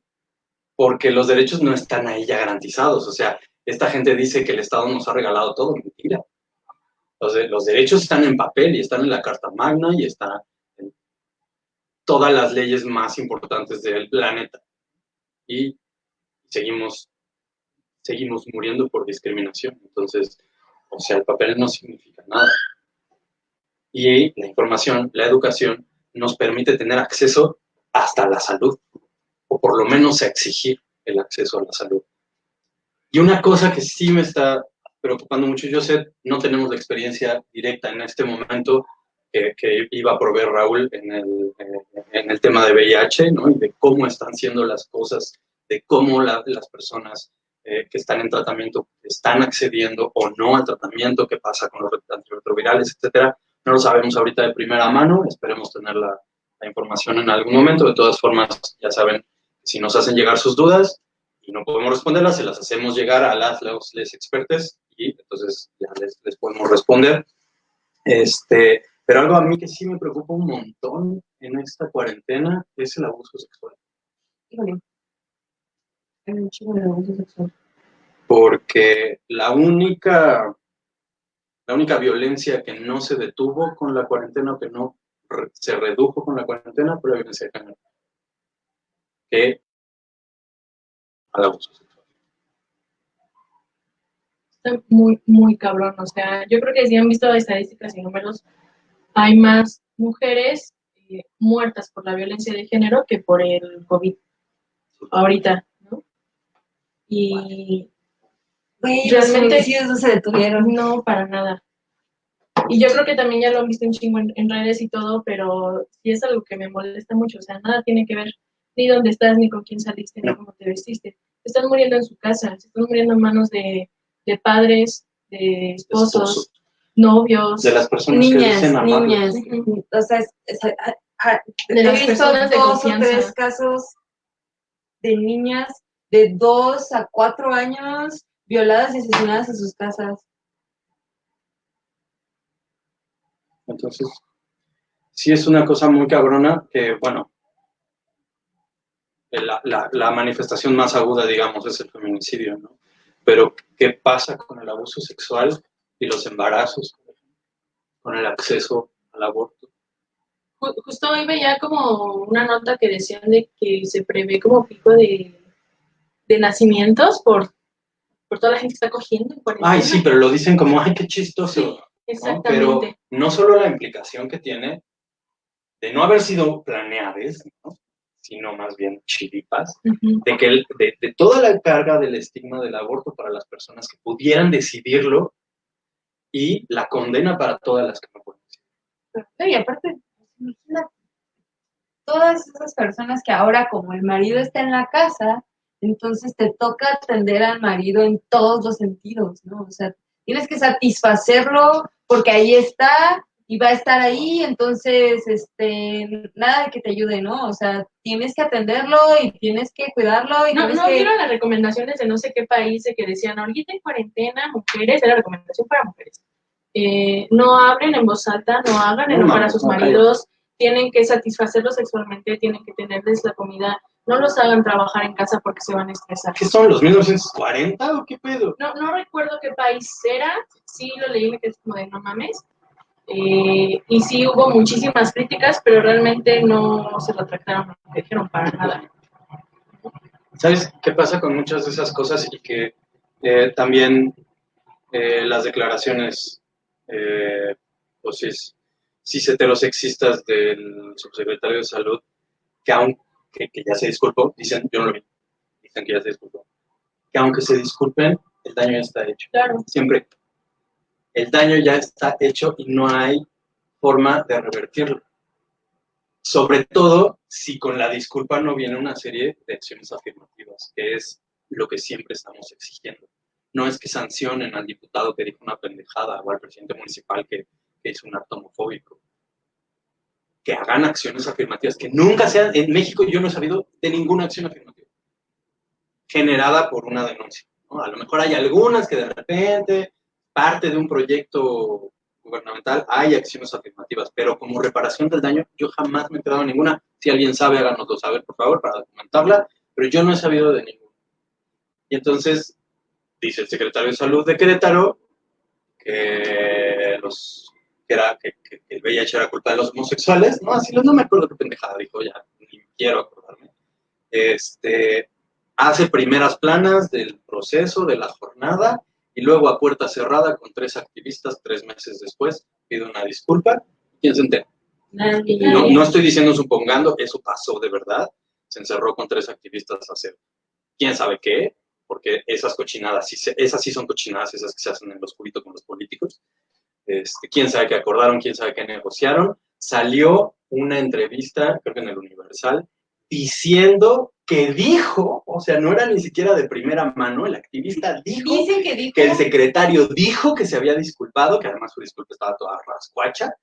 porque los derechos no están ahí ya garantizados. O sea, esta gente dice que el Estado nos ha regalado todo, mentira. Los, los derechos están en papel y están en la Carta Magna y están en todas las leyes más importantes del planeta. Y seguimos, seguimos muriendo por discriminación. Entonces, o sea, el papel no significa nada. Y la información, la educación, nos permite tener acceso hasta la salud, o por lo menos exigir el acceso a la salud. Y una cosa que sí me está preocupando mucho, yo sé, no tenemos la experiencia directa en este momento que, que iba a proveer Raúl en el, eh, en el tema de VIH, ¿no? Y de cómo están siendo las cosas, de cómo la- las personas eh, que están en tratamiento están accediendo o no al tratamiento, qué pasa con los antirretrovirales, etcétera. No lo sabemos ahorita de primera mano, esperemos tener la, la información en algún momento. De todas formas, ya saben, si nos hacen llegar sus dudas y no podemos responderlas, se las hacemos llegar a las los, les expertes y entonces ya les, les podemos responder. Este, pero algo a mí que sí me preocupa un montón en esta cuarentena es el abuso sexual. híjole, hay un chingo de abuso sexual. porque la única, la única violencia que no se detuvo con la cuarentena, que no se redujo con la cuarentena, fue la violencia de género. Que al abuso sexual. Está muy, muy cabrón. O sea, yo creo que si han visto estadísticas y números, hay más mujeres eh, muertas por la violencia de género que por el COVID ahorita, ¿no? Y los Realmente- feminicidios no se detuvieron. no, para nada. Y yo creo que también ya lo han visto un chingo en, en redes y todo, pero sí es algo que me molesta mucho. O sea, nada tiene que ver ni dónde estás, ni con quién saliste, ni cómo te vestiste. Están muriendo en su casa, se están muriendo en manos de, de padres, de esposos, Esposos, novios. de las personas que Niñas, dicen amarlos. niñas. O sea, es- es- a- a- De he las visto personas de dos o tres casos de niñas de dos a cuatro años violadas y asesinadas en sus casas. Entonces, sí es una cosa muy cabrona que, bueno, la, la- la manifestación más aguda, digamos, es el feminicidio, ¿no? Pero, ¿qué pasa con el abuso sexual y los embarazos? Con el acceso al aborto. Ju- Justo hoy veía como una nota que decían de que se prevé como pico de, de nacimientos por, por toda la gente que está cogiendo en cuarentena. Ay, sí, pero lo dicen como, ay, qué chistoso. Sí, ¿no? exactamente. Pero no solo la implicación que tiene de no haber sido planeadas, ¿no? Sino más bien chiripas, Ujú. de que el- de, de toda la carga del estigma del aborto para las personas que pudieran decidirlo y la condena para todas las que no pueden decidirlo. No, Y aparte, imagina todas esas personas que ahora, como el marido está en la casa, entonces te toca atender al marido en todos los sentidos, ¿no? O sea, tienes que satisfacerlo porque ahí está y va a estar ahí, entonces, este, nada de que te ayude, ¿no? O sea, tienes que atenderlo y tienes que cuidarlo y No, no que... vieron las recomendaciones de no sé qué país de que decían ahorita en cuarentena, mujeres, era recomendación para mujeres. Eh, no hablen en voz alta, no hagan No, enojar a sus no, maridos, tienen que satisfacerlos sexualmente, tienen que tenerles la comida, no los hagan trabajar en casa porque se van a estresar. ¿Qué son los 1940 o qué pedo? No, no recuerdo qué país era, sí lo leí, me quedé como de no mames. Eh, y sí hubo muchísimas críticas, pero realmente no se retractaron, no dijeron para nada. ¿Sabes qué pasa con muchas de esas cosas y que eh, también eh, las declaraciones, eh, pues cis, cis heterosexistas del subsecretario de Salud, que aunque que ya se disculpó, dicen, yo no lo vi, dicen que ya se disculpó, que aunque se disculpen, el daño ya está hecho. Claro. Siempre. El daño ya está hecho y no hay forma de revertirlo. Sobre todo si con la disculpa no viene una serie de acciones afirmativas, que es lo que siempre estamos exigiendo. No es que sancionen al diputado que dijo una pendejada o al presidente municipal que, que hizo un acto homofóbico. Que hagan acciones afirmativas, que nunca sean, en México yo no he sabido de ninguna acción afirmativa generada por una denuncia. A lo mejor hay algunas que de repente, parte de un proyecto gubernamental, hay acciones afirmativas, pero como reparación del daño, yo jamás me he quedado ninguna. Si alguien sabe, háganoslo saber, por favor, para documentarla, pero yo no he sabido de ninguna. Y entonces, dice el secretario de Salud de Querétaro que los que era que- que el VIH era culpa de los homosexuales, no, así no me acuerdo qué pendejada dijo, ya ni quiero acordarme. Este, hace primeras planas del proceso, de la jornada, y luego a puerta cerrada con tres activistas tres meses después pide una disculpa. ¿Quién se entera? Nadie. No, no estoy diciendo supongando, eso pasó de verdad. Se encerró con tres activistas a hacer quién sabe qué, porque esas cochinadas, sí se- esas sí son cochinadas, esas que se hacen en los cubitos con los políticos. Este, quién sabe qué acordaron, quién sabe qué negociaron. Salió una entrevista, creo que en el Universal, diciendo que dijo, o sea, no era ni siquiera de primera mano, el activista dijo Dicen que dijo... que el secretario dijo que se había disculpado, que además su disculpa estaba toda rascuacha,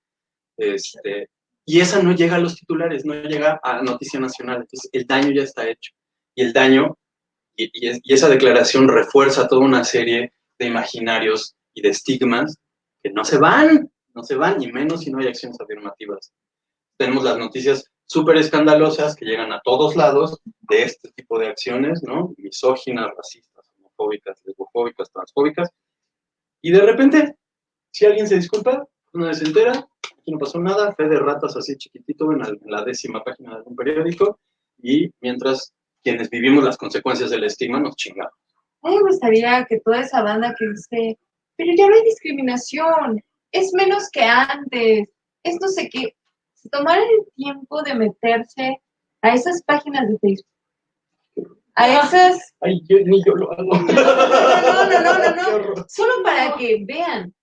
este, y esa no llega a los titulares, no llega a Noticia Nacional, entonces el daño ya está hecho. Y el daño, y, y es- y esa declaración refuerza toda una serie de imaginarios y de estigmas que no se van, no se van, y menos si no hay acciones afirmativas. Tenemos las noticias súper escandalosas que llegan a todos lados de este tipo de acciones, ¿no? Misóginas, racistas, homofóbicas, lesbofóbicas, transfóbicas. Y de repente, si alguien se disculpa, una vez se entera, aquí no pasó nada, fe de ratas así chiquitito en, la décima página de algún periódico, y mientras quienes vivimos las consecuencias del estigma nos chingamos. A mí me gustaría que toda esa banda que dice, pero ya no hay discriminación, es menos que antes, es no sé qué, se tomaran el tiempo de meterse a esas páginas de Facebook, a Ah. esas, Ay, yo, ni yo lo hago. no, no, no, no, no, solo para que vean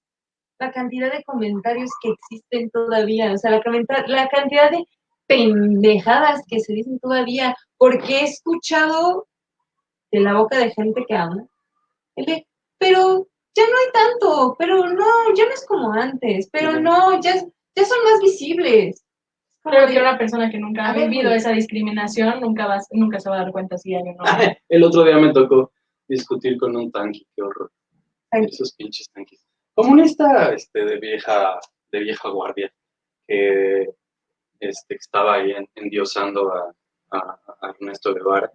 la cantidad de comentarios que existen todavía, o sea, la, la cantidad de pendejadas que se dicen todavía, porque he escuchado de la boca de gente que habla, el de, pero ya no hay tanto, pero no, ya no es como antes, pero no, ya, ya son más visibles. Creo que una persona que nunca A ha ver, vivido güey. esa discriminación nunca, va, nunca se va a dar cuenta si hay o no. El otro día me tocó discutir con un tanque, qué horror. Ay. Esos pinches tanques. Comunista este, de vieja, de vieja guardia, que este, estaba ahí en- endiosando a, a- a Ernesto Guevara,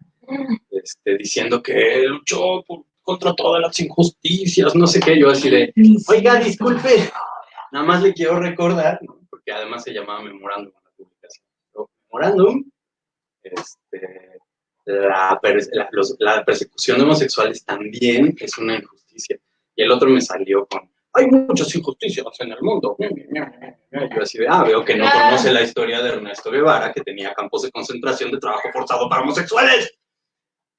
este, diciendo que luchó por- contra todas las injusticias, no sé qué, yo así de, oiga, disculpe, nada más le quiero recordar, ¿no? porque además se llamaba memorándum a la publicación. ¿no? Memorándum, este, la, pers- la- los- la persecución de homosexuales también es una injusticia. Y el otro me salió con, hay muchas injusticias en el mundo. Y yo así de, ah, veo que no Ah. conoce la historia de Ernesto Guevara, que tenía campos de concentración de trabajo forzado para homosexuales.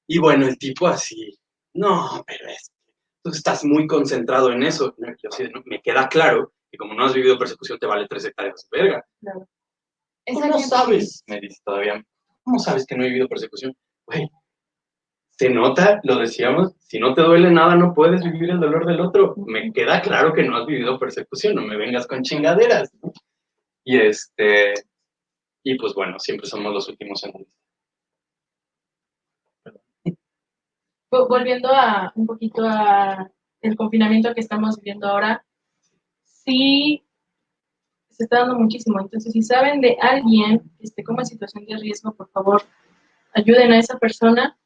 Y bueno, el tipo así, no, pero es que tú estás muy concentrado en eso. Yo así de, "No, me queda claro que como no has vivido persecución te vale tres hectáreas de verga. ¿Cómo gente- sabes? Me dice todavía. ¿Cómo sabes que no he vivido persecución? Güey, se nota, lo decíamos, si no te duele nada no puedes vivir el dolor del otro. Me queda claro que no has vivido persecución, no me vengas con chingaderas. ¿no? Y este, y pues bueno, siempre somos los últimos en Volviendo a un poquito a el confinamiento que estamos viviendo ahora, sí se está dando muchísimo. Entonces, si saben de alguien que esté como en situación de riesgo, por favor, ayuden a esa persona,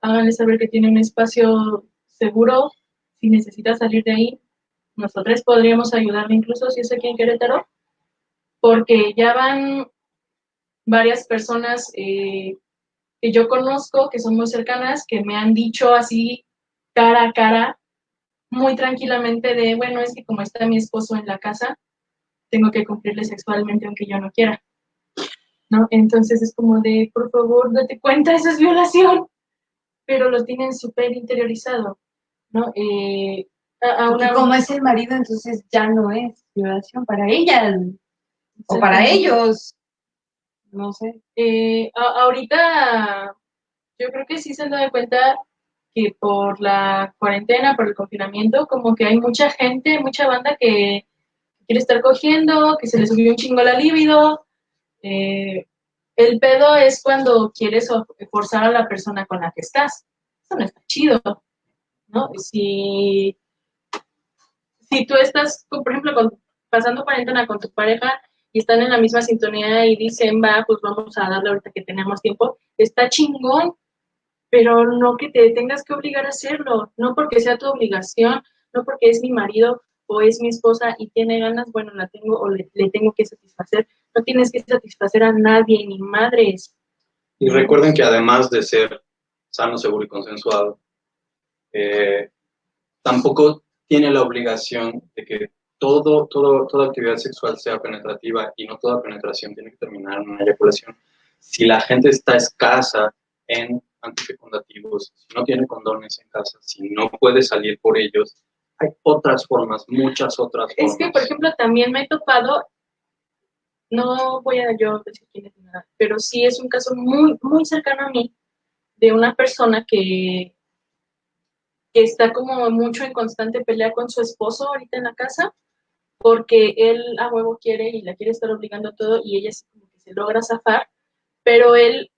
háganle saber que tiene un espacio seguro, si necesita salir de ahí, nosotros podríamos ayudarle incluso si es aquí en Querétaro, porque ya van varias personas eh, que yo conozco, que son muy cercanas, que me han dicho así cara a cara, muy tranquilamente de, bueno, es que como está mi esposo en la casa, tengo que cumplirle sexualmente aunque yo no quiera. ¿No? Entonces es como de, por favor, date cuenta, eso es violación. Pero lo tienen súper interiorizado, ¿no? Eh, a, a Porque una, como es el marido, entonces ya no es violación para ella o para ellos. No sé. Eh, a- ahorita yo creo que sí se han dado cuenta que por la cuarentena, por el confinamiento, como que hay mucha gente, mucha banda que quiere estar cogiendo, que se le subió un chingo la libido. Eh, el pedo es cuando quieres o- forzar a la persona con la que estás. Eso no está chido, ¿no? Si, si tú estás, por ejemplo, pasando cuarentena con tu pareja y están en la misma sintonía y dicen, va, pues vamos a darle ahorita que tenemos tiempo, está chingón, pero no que te tengas que obligar a hacerlo, no porque sea tu obligación, no porque es mi marido o es mi esposa y tiene ganas, bueno, la tengo o le, le tengo que satisfacer. No tienes que satisfacer a nadie, ni madres. Y recuerden que además de ser sano, seguro y consensuado, eh, tampoco tiene la obligación de que todo, todo, toda actividad sexual sea penetrativa y no toda penetración tiene que terminar en una eyaculación. Si la gente está escasa en antifecundativos, si no tiene condones en casa, si no puede salir por ellos, hay otras formas, muchas otras formas. Es que, por ejemplo, también me he topado, no voy a yo decir quién es nada, pero sí es un caso muy, muy cercano a mí de una persona que, que está como mucho en constante pelea con su esposo ahorita en la casa, porque él a huevo quiere y la quiere estar obligando a todo y ella como que se logra zafar, pero él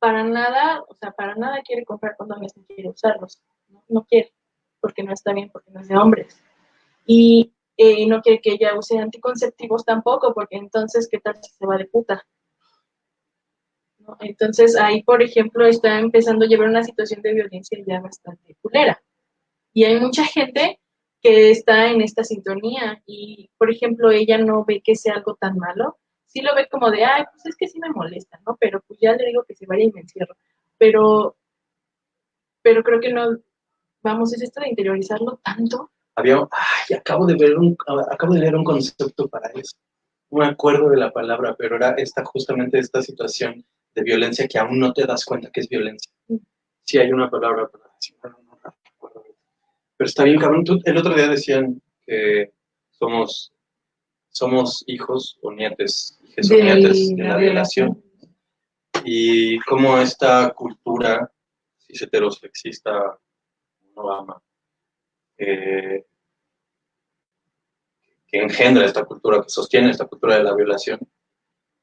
para nada, o sea, para nada quiere comprar condones ni quiere usarlos, no, no quiere, porque no está bien, porque no es de hombres. Y eh, no quiere que ella use anticonceptivos tampoco, porque entonces, ¿qué tal si se va de puta? ¿no? Entonces ahí, por ejemplo, está empezando a llevar una situación de violencia ya bastante culera. Y hay mucha gente que está en esta sintonía y, por ejemplo, ella no ve que sea algo tan malo, sí lo ve como de, ay, pues es que sí me molesta, ¿no? Pero pues ya le digo que se vaya y me encierro. Pero, pero creo que no, vamos, es esto de interiorizarlo tanto. Había, ay, acabo de ver un, acabo de leer un concepto para eso. No me acuerdo de la palabra, pero era esta, justamente esta situación de violencia que aún no te das cuenta que es violencia. Mm. Sí hay una palabra para decirlo, no, no recuerdo. Pero está bien, cabrón. Tú- el otro día decían que somos, somos hijos o nietes, hijas o nietes de la la violación. Y cómo esta cultura cis heterosexista no ama, eh, que engendra esta cultura, que sostiene esta cultura de la violación,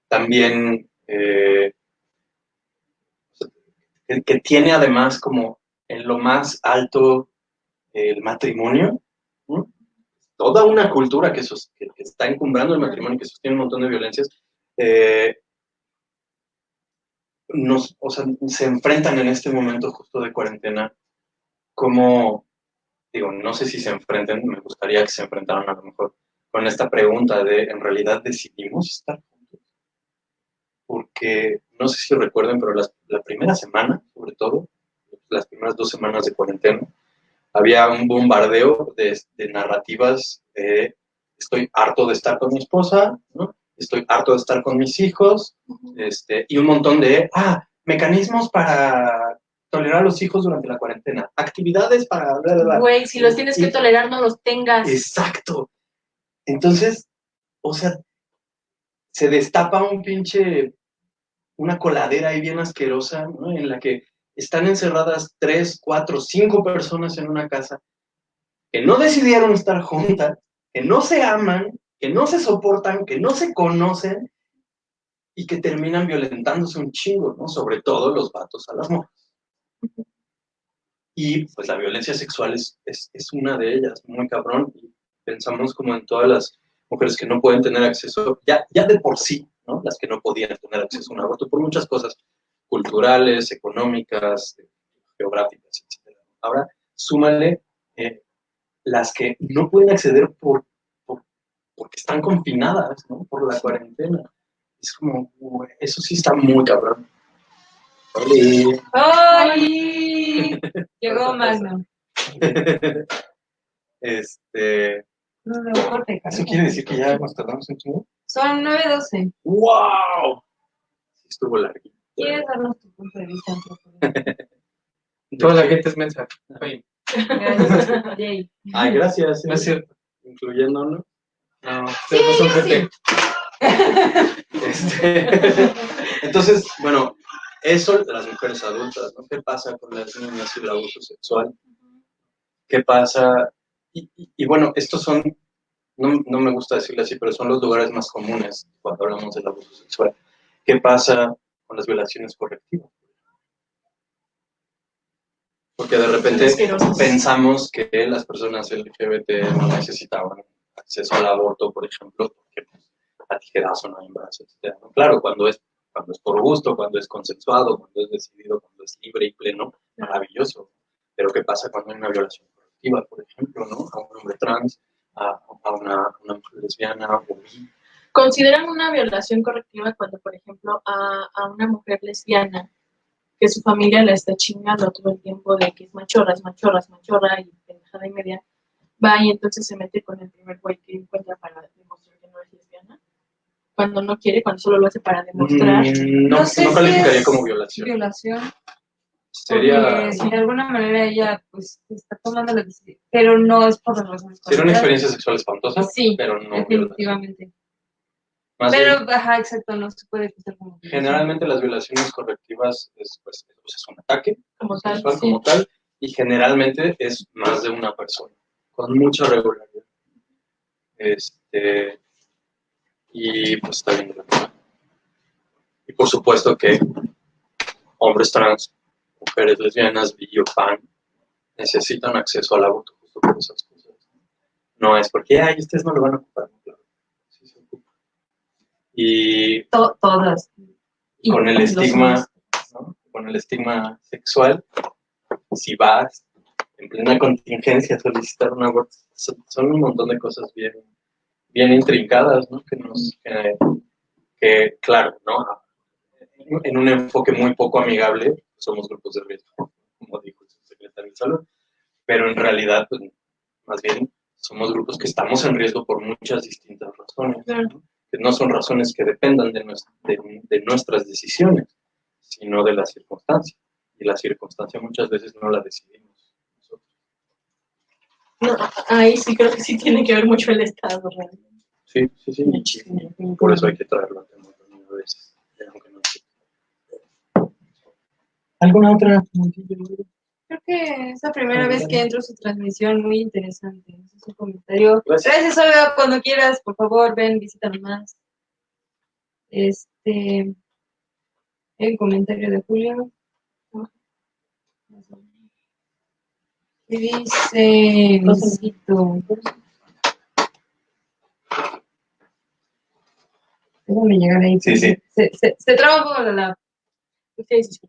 también eh, que, tiene además como en lo más alto el matrimonio, toda una cultura que está encumbrando el matrimonio, que sostiene un montón de violencias, eh, nos, o sea, se enfrentan en este momento justo de cuarentena, como, digo, no sé si se enfrenten, me gustaría que se enfrentaran a lo mejor con esta pregunta de, ¿en realidad decidimos estar juntos? Porque, no sé si recuerden, pero las- la primera semana, sobre todo, las primeras dos semanas de cuarentena, había un bombardeo de, de narrativas de estoy harto de estar con mi esposa, ¿no? estoy harto de estar con mis hijos, este, y un montón de, ah, mecanismos para tolerar a los hijos durante la cuarentena, actividades para... bla, bla, bla. Güey, si los tienes que Y- tolerar, no los tengas. Exacto. Entonces, o sea, se destapa un pinche, una coladera ahí bien asquerosa, ¿no? En la que están encerradas tres, cuatro, cinco personas en una casa que no decidieron estar juntas, que no se aman, que no se soportan, que no se conocen y que terminan violentándose un chingo, ¿no? Sobre todo los vatos a las morras. Y pues la violencia sexual es, es, una de ellas, muy cabrón. Y pensamos como en todas las mujeres que no pueden tener acceso, ya, ya de por sí, ¿no? Las que no podían tener acceso a un aborto por muchas cosas culturales, económicas, geográficas, etc. Ahora, súmale eh, las que no pueden acceder por, por- porque están confinadas, ¿no? Por la cuarentena. Es como, eso sí está muy cabrón. Oli. ¡Ay! Llegó Magno. este, No, no, corte, ¿Eso quiere decir que ya nos tardamos un chingo? Son 9.12. ¡Wow! Estuvo larguito. ¿Quieres darnos tu punto de vista? Toda la gente es mensa. Oye, Gracias. Ay, gracias. no es cierto. Incluyéndonos. No, ustedes no son gente. Este, Entonces, bueno, eso de las mujeres adultas, ¿no? ¿Qué pasa con las niñas y el abuso sexual? ¿Qué pasa? Y, y- y bueno, estos son, no, no me gusta decirlo así, pero son los lugares más comunes cuando hablamos del abuso sexual. ¿Qué pasa con las violaciones correctivas? Porque de repente pensamos que las personas LGBT no necesitaban acceso al aborto, por ejemplo, porque pues, a tijeras o no hay embarazo, etc. Claro, cuando es, cuando es por gusto, cuando es consensuado, cuando es decidido, cuando es libre y pleno, maravilloso. Pero ¿qué pasa cuando hay una violación correctiva, por ejemplo, ¿no? a un hombre trans, a, una, mujer lesbiana o? ¿Consideran una violación correctiva cuando, por ejemplo, a, una mujer lesbiana que su familia la está chingando todo el tiempo de que es machorra, es machorra, machorra y pendejada y media, va y entonces se mete con el primer güey que encuentra para demostrar que no es lesbiana? Cuando no quiere, cuando solo lo hace para demostrar. Mm, no, No sé no si calificaría como violación. Violación. Sería, de alguna manera ella pues está tomando la decisión, pero no es por las razones sería una experiencia sexual espantosa, Sí, pero no definitivamente. Más Pero, bien, ajá, exacto, no se puede quitar como generalmente las violaciones correctivas es, pues, es un ataque Como tal, sexual sí. como tal y generalmente es más de una persona con mucha regularidad este y pues está bien. Y por supuesto que hombres trans mujeres lesbianas bi o pan necesitan acceso al aborto justo por esas cosas. No es porque ay ustedes no lo van a ocupar no, claro, sí se ocupa. Y To- todas. Y con el estigma, con el estigma sexual, si vas en plena contingencia a solicitar un aborto, son un montón de cosas bien, bien intrincadas, ¿no? Que nos, que, que, claro, ¿no? En un enfoque muy poco amigable, somos grupos de riesgo, como dijo el secretario de Salud, pero en realidad, pues, más bien, somos grupos que estamos en riesgo por muchas distintas razones. ¿no? que no son razones que dependan de, nues- de- de nuestras decisiones, sino de la circunstancia. Y la circunstancia muchas veces no la decidimos. No, ahí sí creo que sí tiene que ver mucho el Estado, realmente. Sí, sí, sí. Muchísimo. Por eso hay que traerlo a tema también a veces. aunque no sé. ¿Alguna otra? Creo que es la primera vez que entro a su transmisión, muy interesante. Ese es un comentario. Gracias. Gracias, Olga. Cuando quieras, por favor, ven, visítanos más. Este. El comentario de Julio. Y dice. Visito. Déjame llegar ahí. Sí, sí. Se, se, se traba un poco la. Sí, sí, sí.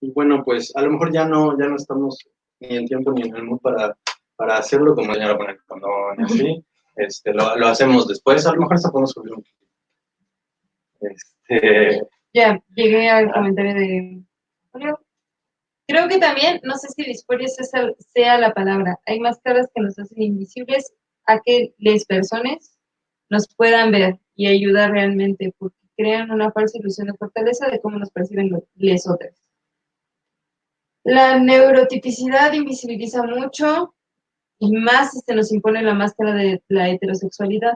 Y bueno, pues a lo mejor ya no, ya no estamos ni en tiempo ni en el mood para, para hacerlo, como ya lo ponen condón y así. Este, lo, lo hacemos después, a lo mejor hasta podemos subir un Este, Ya, llegué al comentario de Julio. Creo que también, no sé si disforia sea, la palabra, hay máscaras que nos hacen invisibles a que las personas nos puedan ver y ayudar realmente, porque crean una falsa ilusión de fortaleza de cómo nos perciben les otras. La neurotipicidad invisibiliza mucho y más si se nos impone la máscara de la heterosexualidad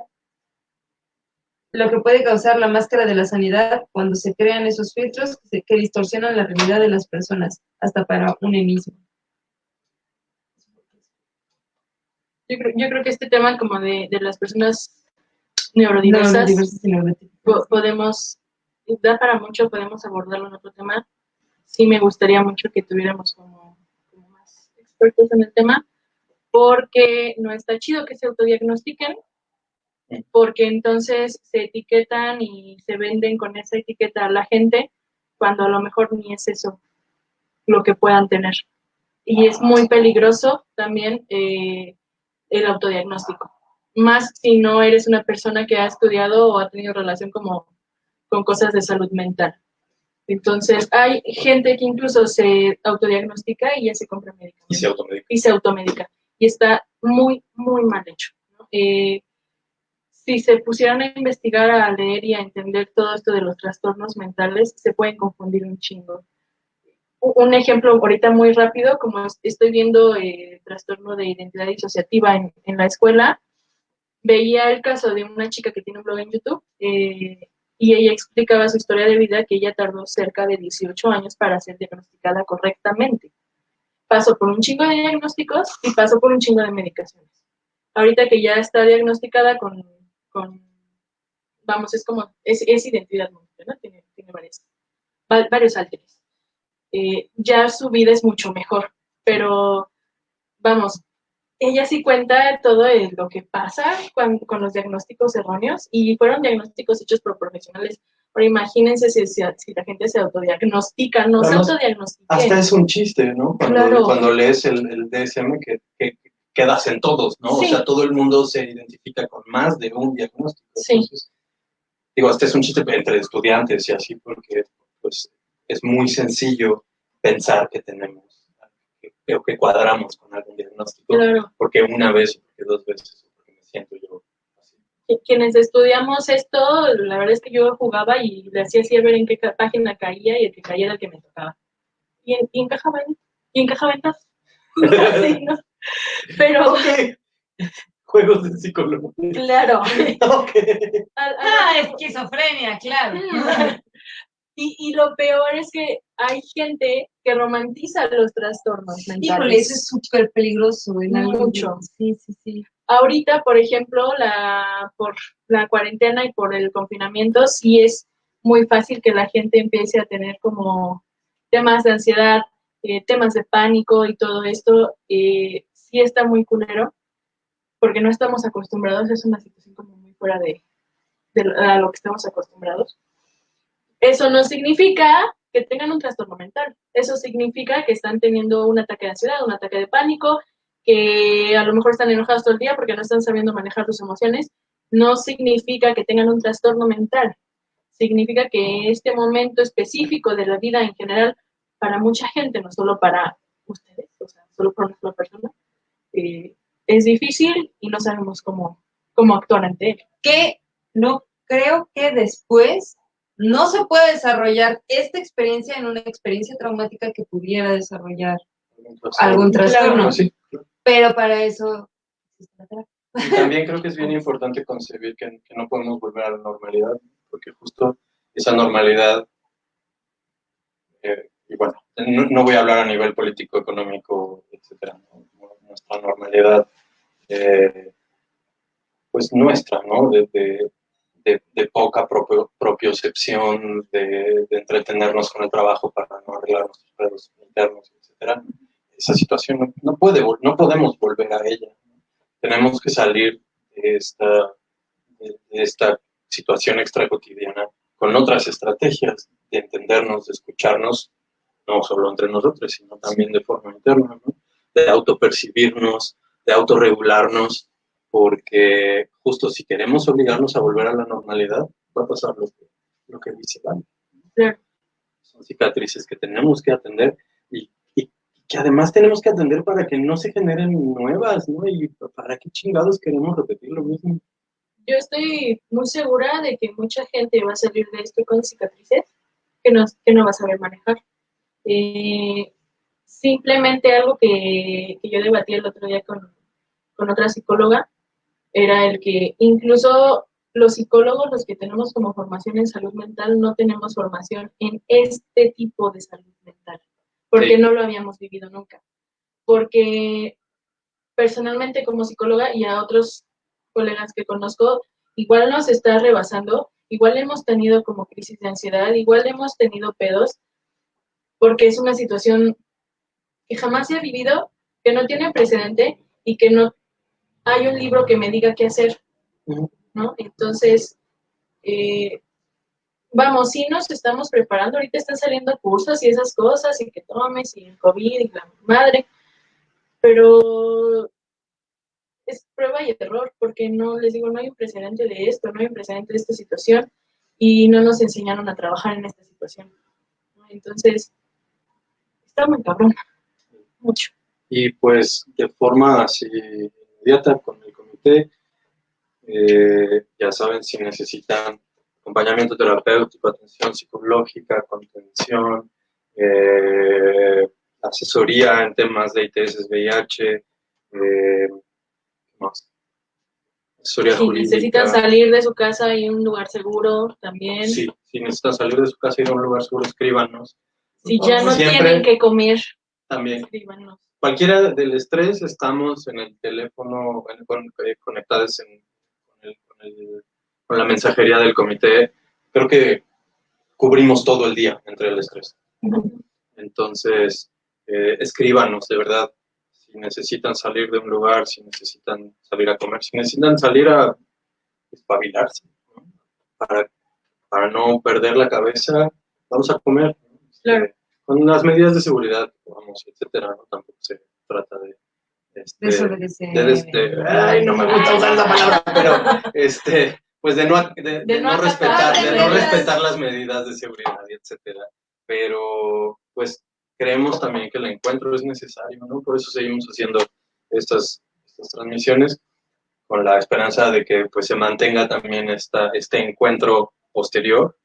lo que puede causar la máscara de la sanidad cuando se crean esos filtros que, se- que distorsionan la realidad de las personas, hasta para un mismo. Yo creo, yo creo que este tema como de, de las personas neurodiversas, Neurodiversas y neurotípicas. po- podemos, da para mucho, podemos abordarlo en otro tema. Sí me gustaría mucho que tuviéramos como, como más expertos en el tema, porque no está chido que se autodiagnostiquen, porque entonces se etiquetan y se venden con esa etiqueta a la gente, cuando a lo mejor ni es eso lo que puedan tener. Y es muy peligroso también eh, el autodiagnóstico, más si no eres una persona que ha estudiado o ha tenido relación como con cosas de salud mental. Entonces, hay gente que incluso se autodiagnostica y ya se compra Y medicamentos se automedica. y se automedica. Y está muy, muy mal hecho. ¿no? Eh, si se pusieran a investigar, a leer y a entender todo esto de los trastornos mentales, se pueden confundir un chingo. Un ejemplo ahorita muy rápido, como es- estoy viendo eh, trastorno de identidad disociativa en, en la escuela, veía el caso de una chica que tiene un blog en YouTube eh, y ella explicaba su historia de vida que ella tardó cerca de 18 años para ser diagnosticada correctamente. Pasó por un chingo de diagnósticos y pasó por un chingo de medicaciones. Ahorita que ya está diagnosticada con, con vamos, es como, es, es identidad múltiple, ¿no? Tiene, tiene varias, va- varios alteres. Eh, ya su vida es mucho mejor, pero vamos, ella sí cuenta todo lo que pasa cuan- con los diagnósticos erróneos y fueron diagnósticos hechos por profesionales. Ahora imagínense si, si, si la gente se autodiagnostica, no se Además, autodiagnostica. hasta es un chiste, ¿no? Cuando, Claro. cuando lees el, el DSM que, que quedas en todos, ¿no? Sí. O sea, todo el mundo se identifica con más de un diagnóstico. Sí. Entonces, digo, este es un chiste entre estudiantes y así, porque pues, es muy sencillo pensar que tenemos, que, o que cuadramos con algún diagnóstico, Claro. porque una vez, porque dos veces, porque me siento yo así. quienes estudiamos esto, la verdad es que yo jugaba y le hacía así a ver en qué página caía y el que caía era el que me tocaba. Y, en- y encajaba en, y encajaba en todas. Sí, ¿no? Pero. Juegos de psicólogo. claro. Ok. a- a- Ah, esquizofrenia, claro. Y, y lo peor es que hay gente que romantiza los trastornos mentales. Híjole, eso es súper peligroso. En Mucho. Sí, sí, sí. ahorita, por ejemplo, la, por la cuarentena y por el confinamiento, sí es muy fácil que la gente empiece a tener como temas de ansiedad, eh, temas de pánico y todo esto. eh, sí está muy culero, porque no estamos acostumbrados, es una situación como muy fuera de, lo que estamos acostumbrados. Eso no significa que tengan un trastorno mental. Eso significa que están teniendo un ataque de ansiedad, un ataque de pánico, que a lo mejor están enojados todo el día porque no están sabiendo manejar sus emociones. No significa que tengan un trastorno mental. Significa que este momento específico de la vida en general, para mucha gente, no solo para ustedes, o sea, solo para una sola persona, eh, es difícil y no sabemos cómo, cómo actuar ante él. Que no creo que después no se puede desarrollar esta experiencia en una experiencia traumática que pudiera desarrollar algún trastorno. Sí, claro. Pero para eso. Y también creo que es bien importante concebir que, que no podemos volver a la normalidad, porque justo esa normalidad, eh, y bueno, no, no voy a hablar a nivel político, económico, etcétera, ¿no? Nuestra normalidad, eh, pues nuestra, ¿no? De, de, poca propio, propiocepción, de, entretenernos con el trabajo para no arreglar nuestros pedos internos, etcétera. Esa situación no, puede, no podemos volver a ella. Tenemos que salir de esta, de, esta situación extra cotidiana con otras estrategias de entendernos, de escucharnos, no solo entre nosotros, sino también de forma interna, ¿no? De autopercibirnos, de autorregularnos, porque justo si queremos obligarnos a volver a la normalidad, va a pasar lo que, lo que. Claro. Son cicatrices que tenemos que atender y, y que además tenemos que atender para que no se generen nuevas, ¿no? Y para qué chingados queremos repetir lo mismo. Yo estoy muy segura de que mucha gente va a salir de esto con cicatrices que no, que no va a saber manejar. Eh, simplemente algo que, que yo debatí el otro día con, con otra psicóloga era el que incluso los psicólogos, los que tenemos como formación en salud mental, no tenemos formación en este tipo de salud mental, porque Sí. no lo habíamos vivido nunca. Porque personalmente como psicóloga y a otros colegas que conozco, igual nos está rebasando, igual hemos tenido como crisis de ansiedad, igual hemos tenido pedos, porque es una situación que jamás se ha vivido, que no tiene precedente y que no hay un libro que me diga qué hacer, ¿no? Entonces, eh, vamos, sí nos estamos preparando, ahorita están saliendo cursos y esas cosas, y que tomes, y el COVID, y la madre, pero es prueba y error, porque no, les digo, no hay un precedente de esto, no hay un precedente de esta situación, y no nos enseñaron a trabajar en esta situación. Entonces, está muy cabrón, mucho. Y pues de forma así inmediata con el comité, eh, ya saben si necesitan acompañamiento terapéutico, atención psicológica, contención, eh, asesoría en temas de ITS, VIH, eh, ¿qué más? Asesoría Si jurídica. necesitan salir de su casa y un lugar seguro también. Sí, si necesitan salir de su casa y a un lugar seguro, escríbanos. Si ya no Siempre- tienen que comer, También escríbanos. cualquiera del estrés, estamos en el teléfono en- con- eh, conectados en- con, el- con el- con la mensajería del comité. Creo que cubrimos todo el día entre el estrés. Entonces, eh, escríbanos, de verdad, si necesitan salir de un lugar, si necesitan salir a comer, si necesitan salir a espabilarse, ¿no? para, para no perder la cabeza, vamos a comer. ¿no? Este, Claro. Con las medidas de seguridad, vamos, etcétera, ¿no? Tampoco se trata de... este, Desobedecer. de, este, ay, no me gusta usar esa palabra, pero este, pues de no, de, de no no respetar, de no respetar las medidas de seguridad etcétera. Pero pues creemos también que el encuentro es necesario, ¿no? Por eso seguimos haciendo estas, estas transmisiones con la esperanza de que pues se mantenga también esta, este encuentro posterior.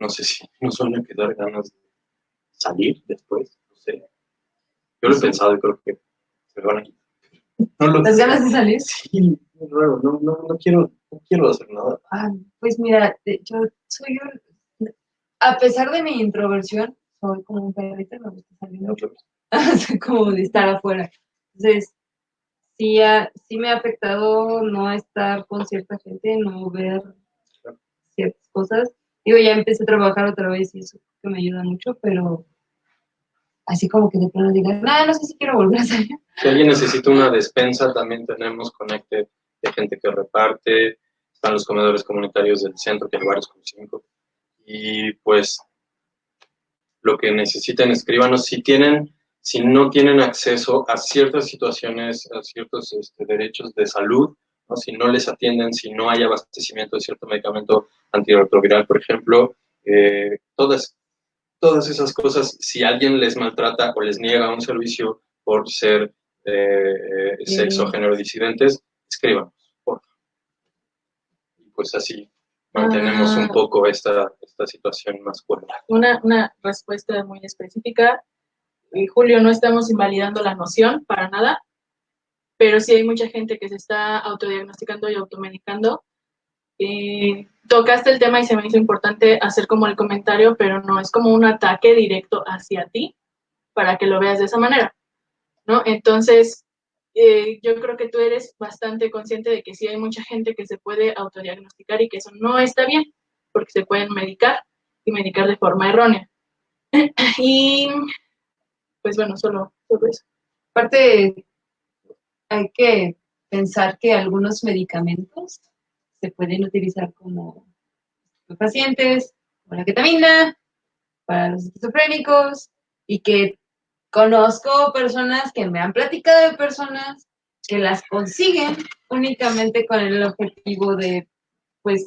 No sé si nos suelen quedar ganas de salir después, no sé. Yo lo he pensado y creo que se me van a quitar. No lo ¿Las ganas de salir? Sí, no, no, no, quiero, no quiero hacer nada. Ah, pues mira, yo soy un... A pesar de mi introversión, soy como un perrito, me gusta salir. Soy como de estar afuera. Entonces, sí, ha- sí me ha afectado no estar con cierta gente, no ver ciertas cosas. Digo, ya empecé a trabajar otra vez y eso que me ayuda mucho, pero así como que de pronto digan, no, no sé si quiero volver a salir. Si alguien necesita una despensa, también tenemos Conecte de gente que reparte. Están los comedores comunitarios del centro, que hay varios como cinco. y pues lo que necesiten escríbanos. Si tienen, si no tienen acceso a ciertas situaciones, a ciertos este, derechos de salud, ¿no? si no les atienden, si no hay abastecimiento de cierto medicamento antirretroviral, por ejemplo, eh, todas, todas esas cosas, si alguien les maltrata o les niega un servicio por ser eh, sexo, género disidentes, por favor. Y pues así mantenemos Ah. un poco esta, esta situación más fuerte. Una, una respuesta muy específica. Eh, Julio, no estamos invalidando la noción para nada, pero sí hay mucha gente que se está autodiagnosticando y automedicando. Eh, tocaste el tema y se me hizo importante hacer como el comentario, pero no es como un ataque directo hacia ti para que lo veas de esa manera, ¿no? Entonces, eh, yo creo que tú eres bastante consciente de que sí hay mucha gente que se puede autodiagnosticar y que eso no está bien, porque se pueden medicar y medicar de forma errónea. y, pues bueno, solo, solo eso. Aparte, hay que pensar que algunos medicamentos se pueden utilizar como pacientes, como la ketamina, para los esquizofrénicos, y que conozco personas que me han platicado de personas que las consiguen únicamente con el objetivo de, pues,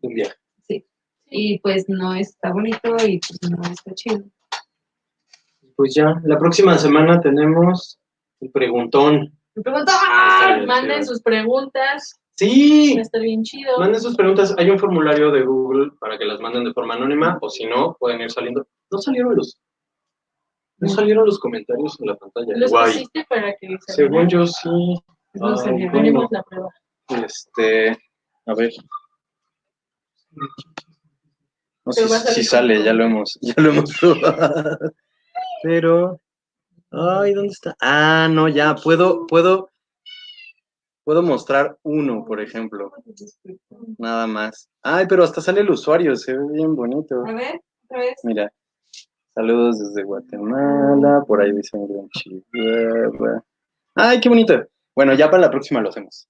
Un viaje. sí, y pues no está bonito y pues no está chido. Pues ya, la próxima semana tenemos el preguntón. Me pregunto, Está bien, Manden sus preguntas, Sí, va a estar bien chido. manden sus preguntas. Hay un formulario de Google para que las manden de forma anónima, o si no, pueden ir saliendo. No salieron los, no salieron los comentarios en la pantalla. Los Guay. pusiste para que se Según yo sí. no Ay, salió. bueno. Tenemos la prueba. Este, a ver. No sé si sale, ya lo hemos, ya lo hemos probado. Pero, ay, ¿dónde está? Ah, no, ya, puedo, puedo, puedo mostrar uno, por ejemplo, nada más. Ay, pero hasta sale el usuario, se ve bien bonito. A ver, otra vez. Mira, saludos desde Guatemala, por ahí dicen Gran Chihuahua. Ay, qué bonito. Bueno, ya para la próxima lo hacemos.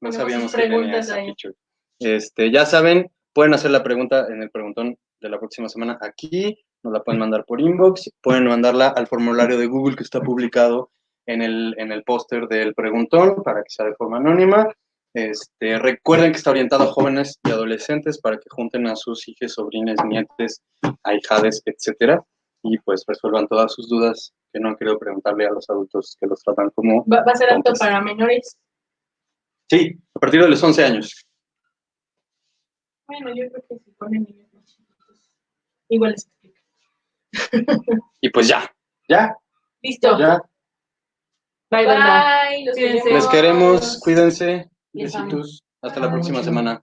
No sabíamos que tenía feature. Este, ya saben, pueden hacer la pregunta en el preguntón de la próxima semana aquí, nos la pueden mandar por inbox, pueden mandarla al formulario de Google que está publicado en el, en el póster del preguntón para que sea de forma anónima. Este, recuerden que está orientado a jóvenes y adolescentes para que junten a sus hijos, sobrines, nietes, ahijades, etcétera, y pues resuelvan todas sus dudas que no han querido preguntarle a los adultos que los tratan como... Va, va a ser apto para menores. Sí, a partir de los 11 años. Bueno, yo creo que si ponen niños más chiquitos, igual explica. Y pues ya, ya, Listo. ya. Bye. Bye, los Cuídense. Les queremos, cuídense. Les amo. Besitos. Hasta la próxima semana.